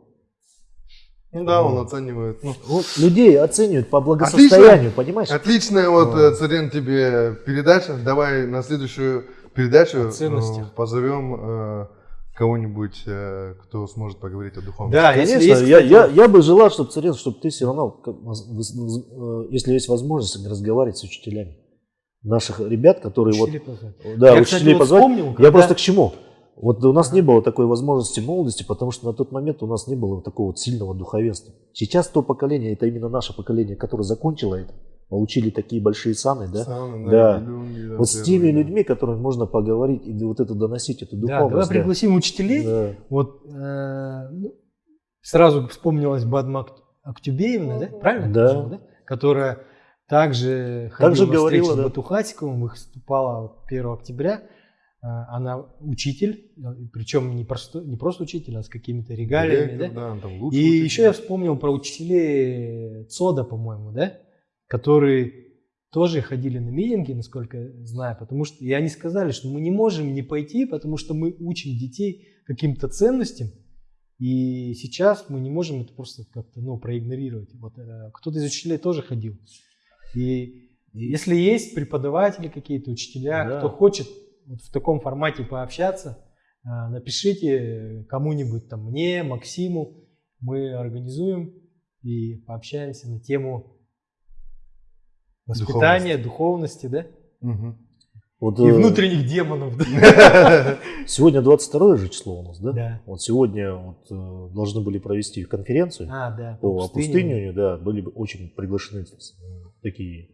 Ну да, он оценивает. Ну, Вот людей оценивают по благосостоянию, понимаешь? Отличная вот, Да. э, Царен, тебе передача. Давай на следующую передачу э, позовем э, кого-нибудь, э, кто сможет поговорить о духовности. Да, если Конечно, есть, я, я, я бы желал, чтобы Царен, чтобы ты все равно, э, если есть возможность, разговаривать с учителями. Наших ребят, которые вот... учителей позвать. Да, Я, учителей кстати, вот позвать. вспомнил, Я когда- просто к чему? Вот у нас не было такой возможности молодости, потому что на тот момент у нас не было такого вот сильного духовенства. Сейчас то поколение, это именно наше поколение, которое закончило это, получили такие большие саны, да? Саны, Да. Да, Вот с теми да. людьми, которыми можно поговорить и вот это доносить, эту Да, давай духовность. да. пригласим учителей. Да. Вот э, ну, сразу вспомнилась Бадма Ак- Актюбеевна, да? Правильно? Да. Да? Которая также Также говорила, да. с Батухатиковым, выступала вот 1 октября. Э, Она учитель, причем не, просто, не просто учитель, а с какими-то регалиями, Директор, да? да, там И учитель. еще я вспомнил про учителей ЦОДа, по-моему, да? Которые тоже ходили на митинги, насколько я знаю, потому что и они сказали, что мы не можем не пойти, потому что мы учим детей каким-то ценностям, и сейчас мы не можем это просто как-то ну, проигнорировать. Вот, э, кто-то из учителей тоже ходил. И если есть преподаватели какие-то, учителя, Да. кто хочет вот в таком формате пообщаться, э, напишите кому-нибудь там, мне, Максиму, мы организуем и пообщаемся на тему воспитания, духовности, да? Мгм. Вот, И э, внутренних демонов? Сегодня 22 же число у нас, да? Да. Вот сегодня вот, э, должны были провести конференцию А, да. по опустыниванию, да, были бы очень приглашены такие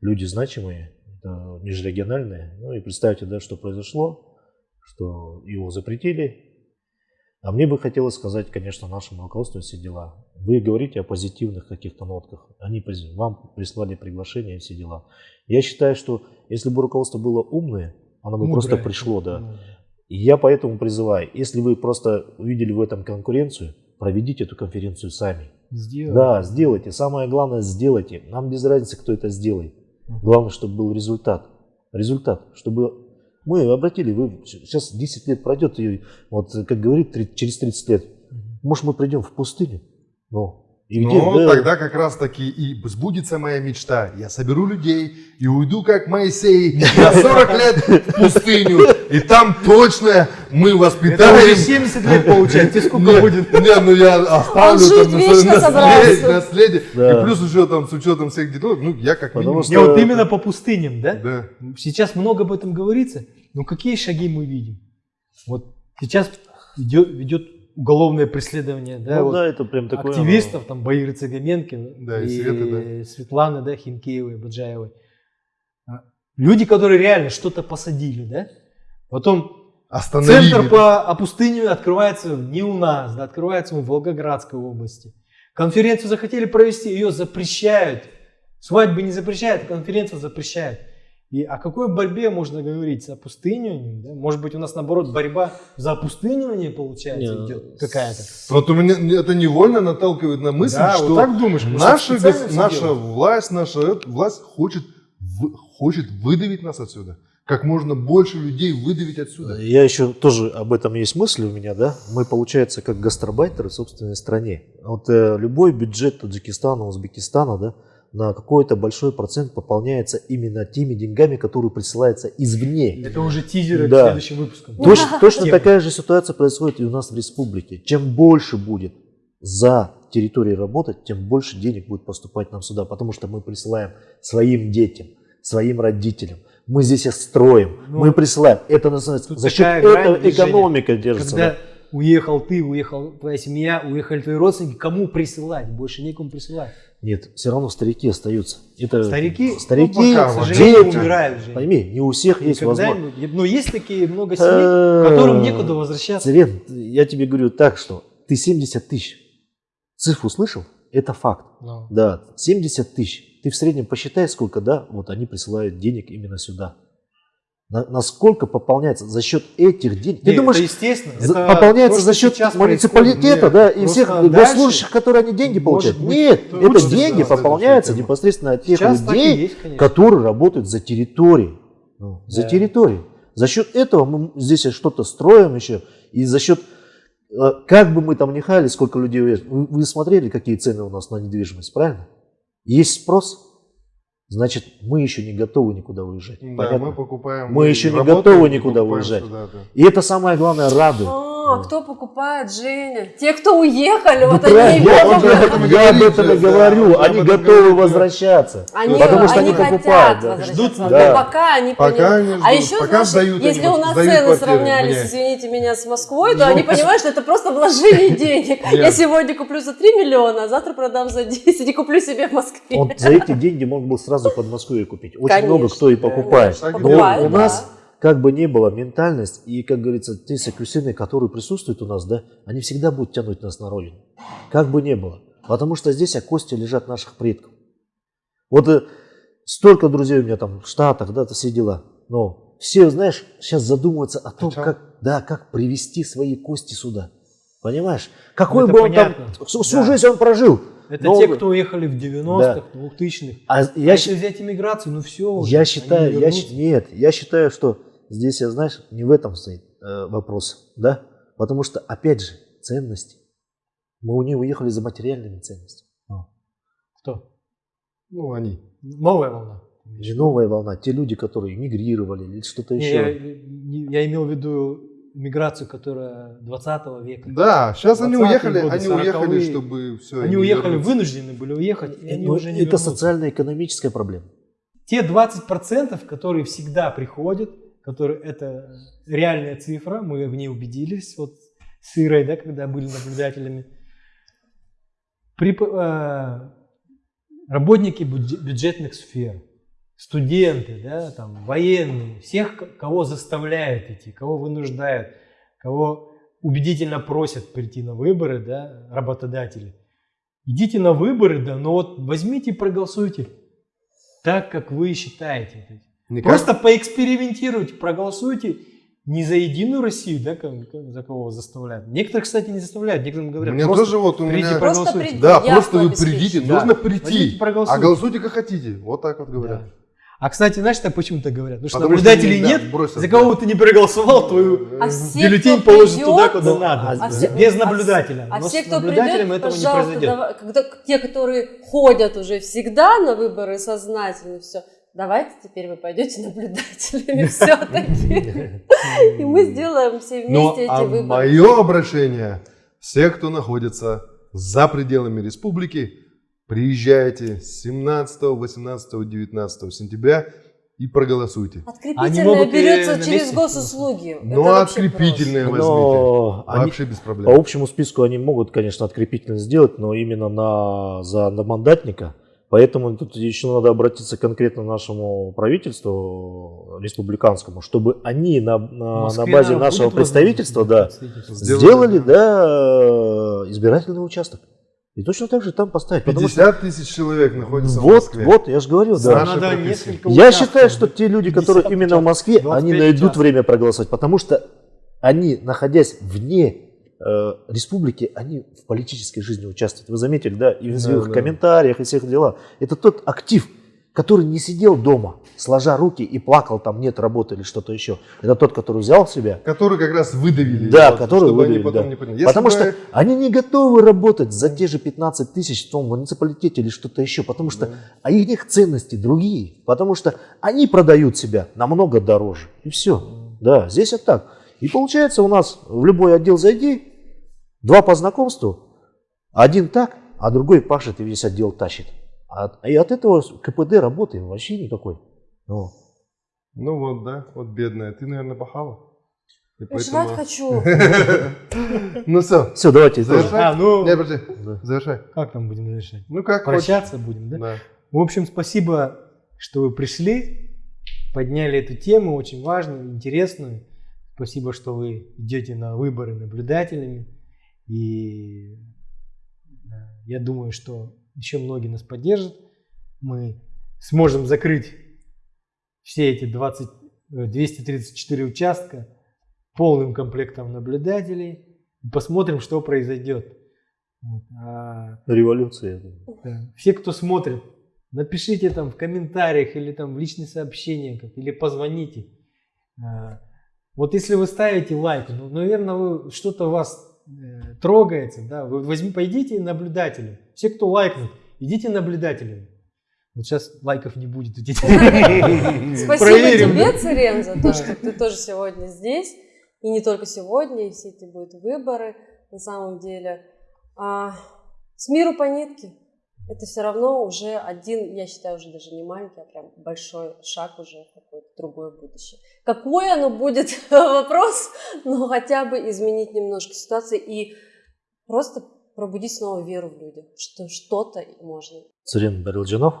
люди значимые, да, межрегиональные. Ну и представьте, да, что произошло, что его запретили. А мне бы хотелось сказать, конечно, нашему руководству все дела. Вы говорите о позитивных каких-то нотках. Они вам прислали приглашение и все дела. Я считаю, что если бы руководство было умное, оно бы просто Мудрая. пришло, да. И я поэтому призываю, если вы просто увидели в этом конкуренцию, проведите эту конференцию сами. Сделай. Да, сделайте. Самое главное, сделайте. Нам без разницы, кто это сделает. Главное, чтобы был результат. Результат, чтобы мы обратили, вы сейчас 10 лет пройдет, и вот, как говорит, три- через 30 лет, может, мы придем в пустыню, но И где, Ну, да, тогда как раз таки и сбудется моя мечта. Я соберу людей и уйду как Моисей на 40 лет в пустыню. И там точно мы Это воспитаем... уже 70 лет получается. Тебе сколько Не, будет? Не, ну я оставлю там наследие, наследие. И плюс еще там с учетом всех детей, ну я как Потому минимум... что- Не, вот именно по пустыням, да? Да. Сейчас много об этом говорится, но какие шаги мы видим? Вот сейчас идет, ведет уголовное преследование, да, ну вот да, это прям такое... активистов, там, Баиры Цыгаменки Да, и Светы, Светланы, да, Хинкеевой, Баджаевой. А, Люди, которые реально что-то посадили, да? Потом Остановили. центр по опустынию открывается не у нас, да, открывается он в Волгоградской области. Конференцию захотели провести, ее запрещают. Свадьбы не запрещают, конференцию запрещают. И о какой борьбе можно говорить? С опустыниванием? Да? Может быть, у нас наоборот борьба за опустынивание, получается, Не, идет какая-то? Вот у меня это невольно наталкивает на мысль, Да, что вот так думаешь, наша, наша власть, наша э, власть хочет, хочет выдавить нас отсюда. Как можно больше людей выдавить отсюда. Я еще тоже об этом есть мысли у меня, да. Мы, получается, как гастарбайтеры в собственной стране. Вот э, любой бюджет Таджикистана, Узбекистана, да, на какой-то большой процент пополняется именно теми деньгами, которые присылаются извне. Это уже тизеры Да. к следующим выпускам. Точно, точно такая же ситуация происходит и у нас в республике. Чем больше будет за территорией работать, тем больше денег будет поступать нам сюда, потому что мы присылаем своим детям, своим родителям. Мы здесь их строим, Ну, мы присылаем. Это называется за счет этого движения. экономика держится. Когда да. уехал ты, уехал твоя семья, уехали твои родственники, кому присылать? Больше некому присылать. Нет, все равно старики остаются. Это Старики, старики, ну, пока, дети. умирают же. Пойми, не у всех есть возможность. Когда-нибудь. Но есть такие много семей, которым Э, некуда возвращаться. Царен, я тебе говорю так, что ты 70 тысяч. Цифру слышал? Это факт. Ну. Да, 70 тысяч. Ты в среднем посчитай, сколько, да, вот они присылают денег именно сюда. На- насколько пополняется за счет этих денег? Ты думаешь, это естественно. за- это пополняется то, за счет муниципалитета, да, и всех госслужащих, которые они деньги получают? быть, Нет, это деньги пополняются непосредственно от тех Сейчас людей, есть, конечно. которые работают за территорией. Ну, За Да. территорией. За счет этого мы здесь что-то строим еще. И за счет, э, как бы мы там ни хали, сколько людей уезжает. Вы, вы смотрели, какие цены у нас на недвижимость, правильно? Есть спрос, значит, мы еще не готовы никуда уезжать. Да, Понятно? мы покупаем. Мы еще не готовы никуда уезжать. сюда, да. И это самое главное радует. А, кто покупает, Женя? Те, кто уехали, Ну, вот правильно, они я, я об этом, я об этом и да, говорю. об Они готовы говорит, да. возвращаться. Они, потому что они они хотят покупают. да. возвращаться, Ждут, но да. пока они Пока понимают. они А ждут, еще, пока знаешь, сдают если они, у нас сдают цены квартиры сравнялись, мне. извините меня, с Москвой, то они понимают, что это просто вложение денег. Я сегодня куплю за 3 миллиона, а завтра продам за 10 и куплю себе в Москве. Он за эти деньги можно был сразу под Москвой купить. Очень много кто и покупает. Но у нас да. Как бы не было ментальность, и, как говорится, те сокрусины, которые присутствуют у нас, да, они всегда будут тянуть нас на родину. Как бы не было. Потому что здесь а кости лежат наших предков. Вот э, столько друзей у меня там в Штатах, да, все дела. Но все, знаешь, сейчас задумываются о том, О чём? как, да, как привести свои кости сюда. Понимаешь? Какой это бы он там всю, всю Да. жизнь он прожил. Это Но- те, кто уехали в 90-х, 2000-х. А А я, если щ- взять иммиграцию, ну все. я считаю, я, нет, я считаю, что здесь, я, знаешь, не в этом стоит э, вопрос, да? Потому что, опять же, ценности. Мы у них уехали за материальными ценностями. Кто? Ну, они. Новая волна. Не новая волна, те люди, которые мигрировали или что-то еще. я, не- я имел в виду миграцию, которая 20 века. Да, сейчас они 20-е уехали, годы, они уехали, 40-е. чтобы все. Они уехали, вынуждены были уехать, и они Ну, уже не это социально-экономическая проблема. Те 20%, которые всегда приходят, которые это реальная цифра, мы в ней убедились, вот с Ирой, да, когда были наблюдателями. При, э, работники бюдже- бюджетных сфер, студенты, да, там, военные, всех, кого заставляют идти, кого вынуждают, кого убедительно просят прийти на выборы, да, работодатели. Идите на выборы, да, но вот возьмите и проголосуйте так, как вы считаете. Просто поэкспериментируйте, проголосуйте не за Единую Россию, да, как- как- за кого заставляют. Некоторых, кстати, не заставляют, некоторым говорят, Мне просто тоже вот у придите, меня... Просто проголосуйте. прийти. Да, явку просто вы придите, Да. нужно Возьмите, прийти. А проголосуйте. голосуйте как хотите. Вот так вот говорят. Да. А, кстати, знаешь, так почему-то говорят? Потому что Потому что наблюдателей они, да, нет, бросят, за да. кого ты не проголосовал, твою А э, все, бюллетень придет, туда, куда ну, надо. а все- без а наблюдателя. А Но все, кто придет, этого не пожалуйста, произойдет. давай- когда те, которые ходят уже всегда на выборы сознательно, все, давайте теперь вы пойдете наблюдателями все-таки. И мы сделаем все Но вместе а эти выборы. мое обращение, все, кто находится за пределами республики, приезжайте 17, 18, 19 сентября и проголосуйте. Они Открепительное могут и берется через госуслуги. Ну, а открепительное возьмите. Но они- Вообще без по проблем. общему списку они могут, конечно, открепительно сделать, но именно на, за на мандатника. Поэтому тут еще надо обратиться конкретно к нашему правительству республиканскому, чтобы они на, на, В базе нашего представительства да, представительства. Сделали, да, избирательный участок. И точно так же там поставить. Потому что 50 тысяч человек находится в вот, Москве. вот, я же говорю, За да. Надо несколько Я считаю, что те люди, 50 которые именно в Москве, 25 они найдут участков. время проголосовать, потому что они, находясь вне республики, они в политической жизни участвуют. Вы заметили, да, и в Да, их да. комментариях, и всех делах. Это тот актив, который не сидел дома, сложа руки и плакал, там нет работы или что-то еще. Это тот, который взял себя, Который как раз выдавили. Да, вот, который чтобы они выдавили, потом да. не поняли. Если потому бы- что они не готовы работать за те же 15 тысяч в том муниципалитете или что-то еще, потому что а их ценности другие, потому что они продают себя намного дороже. И все. Да, здесь вот так. И получается у нас в любой отдел зайди, два по знакомству, один так, а другой пашет и весь отдел тащит. А, и от этого КПД работы вообще никакой. Ну, Ну вот, да, вот бедная. Ты, наверное, пахала. И Я жрать поэтому- хочу. Ну все, все, давайте завершай. А, ну, Не, подожди, завершай. как там будем завершать? Ну как Прощаться будем. Да. В общем, спасибо, что вы пришли, подняли эту тему, очень важную, интересную. Спасибо, что вы идете на выборы наблюдателями. И э, я думаю, что еще многие нас поддержат. Мы сможем закрыть все эти 20, э, 234 участка полным комплектом наблюдателей. И посмотрим, что произойдет. Вот. А Революция. да. Все, кто смотрит, напишите там в комментариях или там в личные сообщения, как, или позвоните. А, Вот если вы ставите лайк, ну, наверное, вы, что-то вас э, трогается, да, вы возьми, пойдите наблюдателем. Все, кто лайкнут, идите наблюдателем. Вот сейчас лайков не будет. идите. Спасибо Проверим, тебе, да? Царен, за то, что ты тоже сегодня здесь. И не только сегодня, и все эти будут выборы на самом деле. А, с миру по нитке. Это все равно уже один, я считаю, уже даже не маленький, а прям большой шаг уже в какое-то другое будущее. Какое оно будет, вопрос, но хотя бы изменить немножко ситуацию и просто пробудить снова веру в людей, что что-то можно. Царин Барилджанов,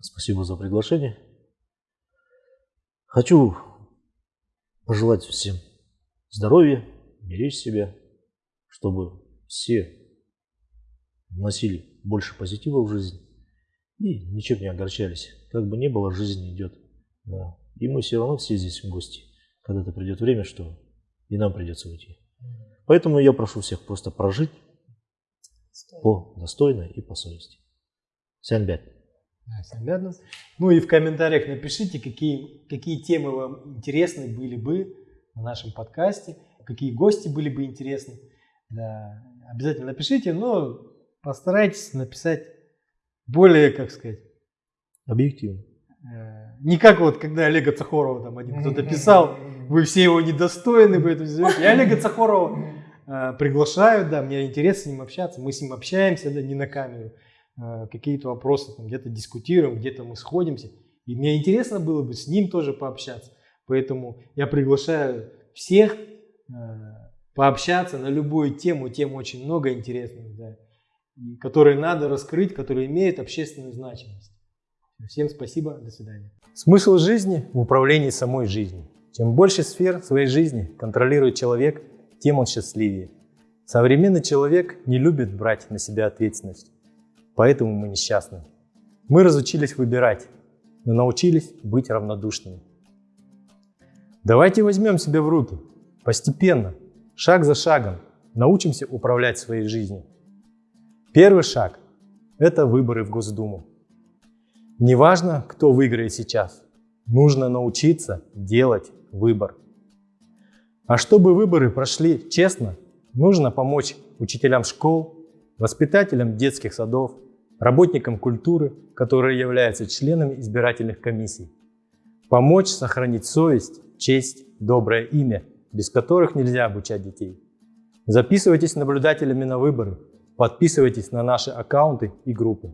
спасибо за приглашение. Хочу пожелать всем здоровья, беречь себя, чтобы все вносили больше позитива в жизнь и ничем не огорчались. Как бы ни было, жизнь идет. Да. И мы все равно все здесь в гости. Когда-то придет время, что и нам придется уйти. Поэтому я прошу всех просто прожить по достойно и по совести. Всем рядом. Ну и в комментариях напишите, какие, какие темы вам интересны были бы на нашем подкасте, какие гости были бы интересны. Да, обязательно напишите, но постарайтесь написать более, как сказать, Объективно. э, не как вот, когда Олега Цахорова там один кто-то писал, вы все его недостойны, поэтому. Я Олега Цахорова э, приглашаю, да, мне интересно с ним общаться, мы с ним общаемся, да, не на камеру, Э, какие-то вопросы там где-то дискутируем, где-то мы сходимся, и мне интересно было бы с ним тоже пообщаться, поэтому я приглашаю всех э, пообщаться на любую тему, тем очень много интересных, да, которые надо раскрыть, которые имеют общественную значимость. Всем спасибо, до свидания. Смысл жизни в управлении самой жизнью. Чем больше сфер своей жизни контролирует человек, тем он счастливее. Современный человек не любит брать на себя ответственность, поэтому мы несчастны. Мы разучились выбирать, но научились быть равнодушными. Давайте возьмем себя в руки, постепенно, шаг за шагом, научимся управлять своей жизнью. Первый шаг – это выборы в Госдуму. Неважно, кто выиграет сейчас, нужно научиться делать выбор. А чтобы выборы прошли честно, нужно помочь учителям школ, воспитателям детских садов, работникам культуры, которые являются членами избирательных комиссий. Помочь сохранить совесть, честь, доброе имя, без которых нельзя обучать детей. Записывайтесь наблюдателями на выборы, подписывайтесь на наши аккаунты и группы.